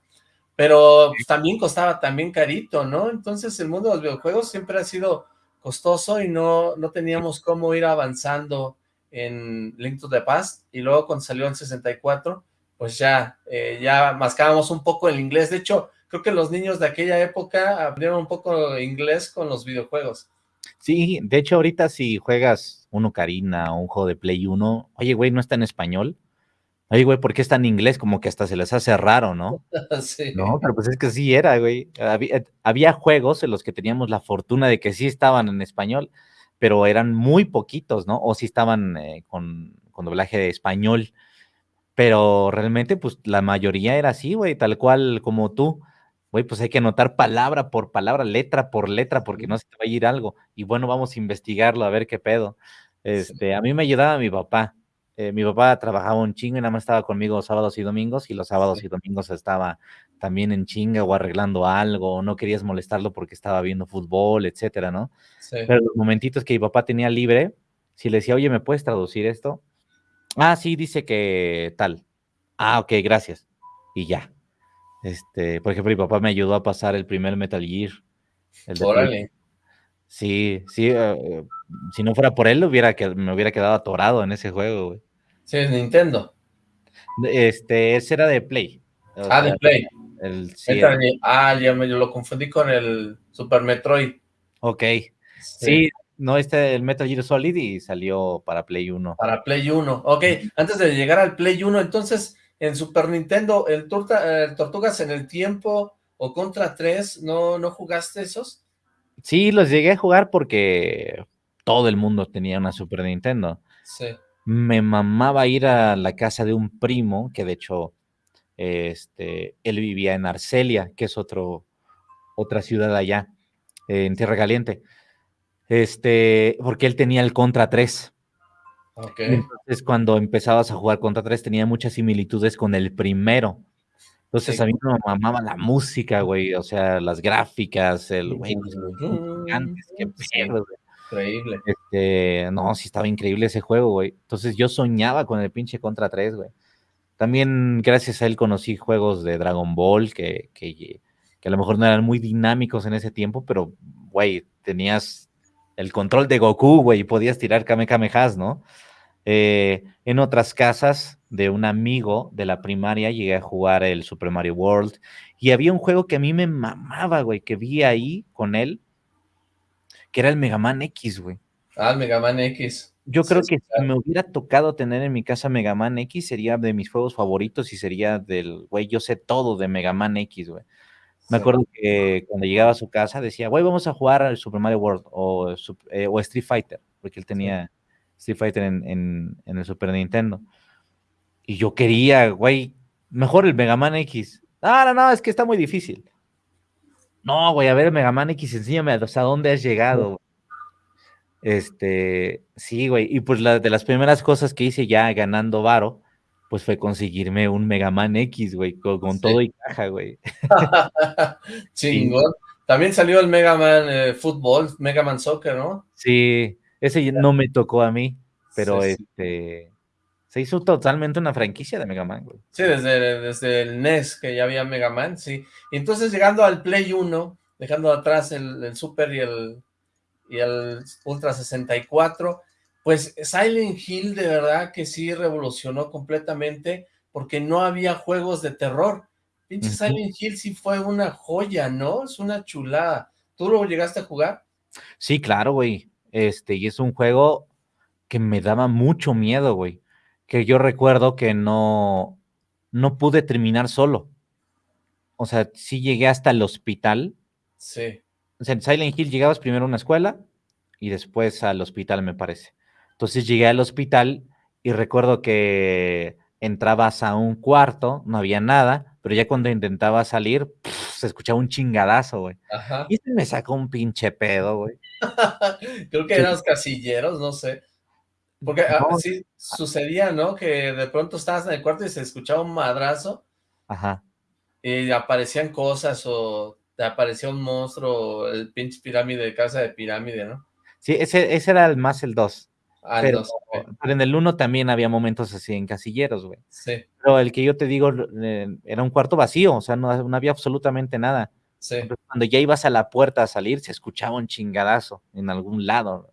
Pero pues, también costaba también carito, ¿no? Entonces el mundo de los videojuegos siempre ha sido costoso y no, no teníamos cómo ir avanzando en Link to the Past, y luego cuando salió en 64, pues ya, eh, ya mascábamos un poco el inglés. De hecho, creo que los niños de aquella época aprendieron un poco inglés con los videojuegos. Sí, de hecho ahorita si juegas un Ocarina o un juego de Play 1, oye, güey, ¿no está en español? Oye, güey, ¿por qué está en inglés? Como que hasta se les hace raro, ¿no? sí. No, pero pues es que sí era, güey. Había, había, juegos en los que teníamos la fortuna de que sí estaban en español pero eran muy poquitos, ¿no? O si estaban eh, con, con, doblaje de español, pero realmente, pues la mayoría era así, güey, tal cual como tú. Güey, pues hay que anotar palabra por palabra, letra por letra, porque no se te va a ir algo. Y bueno, vamos a investigarlo, a ver qué pedo. Este, a mí me ayudaba mi papá. Eh, mi papá trabajaba un chingo y nada más estaba conmigo sábados y domingos, y los sábados y domingos estaba también en chinga o arreglando algo, o no querías molestarlo porque estaba viendo fútbol, etcétera, ¿no? Sí. Pero los momentitos que mi papá tenía libre, si le decía, oye, ¿me puedes traducir esto? Ah, sí, dice que tal. Ah, ok, gracias. Y ya. Este, por ejemplo, mi papá me ayudó a pasar el primer Metal Gear. El de Play. Órale. Sí, sí, eh, si no fuera por él, hubiera que, me hubiera quedado atorado en ese juego, güey. Sí, es Nintendo. Este, ese era de Play. o Ah, sea, de Play. el, sí, Metal el- Gear. ah, ya me yo lo confundí con el Super Metroid. ok. Sí, no, este, el Metal Gear Solid y salió para Play 1. Para Play 1. Ok, antes de llegar al Play 1, entonces, en Super Nintendo, el, Turta- el Tortugas en el Tiempo o Contra 3, ¿no, ¿no jugaste esos? Sí, los llegué a jugar porque todo el mundo tenía una Super Nintendo. Sí. Me mamaba ir a la casa de un primo, que de hecho, este, él vivía en Arcelia, que es otro, otra ciudad allá, en Tierra Caliente. Este, porque él tenía el Contra 3. Ok. Y Entonces, cuando empezabas a jugar Contra 3, tenía muchas similitudes con el primero. Entonces, Sí. a mí me mamaba la música, güey, o sea, las gráficas, el, güey, los gigantes, qué pedo, güey. Increíble. Este, no, sí estaba increíble ese juego, güey. Entonces, yo soñaba con el pinche Contra 3, güey. También, gracias a él, conocí juegos de Dragon Ball que, que, que a lo mejor no eran muy dinámicos en ese tiempo, pero, güey, tenías el control de Goku, güey, y podías tirar Kamehamehas, ¿no? Eh, en otras casas de un amigo de la primaria llegué a jugar el Super Mario World y había un juego que a mí me mamaba, güey, que vi ahí con él, que era el Mega Man X, güey. Ah, el Mega Man X. Yo creo sí, que si me hubiera tocado tener en mi casa Mega Man X, sería de mis juegos favoritos y sería del, güey, yo sé todo de Mega Man X, güey. Me Sí. acuerdo que cuando llegaba a su casa decía, güey, vamos a jugar al Super Mario World o, eh, o Street Fighter, porque él tenía Street Fighter en, en- en el Super Nintendo. Y yo quería, güey, mejor el Mega Man X. Ah, no, no, es que está muy difícil. No, güey, a ver, Mega Man X, enséñame hasta dónde has llegado. güey. Este, sí, güey, y pues la, de las primeras cosas que hice ya ganando varo, pues fue conseguirme un Mega Man X, güey, con, con Sí. todo y caja, güey. Chingón. También salió el Mega Man eh, Fútbol, Mega Man Soccer, ¿no? Sí, ese no me tocó a mí, pero sí. este se hizo totalmente una franquicia de Mega Man, güey. Sí, desde, desde el NES que ya había Mega Man, sí. Y entonces llegando al Play 1, dejando atrás el, el Super y el, y el Ultra 64, pues Silent Hill de verdad que sí revolucionó completamente porque no había juegos de terror. Pinche. Silent Hill sí fue una joya, ¿no? Es una chulada. ¿Tú lo llegaste a jugar? Sí, claro, güey. Este, y es un juego que me daba mucho miedo, güey. Que yo recuerdo que no, no pude terminar solo. O sea, sí llegué hasta el hospital. Sí. O sea, en Silent Hill llegabas primero a una escuela y después al hospital, me parece. Entonces llegué al hospital y recuerdo que entrabas a un cuarto, no había nada, pero ya cuando intentaba salir, se escuchaba un chingadazo, güey. Ajá. Y este me sacó un pinche pedo, güey. Creo que eran los casilleros, no sé. Porque ah, No. sí sucedía, ¿no? Que de pronto estabas en el cuarto y se escuchaba un madrazo Ajá. y aparecían cosas o te aparecía un monstruo, el pinche pirámide de casa de pirámide, ¿no? Sí, ese, ese era el más el 2. Ah, pero, no sé. pero en el 1 también había momentos así en casilleros, güey. Sí, Pero el que yo te digo eh, era un cuarto vacío, o sea, no, no había absolutamente nada. sí. Cuando ya ibas a la puerta a salir, se escuchaba un chingadazo en algún lado.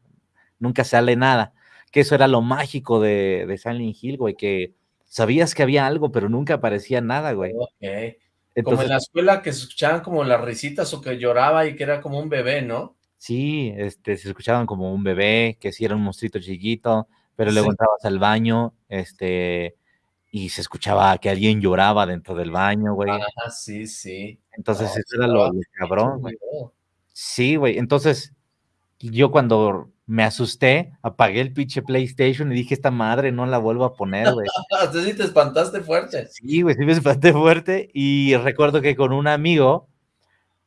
Nunca sale nada. Que eso era lo mágico de, de Silent Hill, güey, que sabías que había algo, pero nunca aparecía nada, güey. Ok. Como Entonces, en la escuela que se escuchaban como las risitas o que lloraba y que era como un bebé, ¿no? sí, este, se escuchaban como un bebé, que sí era un monstruito chiquito, pero luego Sí. entrabas al baño, este, y se escuchaba que alguien lloraba dentro del baño, güey. Ah, sí, sí. Entonces, No, eso era lo, lo cabrón, güey. Sí, güey. Entonces, yo cuando me asusté, apagué el pinche PlayStation y dije, esta madre no la vuelvo a poner, güey. Sí te espantaste fuerte. Sí, güey, sí me espanté fuerte. Y recuerdo que con un amigo,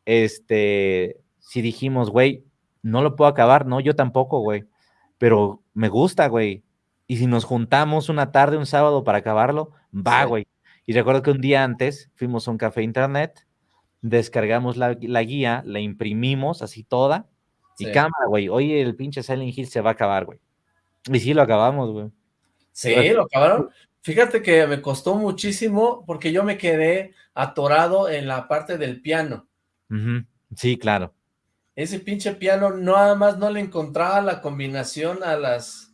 este, sí dijimos, güey, no lo puedo acabar, no, yo tampoco, güey. Pero me gusta, güey. Y si nos juntamos una tarde, un sábado para acabarlo, va, Sí. güey. Y recuerdo que un día antes fuimos a un café internet, descargamos la, la guía, la imprimimos así toda, y Sí. cámara, güey. Oye, el pinche Silent Hill se va a acabar, güey. Y sí lo acabamos, güey. Sí, lo acabaron. Fíjate que me costó muchísimo porque yo me quedé atorado en la parte del piano. Sí, claro. Ese pinche piano nada más no le encontraba la combinación a las,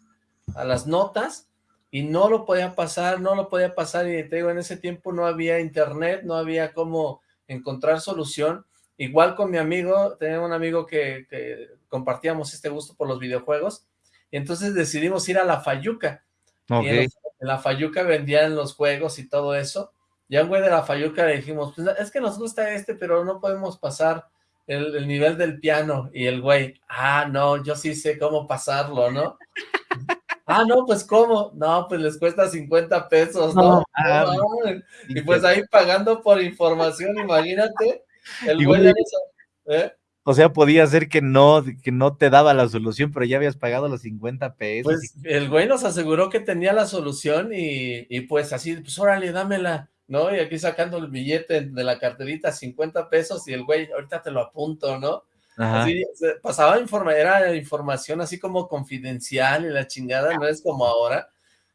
a las notas y no lo podía pasar, no lo podía pasar y te digo, en ese tiempo no había internet, no había cómo encontrar solución. Igual con mi amigo, tenía un amigo que, que compartíamos este gusto por los videojuegos y entonces decidimos ir a la Fayuca. Y en, la Fayuca vendían los juegos y todo eso. Y a un güey de la Fayuca le dijimos, pues es que nos gusta este, pero no podemos pasar el, el nivel del piano. Y el güey, ah, no, yo sí sé cómo pasarlo, ¿no? ah, no, pues ¿cómo? No, pues les cuesta 50 pesos, ¿no? No, No mames. mames. y pues ahí pagando por información, imagínate. El güey sa- ¿eh? O sea, podía ser que no, que no te daba la solución, pero ya habías pagado los 50 pesos. Pues el güey nos aseguró que tenía la solución y, y pues así, pues órale, dámela, ¿no? Y aquí sacando el billete de la carterita, 50 pesos, y el güey, ahorita te lo apunto, ¿no? Ajá. Así, pasaba informa, era información así como confidencial y la chingada, no es como ahora,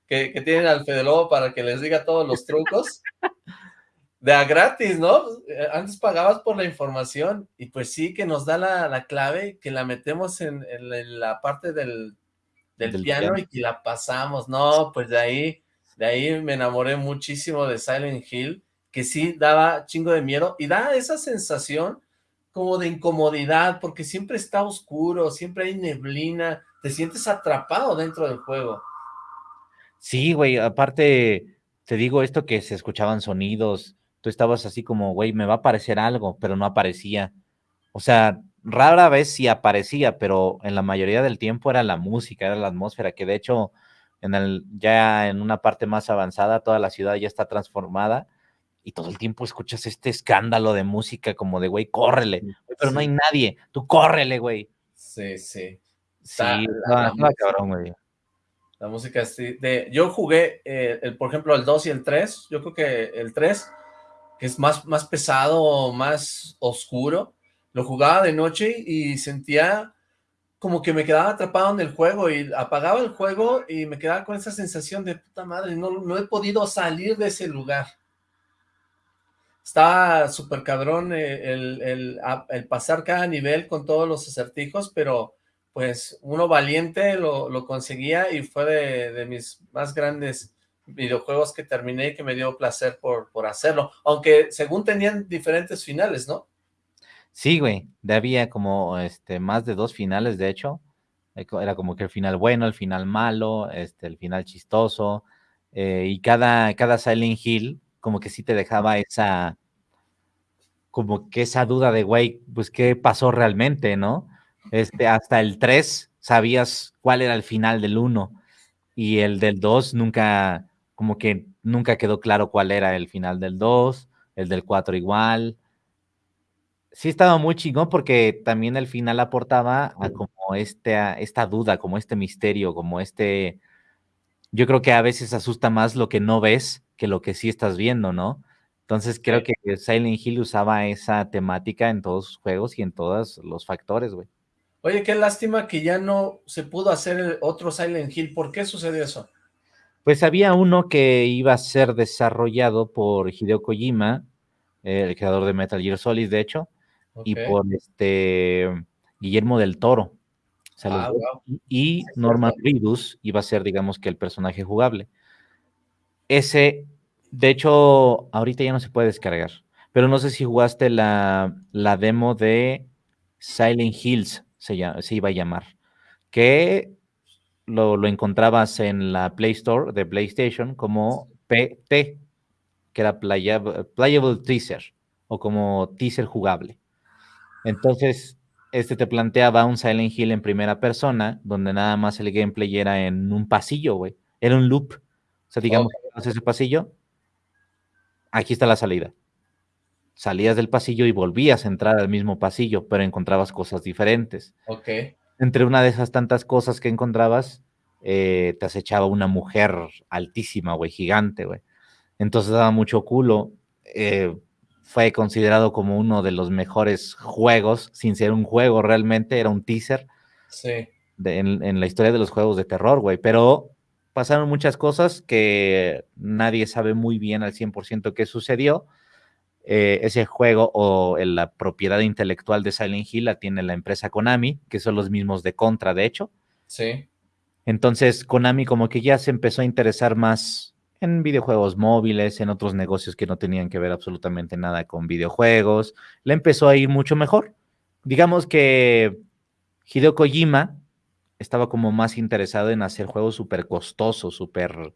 que, que tienen al Fede Lobo para que les diga todos los trucos. De a gratis, ¿no? Eh, Antes pagabas por la información y pues sí que nos da la, la clave, que la metemos en, en la- en la parte del, del, Del piano, piano. y que la pasamos. No, pues de ahí, de ahí me enamoré muchísimo de Silent Hill, que sí daba chingo de miedo y da esa sensación como de incomodidad, porque siempre está oscuro, siempre hay neblina, te sientes atrapado dentro del juego. Sí, güey, aparte, te digo esto que se escuchaban sonidos, tú estabas así como, güey, me va a aparecer algo, pero no aparecía. O sea, rara vez sí aparecía, pero en la mayoría del tiempo era la música, era la atmósfera, que de hecho, en el, ya en una parte más avanzada, toda la ciudad ya está transformada y todo el tiempo escuchas este escándalo de música como de, güey, córrele, pero no hay nadie, tú córrele, güey. Sí, sí. Sí, la estaba música. cabrón, güey. La música así de yo jugué eh, el, por ejemplo el 2 y el 3, yo creo que el 3 que es más más pesado, más oscuro, lo jugaba de noche y sentía como que me quedaba atrapado en el juego y apagaba el juego y me quedaba con esa sensación de puta madre, no, no he podido salir de ese lugar. Está súper cabrón eh, el, el, el pasar cada nivel con todos los acertijos, pero pues uno valiente lo, lo conseguía y fue de, de mis más grandes videojuegos que terminé y que me dio placer por, por hacerlo, aunque según tenían diferentes finales, ¿no? Sí, güey, había como este, más de dos finales, de hecho. Eh, Era como que el final bueno, el final malo, este, el final chistoso. eh, y cada, cada Silent Hill, como que sí te dejaba esa, como que esa duda de, güey, pues qué pasó realmente, ¿no? Este, hasta el 3 sabías cuál era el final del 1 y el del 2 nunca, como que nunca quedó claro cuál era el final del 2, el del 4 igual sí estaba muy chingón porque también el final aportaba a como este, a esta duda, como este misterio, como este, yo creo que a veces asusta más lo que no ves que lo que sí estás viendo, ¿no? Entonces creo que Silent Hill usaba esa temática en todos sus juegos y en todos los factores, güey. Oye, qué lástima que ya no se pudo hacer el otro Silent Hill, ¿por qué sucedió eso? Pues había uno que iba a ser desarrollado por Hideo Kojima, el creador de Metal Gear Solid, de hecho, y por este Guillermo del Toro. O sea, los Ah, wow. y Norman Reedus iba a ser, digamos, que el personaje jugable. Ese, de hecho, ahorita ya no se puede descargar, pero no sé si jugaste la, la demo de Silent Hills, se, llama- se iba a llamar, que lo, lo encontrabas en la Play Store de PlayStation como PT, que era Playable, playable Teaser, o como teaser jugable. Entonces, este te planteaba un Silent Hill en primera persona, donde nada más el gameplay era en un pasillo, güey. Era un loop. O sea, digamos, que ese pasillo, aquí está la salida. Salías del pasillo y volvías a entrar al mismo pasillo, pero encontrabas cosas diferentes. Ok. Entre una de esas tantas cosas que encontrabas, eh, te acechaba una mujer altísima, güey, gigante, güey. Entonces daba mucho culo. Eh, fue considerado como uno de los mejores juegos, sin ser un juego realmente, era un teaser. Sí. en, en, la historia de los juegos de terror, güey. Pero pasaron muchas cosas que nadie sabe muy bien al 100% qué sucedió. Eh, ese juego o la propiedad intelectual de Silent Hill la tiene la empresa Konami, que son los mismos de Contra, de hecho. Sí. Entonces, Konami como que ya se empezó a interesar más en videojuegos móviles, en otros negocios que no tenían que ver absolutamente nada con videojuegos. Le empezó a ir mucho mejor. Digamos que Hideo Kojima estaba como más interesado en hacer juegos súper costosos, súper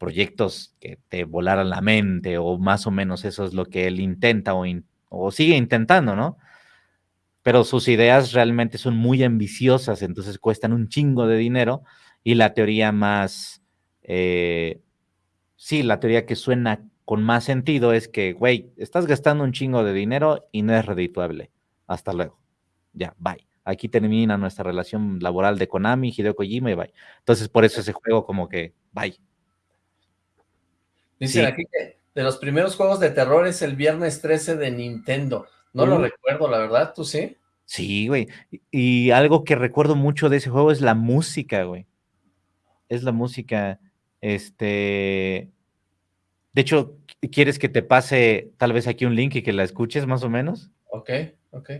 proyectos que te volaran la mente, o más o menos eso es lo que él intenta o, sigue intentando, ¿no? Pero sus ideas realmente son muy ambiciosas, entonces cuestan un chingo de dinero y la teoría más, eh, sí, la teoría que suena con más sentido es que, güey, estás gastando un chingo de dinero y no es redituable. Hasta luego. Ya, bye. Aquí termina nuestra relación laboral de Konami, Hideo Kojima y bye. Entonces, por eso ese juego como que, bye. Dicen aquí que de los primeros juegos de terror es el viernes 13 de Nintendo. No lo recuerdo, la verdad, ¿tú sí? Sí, güey. Y algo que recuerdo mucho de ese juego es la música, güey es la música, este, de hecho, ¿quieres que te pase tal vez aquí un link y que la escuches más o menos? Ok, ok.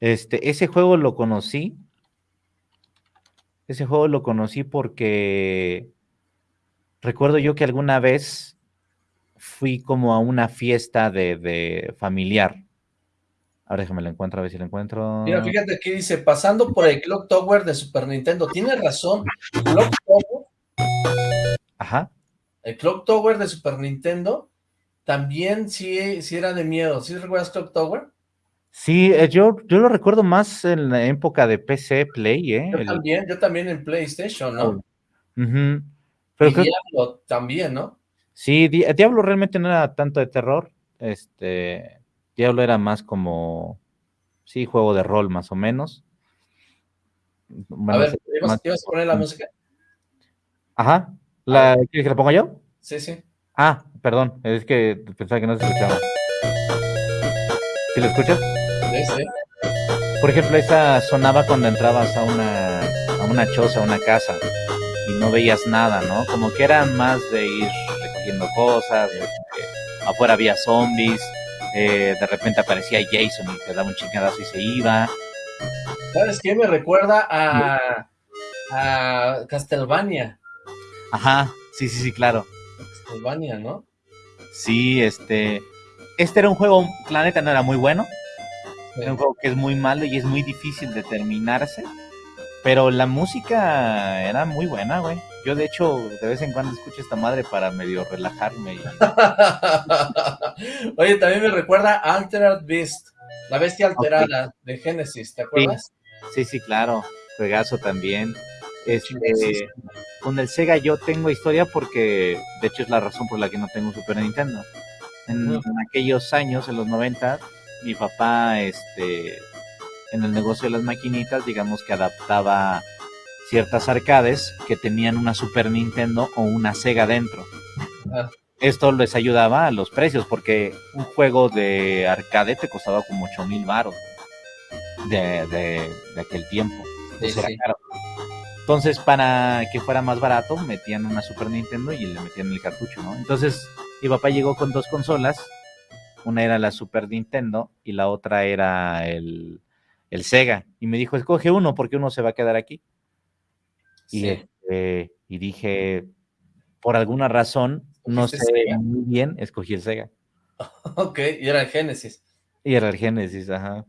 Este, ese juego lo conocí, ese juego lo conocí porque recuerdo yo que alguna vez fui como a una fiesta de, de familiar, Ahora déjame lo encuentro, a ver si lo encuentro. Mira, fíjate aquí dice, pasando por el Clock Tower de Super Nintendo. Tiene razón, Clock Tower. Ajá. El Clock Tower de Super Nintendo también sí, sí era de miedo. ¿Sí recuerdas Clock Tower? Sí, eh, yo, yo lo recuerdo más en la época de PC Play, ¿eh? Yo también, yo también en PlayStation, ¿no? Pero y Diablo también, ¿no? Sí, Diablo realmente no era tanto de terror, este, Diablo era más como, sí, juego de rol más o menos. a ver, ¿ibas, a poner la música? Ajá. ¿La, ¿Quieres que la ponga yo? Sí, sí. Ah, perdón, es que pensaba que no se escuchaba. ¿Sí lo escuchas? Sí, sí. Por ejemplo, esa sonaba cuando entrabas a una, a una choza, a una casa, y no veías nada, ¿no? Como que era más de ir recogiendo cosas, afuera había zombies, eh, de repente aparecía Jason y te daba un chingadazo y se iba. ¿Sabes qué? Me recuerda a, a Castlevania. Ajá, sí, sí, sí, claro. Castlevania, ¿no? Sí, este... Este era un juego, la neta no era muy bueno. Era un juego que es muy malo y es muy difícil de terminarse. Pero la música era muy buena, güey. Yo, de hecho, de vez en cuando escucho esta madre para medio relajarme. Oye, también me recuerda Altered Beast, la bestia alterada de Genesis, ¿te acuerdas? Sí, sí, claro. Juegazo también. Este, con el Sega yo tengo historia porque, de hecho, es la razón por la que no tengo Super Nintendo. En, en aquellos años, en los 90, mi papá, este, en el negocio de las maquinitas, digamos que adaptaba ciertas arcades que tenían una Super Nintendo o una Sega dentro. Ah. Esto les ayudaba a los precios, porque un juego de arcade te costaba como 8 mil baros de, de, aquel tiempo. Entonces, para que fuera más barato, metían una Super Nintendo y le metían el cartucho, ¿no? Entonces, mi papá llegó con dos consolas. Una era la Super Nintendo y la otra era el, el Sega. Y me dijo, escoge uno porque uno se va a quedar aquí. Y, este, y dije, por alguna razón, no sé muy bien, escogí el Sega. Ok, y era el Genesis. Y era el Genesis, ajá.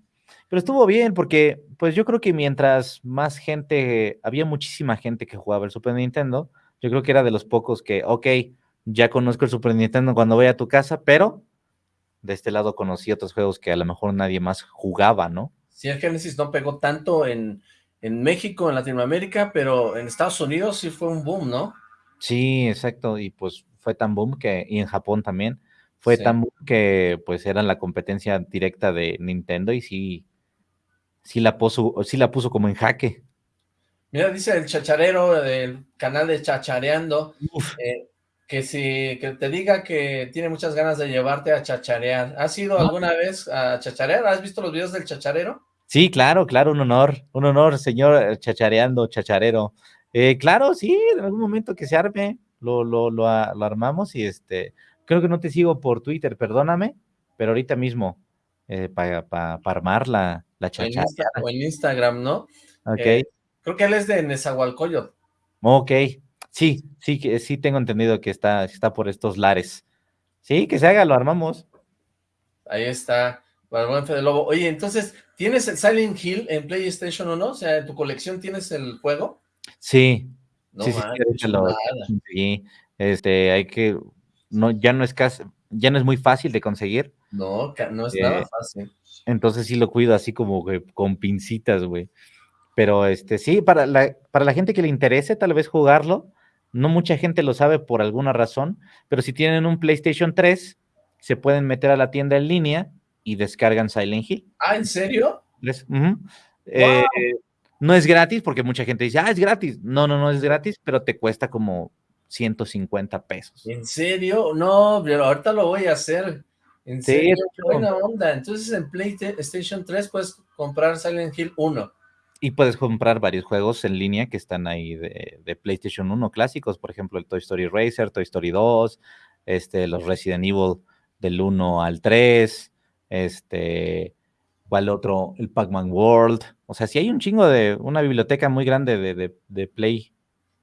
Pero estuvo bien porque, pues yo creo que mientras más gente, había muchísima gente que jugaba el Super Nintendo, yo creo que era de los pocos que, ok, ya conozco el Super Nintendo cuando voy a tu casa, pero de este lado conocí otros juegos que a lo mejor nadie más jugaba, ¿no? Sí, el Genesis no pegó tanto en, México, en Latinoamérica, pero en Estados Unidos sí fue un boom, ¿no? Sí, exacto, y pues fue tan boom que, y en Japón también, fue tan boom que pues era la competencia directa de Nintendo y sí, sí la puso, sí la puso como en jaque. Mira, dice el chacharero del canal de Chachareando, eh, que si que te diga que tiene muchas ganas de llevarte a chacharear. ¿Has ido alguna vez a chacharear? ¿Has visto los videos del chacharero? Sí, claro, claro, un honor, un honor, señor chachareando, chacharero. Eh, claro, sí, en algún momento que se arme, lo, lo, lo, armamos y este, creo que no te sigo por Twitter, perdóname, pero ahorita mismo, eh, para armar la, la O en, Instagram, ¿no? Ok. Eh, creo que él es de Nezahualcóyotl. Ok, sí, sí, sí tengo entendido que está, está por estos lares. Sí, que se haga, lo armamos. Ahí está, para el buen Fede Lobo. Oye, entonces, ¿tienes el Silent Hill en PlayStation o no? O sea, ¿en tu colección tienes el juego? Sí. No sí, sí, sí, Este, hay que, no, ya no es casi, ya no es muy fácil de conseguir. No, no es nada eh, fácil. Entonces sí lo cuido así como con pincitas, güey. Pero este, sí, para la, para la gente que le interese tal vez jugarlo, no mucha gente lo sabe por alguna razón, pero si tienen un PlayStation 3, se pueden meter a la tienda en línea y descargan Silent Hill. Ah, ¿en serio? Eh, no es gratis porque mucha gente dice, ah, es gratis. No, no, no es gratis, pero te cuesta como 150 pesos. ¿En serio? No, pero ahorita lo voy a hacer. En serio, qué buena onda. Entonces en PlayStation 3 puedes comprar Silent Hill 1. Y puedes comprar varios juegos en línea que están ahí de, PlayStation 1 clásicos, por ejemplo, el Toy Story Racer, Toy Story 2, este, los Resident Evil del 1 al 3, este, ¿cuál otro? El Pac-Man World. O sea, sí hay un chingo de, una biblioteca muy grande de, de, Play.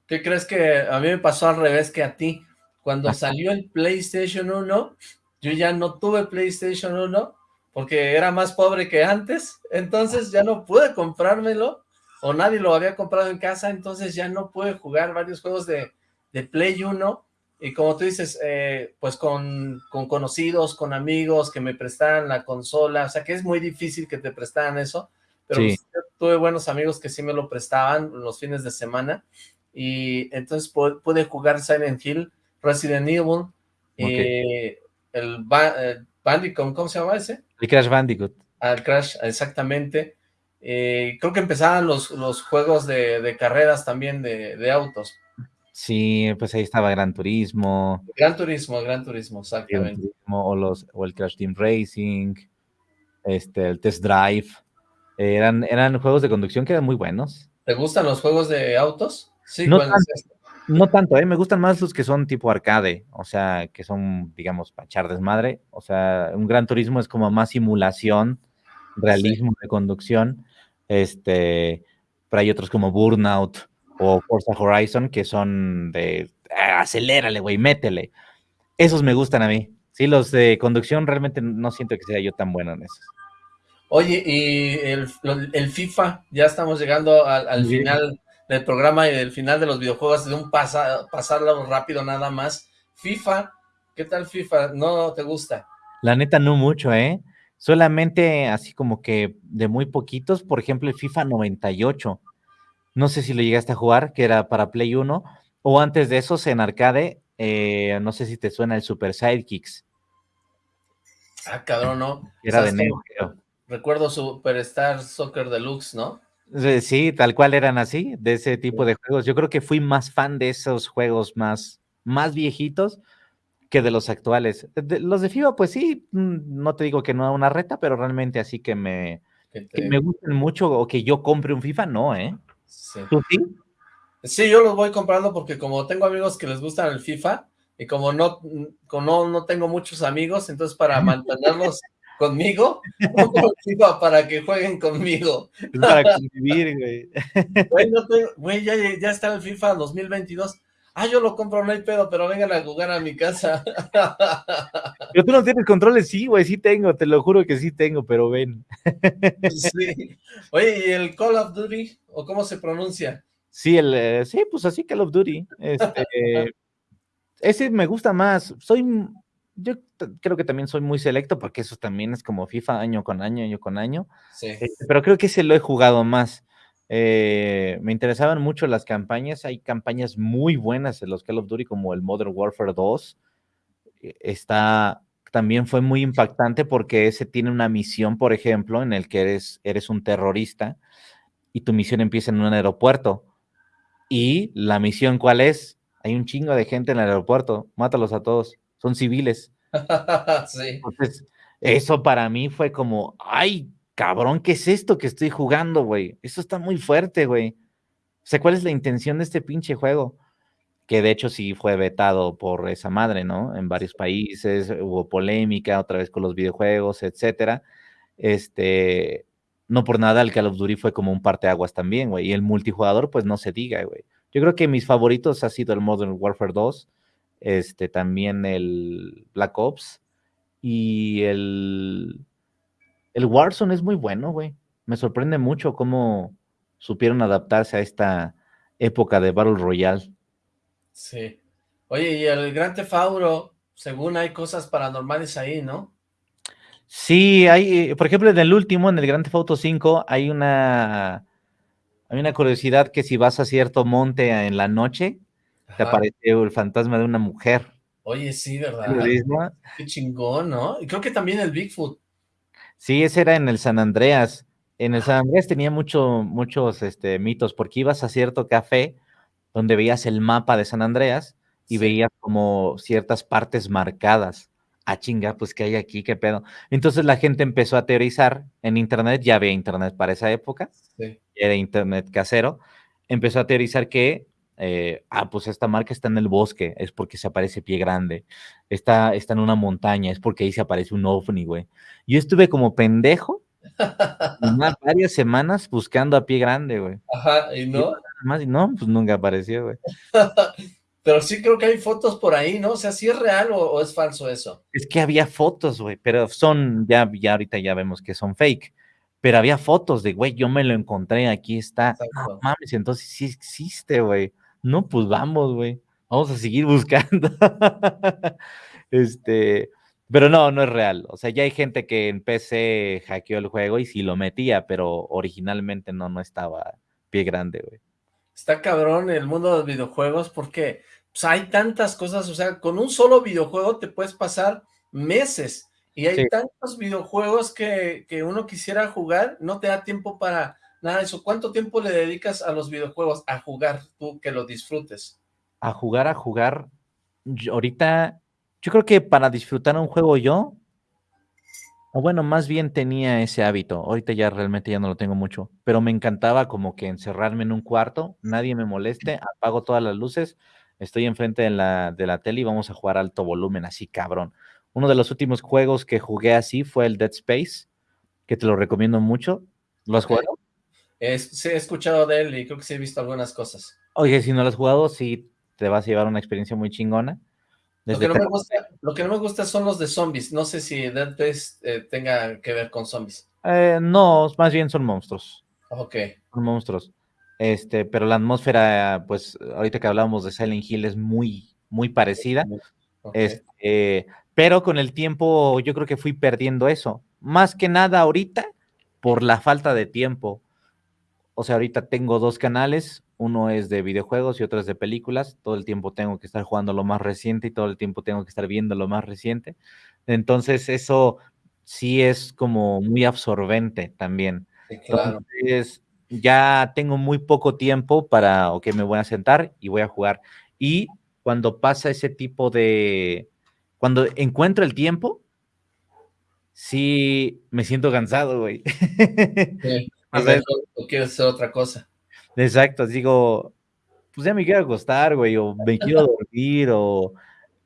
¿Qué crees que a mí me pasó al revés que a ti? Cuando salió el PlayStation 1, yo ya no tuve PlayStation 1 porque era más pobre que antes, entonces ya no pude comprármelo, o nadie lo había comprado en casa, entonces ya no pude jugar varios juegos de, de Play 1, y como tú dices, eh, pues con, con, conocidos, con amigos que me prestaran la consola, o sea que es muy difícil que te prestaran eso, pero pues, tuve buenos amigos que sí me lo prestaban los fines de semana, y entonces pude, jugar Silent Hill, Resident Evil, y el, Bandicoot, ¿cómo se llama ese? El Crash Bandicoot. El Crash, exactamente. Eh, creo que empezaban los, los juegos de, carreras también de, autos. Sí, pues ahí estaba Gran Turismo. Gran Turismo, Gran Turismo, exactamente. o, los, o el Crash Team Racing, este, el Test Drive. eran, eran juegos de conducción que eran muy buenos. ¿Te gustan los juegos de autos? Sí, no, no tanto, ¿eh? me gustan más los que son tipo arcade, o sea, que son, digamos, para echar desmadre. O sea, un gran turismo es como más simulación, realismo de conducción. Este, pero hay otros como Burnout o Forza Horizon que son de ah, acelérale, güey, métele. Esos me gustan a mí. Sí, los de conducción realmente no siento que sea yo tan bueno en esos. Oye, y el, FIFA, ya estamos llegando al, final del programa y del final de los videojuegos, de un pasarlo rápido nada más. FIFA, ¿qué tal FIFA? ¿No te gusta? La neta no mucho, ¿eh? Solamente así como que de muy poquitos, por ejemplo el FIFA 98. No sé si lo llegaste a jugar, que era para Play 1, o antes de esos en arcade, eh, no sé si te suena el Super Sidekicks. Ah, cabrón, no. Era de Neo Recuerdo Superstar Soccer Deluxe, ¿no? Sí, tal cual eran así, de ese tipo de juegos. Yo creo que fui más fan de esos juegos más, más viejitos que de los actuales. los de FIFA, pues sí, mm, no te digo que no una reta, pero realmente así que me, me gusten mucho o que yo compre un FIFA, no, ¿eh? Sí. ¿Tú sí? Sí, yo los voy comprando porque como tengo amigos que les gustan el FIFA y como no, como no, no tengo muchos amigos, entonces para mantenerlos conmigo, para que jueguen conmigo. para convivir, güey. Güey, ya, ya, está el FIFA 2022. Ah, yo lo compro, no hay pedo, pero vengan a jugar a mi casa. Pero tú no tienes controles, sí, güey, sí tengo, te lo juro que sí tengo, pero ven. Sí. Oye, ¿y el Call of Duty? ¿O cómo se pronuncia? Sí, el, eh, sí, pues así Call of Duty. Este, ese me gusta más. Soy yo creo que también soy muy selecto porque eso también es como FIFA año con año, año con año. Sí. Este, pero creo que ese lo he jugado más. Eh, me interesaban mucho las campañas. Hay campañas muy buenas en los Call of Duty como el Modern Warfare 2. E, está, también fue muy impactante porque ese tiene una misión, por ejemplo, en el que eres, eres un terrorista y tu misión empieza en un aeropuerto Y la misión, ¿cuál es? Hay un chingo de gente en el aeropuerto, mátalos a todos, son civiles. sí. Entonces, eso para mí fue como, ay, cabrón, ¿qué es esto que estoy jugando, güey? Eso está muy fuerte, güey. O sea, ¿cuál es la intención de este pinche juego? Que de hecho sí fue vetado por esa madre, ¿no? En varios países, hubo polémica otra vez con los videojuegos, etcétera. Este, no por nada el Call of Duty fue como un parteaguas también, güey. Y el multijugador, pues no se diga, güey. Yo creo que mis favoritos ha sido el Modern Warfare 2, este, también el Black Ops y el, el Warzone es muy bueno, güey. Me sorprende mucho cómo supieron adaptarse a esta época de Battle Royale. Sí. Oye, y el Gran Tefauro, según hay cosas paranormales ahí, ¿no? Sí, hay, por ejemplo, en el último, en el Grand Theft Auto 5, hay una, hay una curiosidad que si vas a cierto monte en la noche, te aparece el fantasma de una mujer. Oye, sí, ¿verdad? Qué chingón, ¿no? Y creo que también el Bigfoot. Sí, ese era en el San Andreas. En el San Andreas tenía mucho, muchos este, mitos, porque ibas a cierto café donde veías el mapa de San Andreas y veías como ciertas partes marcadas ah, chinga, pues ¿qué hay aquí? ¿Qué pedo? Entonces la gente empezó a teorizar en internet, ya había internet para esa época, era internet casero, empezó a teorizar que, eh, ah, pues esta marca está en el bosque, es porque se aparece pie grande, está, está en una montaña, es porque ahí se aparece un ovni, güey. Yo estuve como pendejo varias semanas buscando a pie grande, güey. Ajá, y no. Y no, pues nunca apareció, güey. Pero sí creo que hay fotos por ahí, ¿no? O sea, ¿sí es real o, es falso eso? Es que había fotos, güey, pero son, ya, ya ahorita ya vemos que son fake. Pero había fotos de, güey, yo me lo encontré, aquí está. No mames, entonces sí existe, güey. No, pues vamos, güey. Vamos a seguir buscando. este, pero no, no es real. O sea, ya hay gente que en PC hackeó el juego y sí lo metía, pero originalmente no, no estaba pie grande, güey. Está cabrón el mundo de los videojuegos porque pues, hay tantas cosas, o sea, con un solo videojuego te puedes pasar meses y hay tantos videojuegos que, que, uno quisiera jugar, no te da tiempo para nada de eso. ¿Cuánto tiempo le dedicas a los videojuegos, a jugar, tú que lo disfrutes? A jugar, a jugar, ahorita, yo creo que para disfrutar un juego yo, o bueno, más bien tenía ese hábito. Ahorita ya realmente ya no lo tengo mucho, pero me encantaba como que encerrarme en un cuarto, nadie me moleste, apago todas las luces, estoy enfrente de la, de la tele y vamos a jugar alto volumen, así cabrón. Uno de los últimos juegos que jugué así fue el Dead Space, que te lo recomiendo mucho. ¿Lo has jugado? Sí, he escuchado de él y creo que sí he visto algunas cosas. Oye, si no lo has jugado, sí te vas a llevar una experiencia muy chingona. Lo que, no me gusta, son los de zombies. No sé si Dead Space eh, tenga que ver con zombies. Eh, no, más bien son monstruos. Ok. Son monstruos. Este, pero la atmósfera, pues, ahorita que hablábamos de Silent Hill es muy, muy parecida. Este, pero con el tiempo yo creo que fui perdiendo eso. Más que nada ahorita por la falta de tiempo. O sea, ahorita tengo dos canales, uno es de videojuegos y otro es de películas. Todo el tiempo tengo que estar jugando lo más reciente y todo el tiempo tengo que estar viendo lo más reciente. Entonces eso sí es como muy absorbente también. Entonces ya tengo muy poco tiempo para, ok, me voy a sentar y voy a jugar. Y cuando pasa ese tipo de, cuando encuentro el tiempo, sí me siento cansado, güey. Sí, o quieres hacer otra cosa. Exacto, digo, pues ya me quiero acostar, güey, o me quiero dormir, o...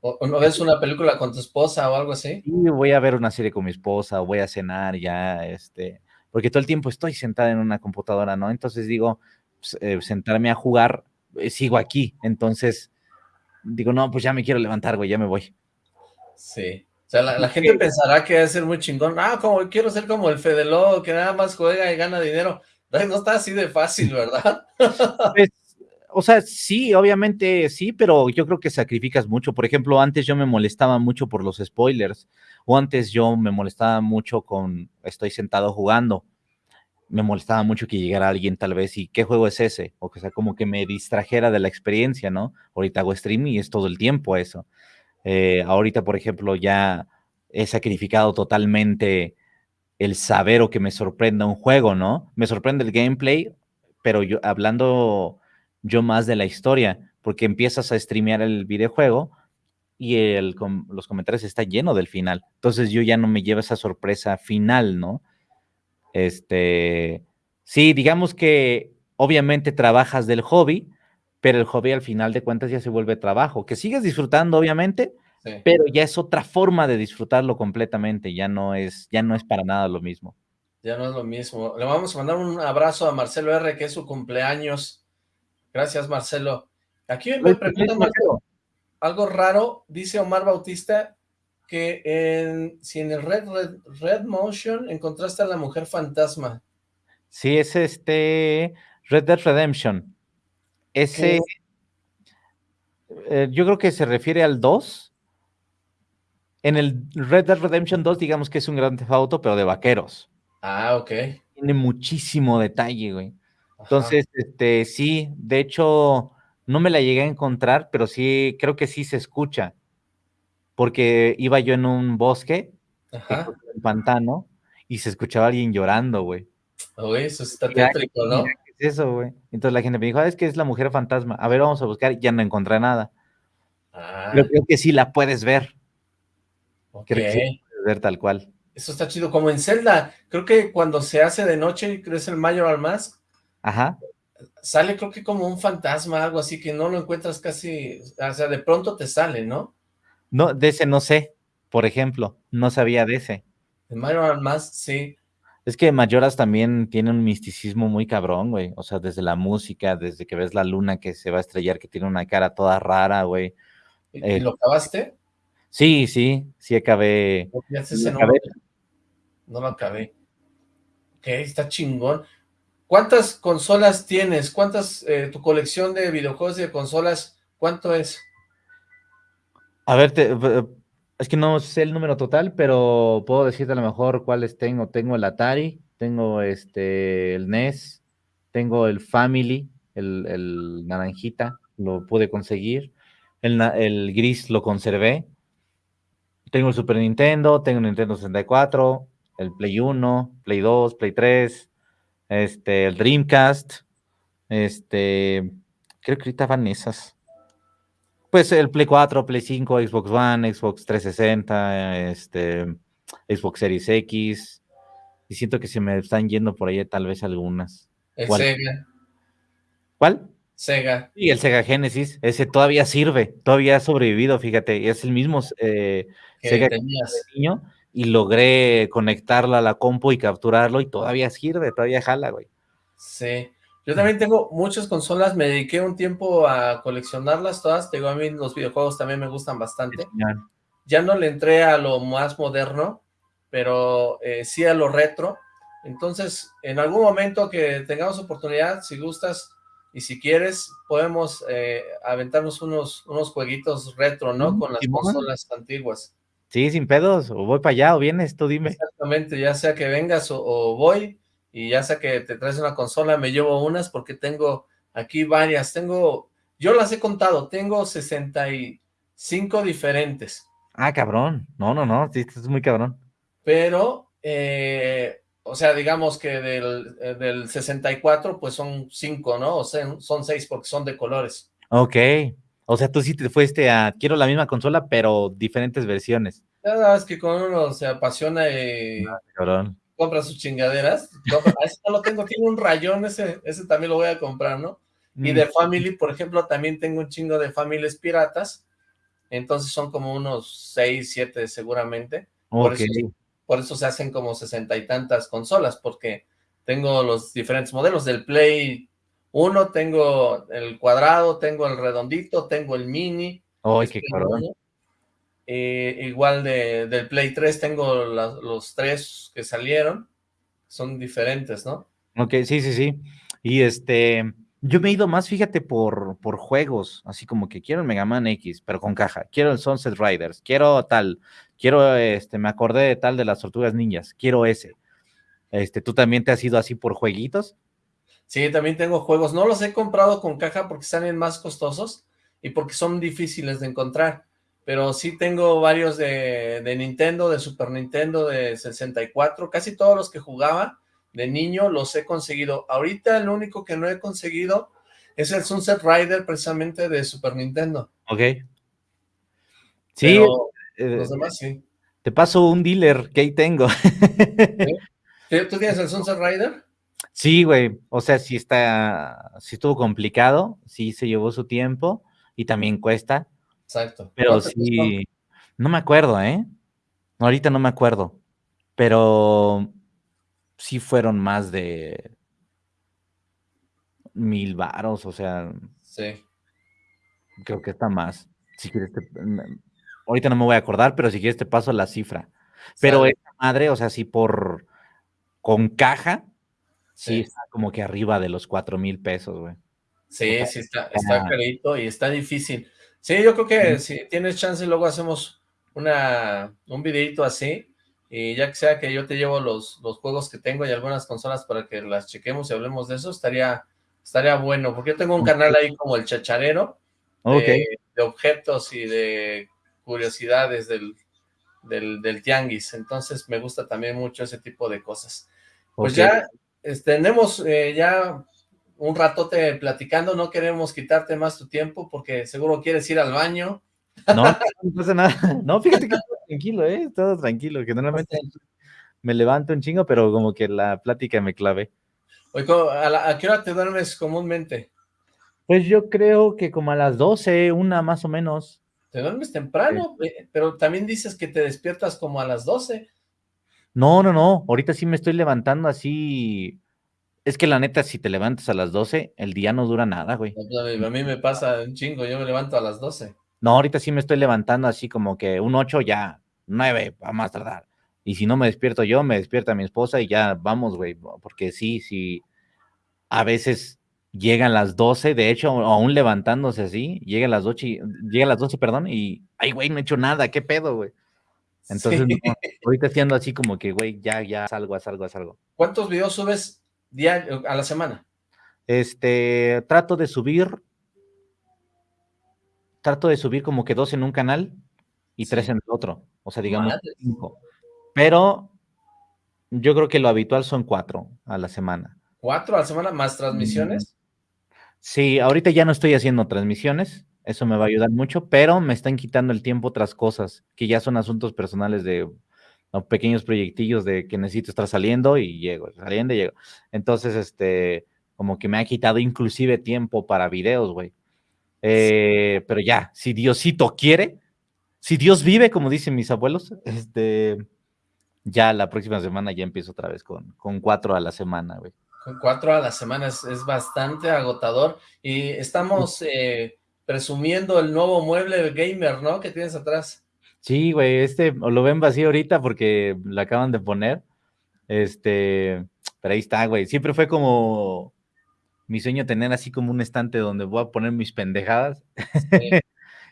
¿O no ves una película con tu esposa o algo así? Sí, voy a ver una serie con mi esposa, o voy a cenar ya, este... Porque todo el tiempo estoy sentada en una computadora, ¿no? Entonces digo, pues, eh, sentarme a jugar, eh, sigo aquí, entonces digo, no, pues ya me quiero levantar, güey, ya me voy. Sí. O sea, la, gente pensará que debe ser muy chingón. Ah, como quiero ser como el Fedelo, que nada más juega y gana dinero. No está así de fácil, ¿verdad? Pues, o sea, sí, obviamente sí, pero yo creo que sacrificas mucho. Por ejemplo, antes yo me molestaba mucho por los spoilers, o antes yo me molestaba mucho con estoy sentado jugando. Me molestaba mucho que llegara alguien tal vez y ¿qué juego es ese? O que sea, como que me distrajera de la experiencia, ¿no? Ahorita hago streaming y es todo el tiempo eso. Eh, ahorita, por ejemplo, ya he sacrificado totalmente el saber o que me sorprenda un juego, ¿no? Me sorprende el gameplay, pero yo hablando yo más de la historia, porque empiezas a streamear el videojuego y el, los comentarios está lleno del final. Entonces yo ya no me llevo esa sorpresa final, ¿no? Este, sí, digamos que obviamente trabajas del hobby, pero el hobby al final de cuentas ya se vuelve trabajo, que sigues disfrutando obviamente, pero ya es otra forma de disfrutarlo completamente, ya no es, ya no es para nada lo mismo. Ya no es lo mismo. Le vamos a mandar un abrazo a Marcelo R, que es su cumpleaños. Gracias, Marcelo. Aquí me preguntan algo, algo raro, dice Omar Bautista, que en, si en el Red, Red, Motion encontraste a la mujer fantasma. Sí, es este Red Dead Redemption. Ese, eh, yo creo que se refiere al 2. En el Red Dead Redemption 2, digamos que es un gran auto, pero de vaqueros. Ah, ok. Tiene muchísimo detalle, güey. Entonces, este, sí, de hecho, no me la llegué a encontrar, pero sí, creo que sí se escucha porque iba yo en un bosque, en un pantano, y se escuchaba alguien llorando, güey. Oye, eso está tétrico, ¿no? ¿Qué es eso, güey? Entonces la gente me dijo, ah, es que es la mujer fantasma. A ver, vamos a buscar. Ya no encontré nada. Ah. Pero creo que sí la puedes ver. Creo que sí puedes ver tal cual. Eso está chido. Como en Zelda, creo que cuando se hace de noche y crece el Mayor Mask, Ajá. sale creo que como un fantasma, algo así, que no lo encuentras casi, o sea, de pronto te sale, ¿no? No, de ese no sé, por ejemplo, no sabía de ese. De Majora's Mask, sí. Es que Mayoras también tiene un misticismo muy cabrón, güey. O sea, desde la música, desde que ves la luna que se va a estrellar, que tiene una cara toda rara, güey. ¿Y, eh, lo acabaste? Sí, sí, sí acabé. No, acabé. no lo acabé. Ok, está chingón. ¿Cuántas consolas tienes? ¿Cuántas, eh, tu colección de videojuegos y de consolas, cuánto es? A ver, es que no sé el número total, pero puedo decirte a lo mejor cuáles tengo. Tengo el Atari, tengo este el NES, tengo el Family, el, naranjita, lo pude conseguir. El, gris lo conservé. Tengo el Super Nintendo, tengo el Nintendo 64, el Play 1, Play 2, Play 3, este, el Dreamcast, este, creo que ahorita van esas. Pues el Play 4, Play 5, Xbox One, Xbox 360, este, Xbox Series X. Y siento que se me están yendo por ahí tal vez algunas. El Sega. ¿Cuál? Sega. Y el Sega Genesis, ese todavía sirve, todavía ha sobrevivido, fíjate, es el mismo eh, Sega tenías? niño y logré conectarla a la compu y capturarlo y todavía sirve, todavía jala, güey. Sí, yo también tengo muchas consolas, me dediqué un tiempo a coleccionarlas todas, digo, a mí los videojuegos también me gustan bastante. Ya no le entré a lo más moderno, pero eh, sí a lo retro. Entonces, en algún momento que tengamos oportunidad, si gustas y si quieres, podemos eh, aventarnos unos, unos jueguitos retro, ¿no? Con las consolas antiguas. Sí, sin pedos, o voy para allá o vienes, tú dime. Exactamente, ya sea que vengas o voy, y ya sea que te traes una consola, me llevo unas porque tengo aquí varias, tengo, yo las he contado, tengo 65 diferentes. Ah, cabrón, no, no, no, sí, es muy cabrón. Pero, eh, o sea, digamos que del, eh, del 64, pues son 5, ¿no? O sea, son 6 porque son de colores. Ok, o sea, tú sí te fuiste a, quiero la misma consola, pero diferentes versiones. Verdad es que con uno se apasiona y... Ah, cabrón compra sus chingaderas. ese no lo tengo, tiene un rayón, ese, ese también lo voy a comprar, ¿no? Y de mm. Family, por ejemplo, también tengo un chingo de Families piratas. Entonces son como unos 6, 7 seguramente. Por, eso, por eso se hacen como sesenta y tantas consolas, porque tengo los diferentes modelos del Play 1, tengo el cuadrado, tengo el redondito, tengo el mini. ¡Ay, qué cabrón! Eh, igual de, del Play 3 tengo los tres que salieron, son diferentes, ¿no? Ok, sí, sí, sí. Y este, yo me he ido más, fíjate, por, por juegos, así como que quiero el Mega Man X, pero con caja, quiero el Sunset Riders, quiero tal, quiero, este, me acordé de tal de las Tortugas Ninjas, quiero ese. Este, ¿tú también te has ido así por jueguitos? Sí, también tengo juegos, no los he comprado con caja porque salen más costosos y porque son difíciles de encontrar pero sí tengo varios de, Nintendo, de Super Nintendo, de 64, casi todos los que jugaba de niño los he conseguido. Ahorita el único que no he conseguido Es el Sunset Rider precisamente de Super Nintendo. Ok. Sí, eh, los demás sí. Te paso un dealer que ahí tengo. ¿Tú tienes el Sunset Rider? Sí, güey. O sea, sí está, sí estuvo complicado, sí se llevó su tiempo y también cuesta. Exacto. Pero sí, no me acuerdo, ¿eh? Ahorita no me acuerdo. Pero sí fueron más de mil varos, o sea. Sí. Creo que está más. Si quieres, ahorita no me voy a acordar, pero si quieres te paso la cifra. Pero esa madre, o sea, sí por con caja, sí, está como que arriba de los cuatro mil pesos, güey. Sí, sí, está, está carito y está difícil. Sí, yo creo que si tienes chance, luego hacemos una, un videito así, y ya que sea que yo te llevo los, los juegos que tengo y algunas consolas para que las chequemos y hablemos de eso, estaría, estaría bueno, porque yo tengo un canal ahí como el chacharero, de, objetos y de curiosidades del, del, tianguis, entonces me gusta también mucho ese tipo de cosas. Pues ya tenemos eh, ya un ratote platicando, no queremos quitarte más tu tiempo porque seguro quieres ir al baño. No, no pasa nada. No, fíjate que todo tranquilo, ¿eh? Todo tranquilo, que normalmente me levanto un chingo, pero como que la plática me clave. Oye, ¿a, qué hora te duermes comúnmente? Pues yo creo que como a las 12, una más o menos. Te duermes temprano, eh, pero también dices que te despiertas como a las 12. No, no, no, ahorita sí me estoy levantando así es que la neta, si te levantas a las 12, el día no dura nada, güey. A mí me pasa un chingo, yo me levanto a las 12. No, ahorita sí me estoy levantando así como que un 8 ya, 9, va más tardar. Y si no me despierto yo, me despierta mi esposa y ya vamos, güey. Porque sí, sí, a veces llegan las 12, de hecho, aún levantándose así, llega a las 8, llega a las 12, perdón, y, ay, güey, no he hecho nada, ¿qué pedo, güey? Entonces, ahorita estoy así como que, güey, ya, ya, salgo, salgo, salgo. ¿Cuántos videos subes diario, a la semana? Este, trato de subir, trato de subir como que dos en un canal y tres en el otro, o sea, digamos cinco. Pero yo creo que lo habitual son cuatro a la semana. ¿Cuatro a la semana más transmisiones? Sí, ahorita ya no estoy haciendo transmisiones, eso me va a ayudar mucho, pero me están quitando el tiempo otras cosas, que ya son asuntos personales de pequeños proyectillos de que necesito estar saliendo y llego, saliendo y llego. Entonces, este, como que me ha quitado inclusive tiempo para videos, güey. Eh, pero ya, si Diosito quiere, si Dios vive, como dicen mis abuelos, este, ya la próxima semana ya empiezo otra vez con, con cuatro a la semana, güey. Con cuatro a la semana es, bastante agotador y estamos eh, presumiendo el nuevo mueble gamer, ¿no? Que tienes atrás. Sí, güey, este lo ven vacío ahorita porque lo acaban de poner. Este, pero ahí está, güey. Siempre fue como mi sueño tener así como un estante donde voy a poner mis pendejadas.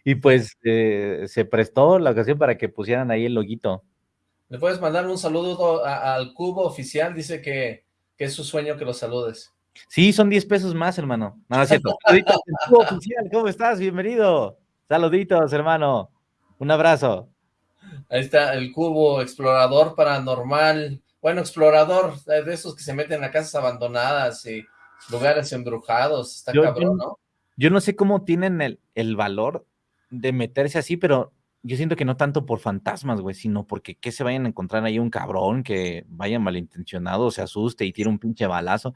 y pues eh, se prestó la ocasión para que pusieran ahí el loguito. Le puedes mandar un saludo al cubo oficial, dice que, que, es su sueño que lo saludes. Sí, son 10 pesos más, hermano. No, es cierto. Saluditos, cubo oficial, ¿cómo estás? Bienvenido. Saluditos, hermano. Un abrazo. Ahí está el cubo explorador paranormal. Bueno, explorador, de esos que se meten a casas abandonadas y lugares embrujados. Está cabrón, ¿no? Yo no sé cómo tienen el, el valor de meterse así, pero yo siento que no tanto por fantasmas, güey, sino porque que se vayan a encontrar ahí un cabrón que vaya malintencionado, se asuste y tire un pinche balazo.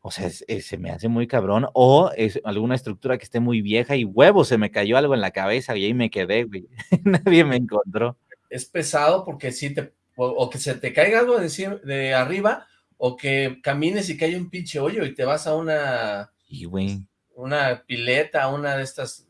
O sea, se me hace muy cabrón. O es alguna estructura que esté muy vieja y huevo, se me cayó algo en la cabeza y ahí me quedé, güey. Nadie me encontró. Es pesado porque si te, o, que se te caiga algo de, de, arriba, o que camines y que haya un pinche hoyo y te vas a una... Y, güey. Una pileta, una de estas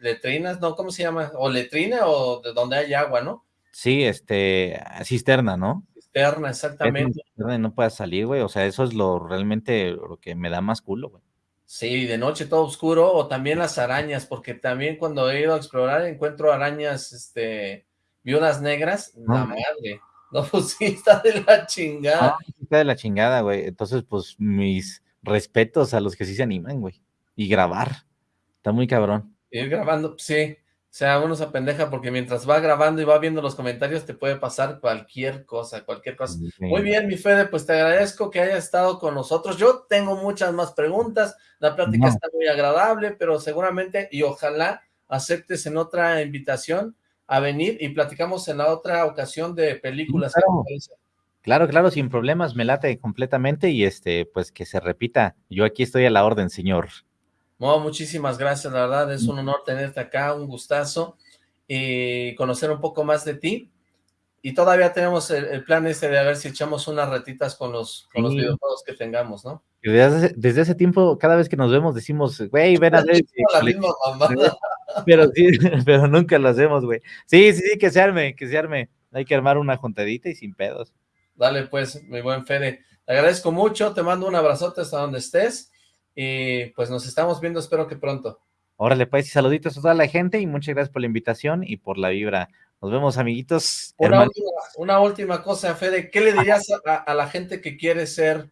letrinas, ¿no? ¿Cómo se llama? O letrina o de donde hay agua, ¿no? Sí, este, cisterna, ¿no? Exactamente. no puedas salir, güey, o sea, eso es lo realmente lo que me da más culo, güey. Sí, de noche todo oscuro, o también las arañas, porque también cuando he ido a explorar encuentro arañas, este, viudas negras, la madre. No, pues sí, está de la chingada. está de la chingada, güey. Entonces, pues, mis respetos a los que sí se animan, güey. Y grabar. Está muy cabrón. Ir grabando, sí. Sea, uno se apendeja porque mientras va grabando y va viendo los comentarios te puede pasar cualquier cosa, cualquier cosa. Muy bien, mi Fede, pues te agradezco que hayas estado con nosotros. Yo tengo muchas más preguntas, la plática está muy agradable, pero seguramente y ojalá aceptes en otra invitación a venir y platicamos en la otra ocasión de películas. Claro. claro, claro, sin problemas, me late completamente y este, pues que se repita. Yo aquí estoy a la orden, señor. Muchísimas gracias, la verdad es un honor tenerte acá, un gustazo y conocer un poco más de ti. Y todavía tenemos el, plan este de a ver si echamos unas retitas con los, con los videojuegos que tengamos, ¿no? Desde, desde ese tiempo, cada vez que nos vemos, decimos, güey, ven a ver. Pero sí, pero nunca lo hacemos, güey. Sí, sí, sí, que se arme, que se arme. Hay que armar una juntadita y sin pedos. Dale, pues, mi buen Fede. Te agradezco mucho, te mando un abrazote hasta donde estés y pues nos estamos viendo, espero que pronto. Órale, pues, y saluditos a toda la gente y muchas gracias por la invitación y por la vibra. Nos vemos, amiguitos. Una, última, cosa, Fede, ¿qué le dirías a, la gente que quiere ser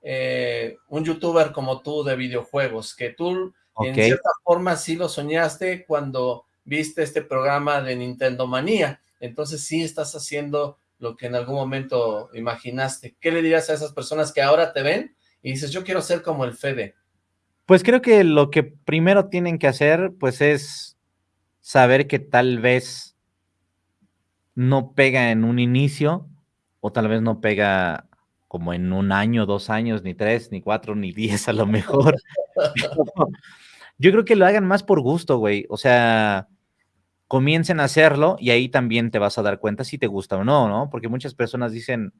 eh, un youtuber como tú de videojuegos? Que tú, en cierta forma, sí lo soñaste cuando viste este programa de Nintendo Manía. Entonces sí estás haciendo lo que en algún momento imaginaste. ¿Qué le dirías a esas personas que ahora te ven y dices, yo quiero ser como el Fede? Pues creo que lo que primero tienen que hacer, pues es saber que tal vez no pega en un inicio, o tal vez no pega como en un año, dos años, ni tres, ni cuatro, ni diez a lo mejor. Yo creo que lo hagan más por gusto, güey. O sea, comiencen a hacerlo y ahí también te vas a dar cuenta si te gusta o no, ¿no? Porque muchas personas dicen,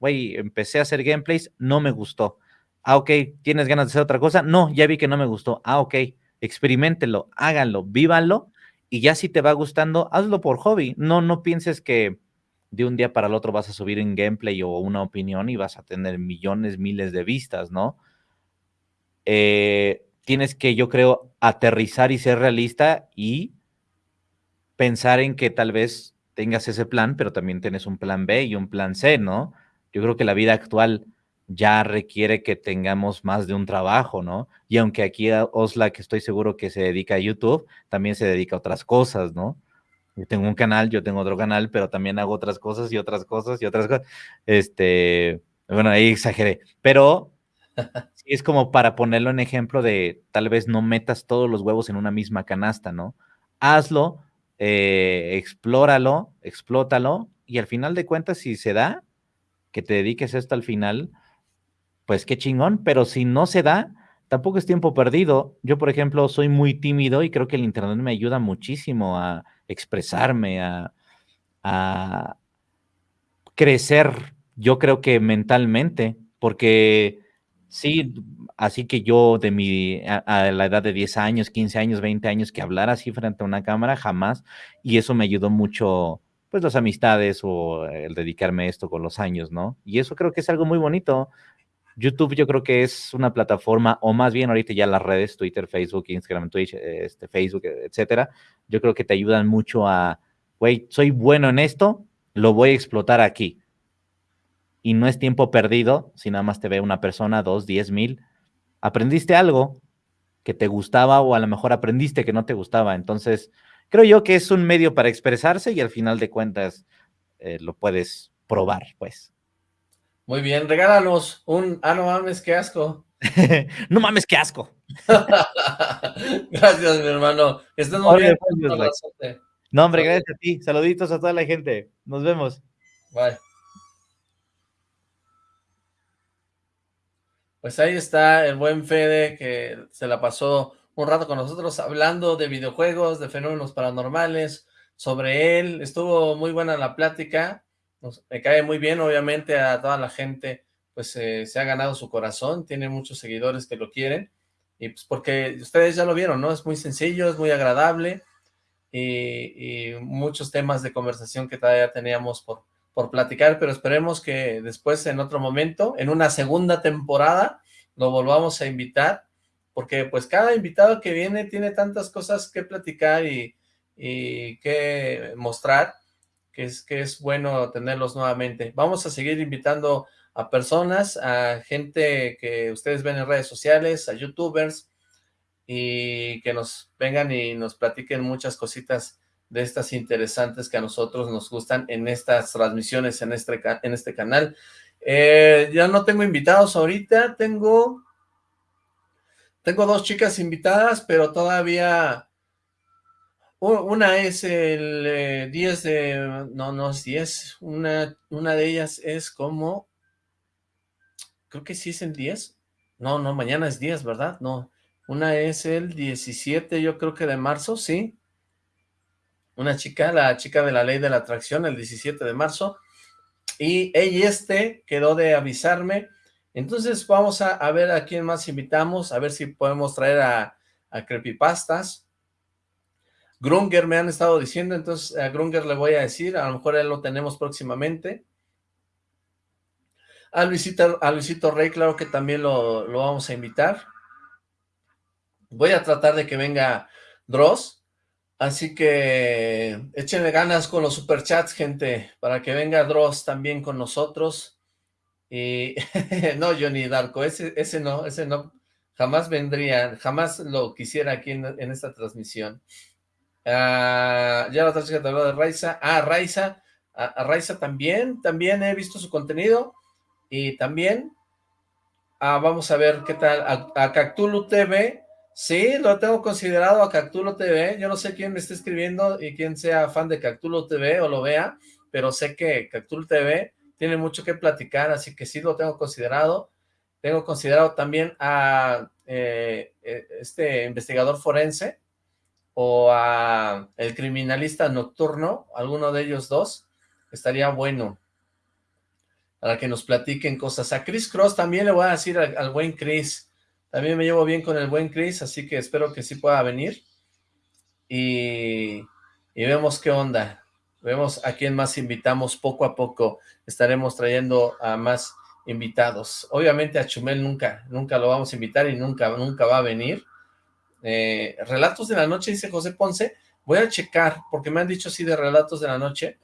güey, empecé a hacer gameplays, no me gustó. Ah, ok, ¿tienes ganas de hacer otra cosa? No, ya vi que no me gustó. Ah, ok, experimentenlo, háganlo, vívanlo y ya si te va gustando, hazlo por hobby. No, no pienses que de un día para el otro vas a subir un gameplay o una opinión y vas a tener millones, miles de vistas, ¿no? Eh, tienes que, yo creo, aterrizar y ser realista y pensar en que tal vez tengas ese plan, pero también tienes un plan B y un plan C, ¿no? Yo creo que la vida actual ya requiere que tengamos más de un trabajo, ¿no? Y aunque aquí Osla, que estoy seguro que se dedica a YouTube, también se dedica a otras cosas, ¿no? Yo tengo un canal, yo tengo otro canal, pero también hago otras cosas y otras cosas y otras cosas. Este, bueno, ahí exageré, pero es como para ponerlo en ejemplo de tal vez no metas todos los huevos en una misma canasta, ¿no? Hazlo, eh, explóralo, explótalo y al final de cuentas, si se da, que te dediques esto al final, pues qué chingón, pero si no se da, tampoco es tiempo perdido. Yo, por ejemplo, soy muy tímido y creo que el Internet me ayuda muchísimo a expresarme, a, crecer, yo creo que mentalmente, porque sí, así que yo de mi, a, la edad de 10 años, 15 años, 20 años, que hablar así frente a una cámara, jamás, y eso me ayudó mucho, pues las amistades o el dedicarme a esto con los años, ¿no? Y eso creo que es algo muy bonito, YouTube yo creo que es una plataforma, o más bien ahorita ya las redes, Twitter, Facebook, Instagram, Twitch, este, Facebook, etcétera, yo creo que te ayudan mucho a, güey, soy bueno en esto, lo voy a explotar aquí. Y no es tiempo perdido si nada más te ve una persona, dos, diez mil. Aprendiste algo que te gustaba o a lo mejor aprendiste que no te gustaba. Entonces, creo yo que es un medio para expresarse y al final de cuentas eh, lo puedes probar, pues. Muy bien, regálanos un... Ah, no mames, qué asco. no mames, qué asco. gracias, mi hermano. Estás muy bien. Pues, no, hombre, gracias a ti. Saluditos a toda la gente. Nos vemos. Bye. Pues ahí está el buen Fede que se la pasó un rato con nosotros hablando de videojuegos, de fenómenos paranormales, sobre él. Estuvo muy buena la plática me cae muy bien, obviamente a toda la gente pues eh, se ha ganado su corazón, tiene muchos seguidores que lo quieren, y pues porque ustedes ya lo vieron, ¿no? Es muy sencillo, es muy agradable, y, muchos temas de conversación que todavía teníamos por, por platicar, pero esperemos que después en otro momento, en una segunda temporada, lo volvamos a invitar, porque pues cada invitado que viene tiene tantas cosas que platicar y, y que mostrar, que es, que es bueno tenerlos nuevamente. Vamos a seguir invitando a personas, a gente que ustedes ven en redes sociales, a youtubers, y que nos vengan y nos platiquen muchas cositas de estas interesantes que a nosotros nos gustan en estas transmisiones, en este, en este canal. Eh, ya no tengo invitados ahorita, tengo, tengo dos chicas invitadas, pero todavía una es el 10 eh, de, no, no es 10, una, una de ellas es como, creo que sí es el 10, no, no, mañana es 10, ¿verdad? No, una es el 17, yo creo que de marzo, sí, una chica, la chica de la ley de la atracción, el 17 de marzo, y ella este quedó de avisarme, entonces vamos a, ver a quién más invitamos, a ver si podemos traer a, a Creepypastas, Grunger me han estado diciendo, entonces a Grunger le voy a decir, a lo mejor él lo tenemos próximamente. A Luisito, Rey, claro que también lo, vamos a invitar. Voy a tratar de que venga Dross, así que échenle ganas con los superchats, gente, para que venga Dross también con nosotros. Y no, Johnny Darko, ese, ese no, ese no, jamás vendría, jamás lo quisiera aquí en esta transmisión. Ah, ya la otra de Raiza. Ah, Raiza. A, Raiza también, también he visto su contenido. Y también, ah, vamos a ver qué tal. A, a, Cactulo TV, sí, lo tengo considerado a Cactulo TV. Yo no sé quién me está escribiendo y quién sea fan de Cactulo TV o lo vea, pero sé que Cactulo TV tiene mucho que platicar, así que sí lo tengo considerado. Tengo considerado también a eh, eh, este investigador forense, o a El Criminalista Nocturno, alguno de ellos dos, estaría bueno para que nos platiquen cosas. A Chris Cross también le voy a decir al, buen Chris, también me llevo bien con el buen Chris, así que espero que sí pueda venir. Y, y vemos qué onda, vemos a quién más invitamos poco a poco, estaremos trayendo a más invitados. Obviamente a Chumel nunca, nunca lo vamos a invitar y nunca, nunca va a venir, eh, Relatos de la Noche, dice José Ponce. Voy a checar, porque me han dicho así de Relatos de la Noche,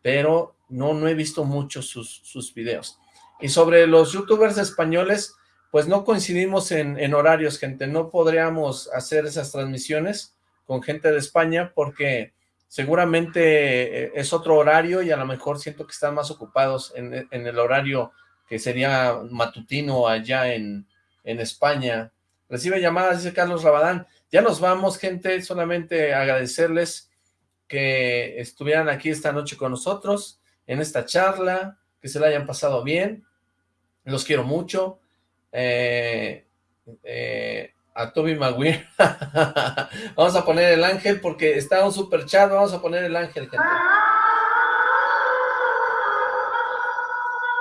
pero no, no he visto muchos sus, sus videos. Y sobre los youtubers españoles, pues no coincidimos en, horarios, gente. No podríamos hacer esas transmisiones con gente de España porque seguramente eh, es otro horario y a lo mejor siento que están más ocupados en, el horario que sería matutino allá en, en España. Recibe llamadas, dice Carlos Rabadán. Ya nos vamos, gente, solamente agradecerles que estuvieran aquí esta noche con nosotros, en esta charla, que se la hayan pasado bien. Los quiero mucho. Eh, eh, a Toby Maguire. vamos a poner el ángel porque está un super chat. Vamos a poner el ángel, gente.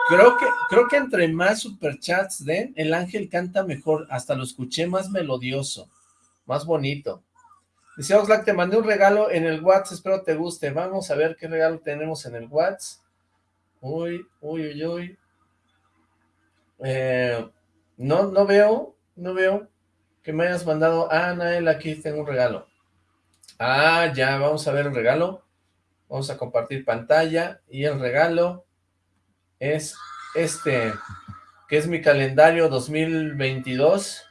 Creo que, creo que entre más superchats den, el ángel canta mejor, hasta lo escuché más melodioso, más bonito. Dice Oxlack, te mandé un regalo en el WhatsApp, espero te guste. Vamos a ver qué regalo tenemos en el WhatsApp. Uy, uy, uy, uy. Eh, no, no veo, no veo que me hayas mandado. Ah, Nael, aquí tengo un regalo. Ah, ya, vamos a ver el regalo. Vamos a compartir pantalla y el regalo es este, que es mi calendario 2022.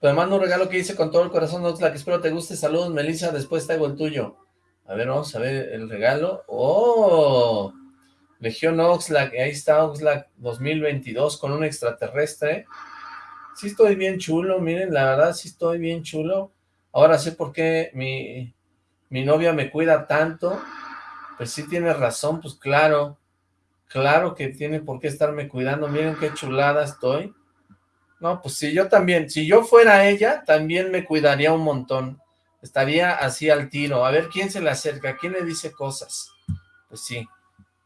Te mando un regalo que hice con todo el corazón, Oxlack, espero te guste. Saludos, Melissa, después traigo el tuyo. A ver, vamos a ver el regalo. ¡Oh! Legión Oxlack, ahí está Oxlack 2022 con un extraterrestre. Sí estoy bien chulo, miren, la verdad sí estoy bien chulo. Ahora sé por qué mi, mi novia me cuida tanto. Pues sí tiene razón, pues claro. Claro que tiene por qué estarme cuidando, miren qué chulada estoy. No, pues si yo también, si yo fuera ella, también me cuidaría un montón. Estaría así al tiro, a ver quién se le acerca, quién le dice cosas. Pues sí,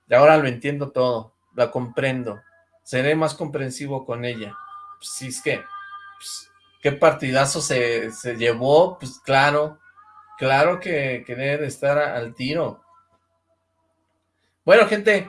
y ahora lo entiendo todo, la comprendo. Seré más comprensivo con ella. Pues sí, es que, pues, qué partidazo se, se, llevó, pues claro, claro que, que debe de estar al tiro. Bueno, gente,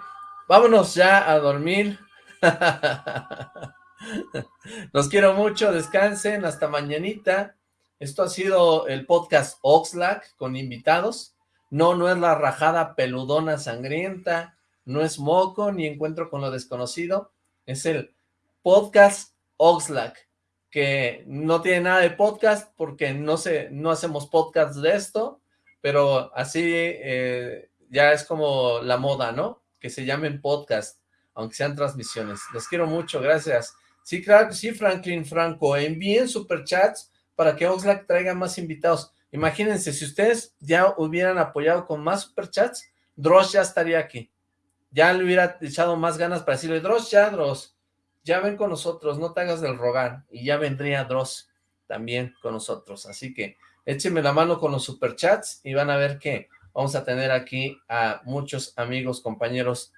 Vámonos ya a dormir. Los quiero mucho, descansen, hasta mañanita. Esto ha sido el podcast Oxlack con invitados. No, no es la rajada peludona sangrienta, no es moco ni encuentro con lo desconocido. Es el podcast Oxlack, que no tiene nada de podcast porque no, se, no hacemos podcast de esto, pero así eh, ya es como la moda, ¿no? Que se llamen podcast, aunque sean transmisiones. Los quiero mucho, gracias. Sí, claro sí, Franklin Franco. Envíen superchats para que Oxlack traiga más invitados. Imagínense, si ustedes ya hubieran apoyado con más superchats, Dross ya estaría aquí. Ya le hubiera echado más ganas para decirle, Dross, ya, Dross, ya ven con nosotros, no te hagas del rogar. Y ya vendría Dross también con nosotros. Así que échenme la mano con los superchats y van a ver que vamos a tener aquí a muchos amigos, compañeros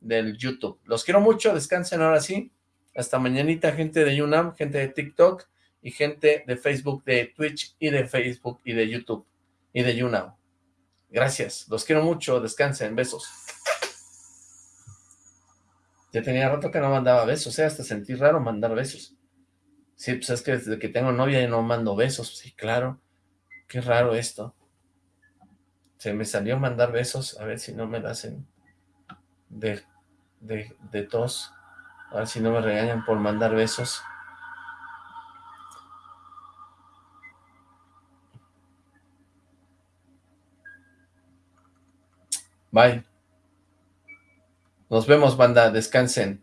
del YouTube. Los quiero mucho, descansen ahora sí. Hasta mañanita, gente de YouNam, gente de TikTok y gente de Facebook, de Twitch y de Facebook y de YouTube y de YouNam. Gracias, los quiero mucho, descansen, besos. Ya tenía rato que no mandaba besos, ¿eh? hasta sentí raro mandar besos. Sí, pues es que desde que tengo novia no mando besos, sí, claro. Qué raro esto. Se me salió mandar besos, a ver si no me hacen de, de, de tos. A ver si no me regañan por mandar besos. Bye. Nos vemos, banda. Descansen.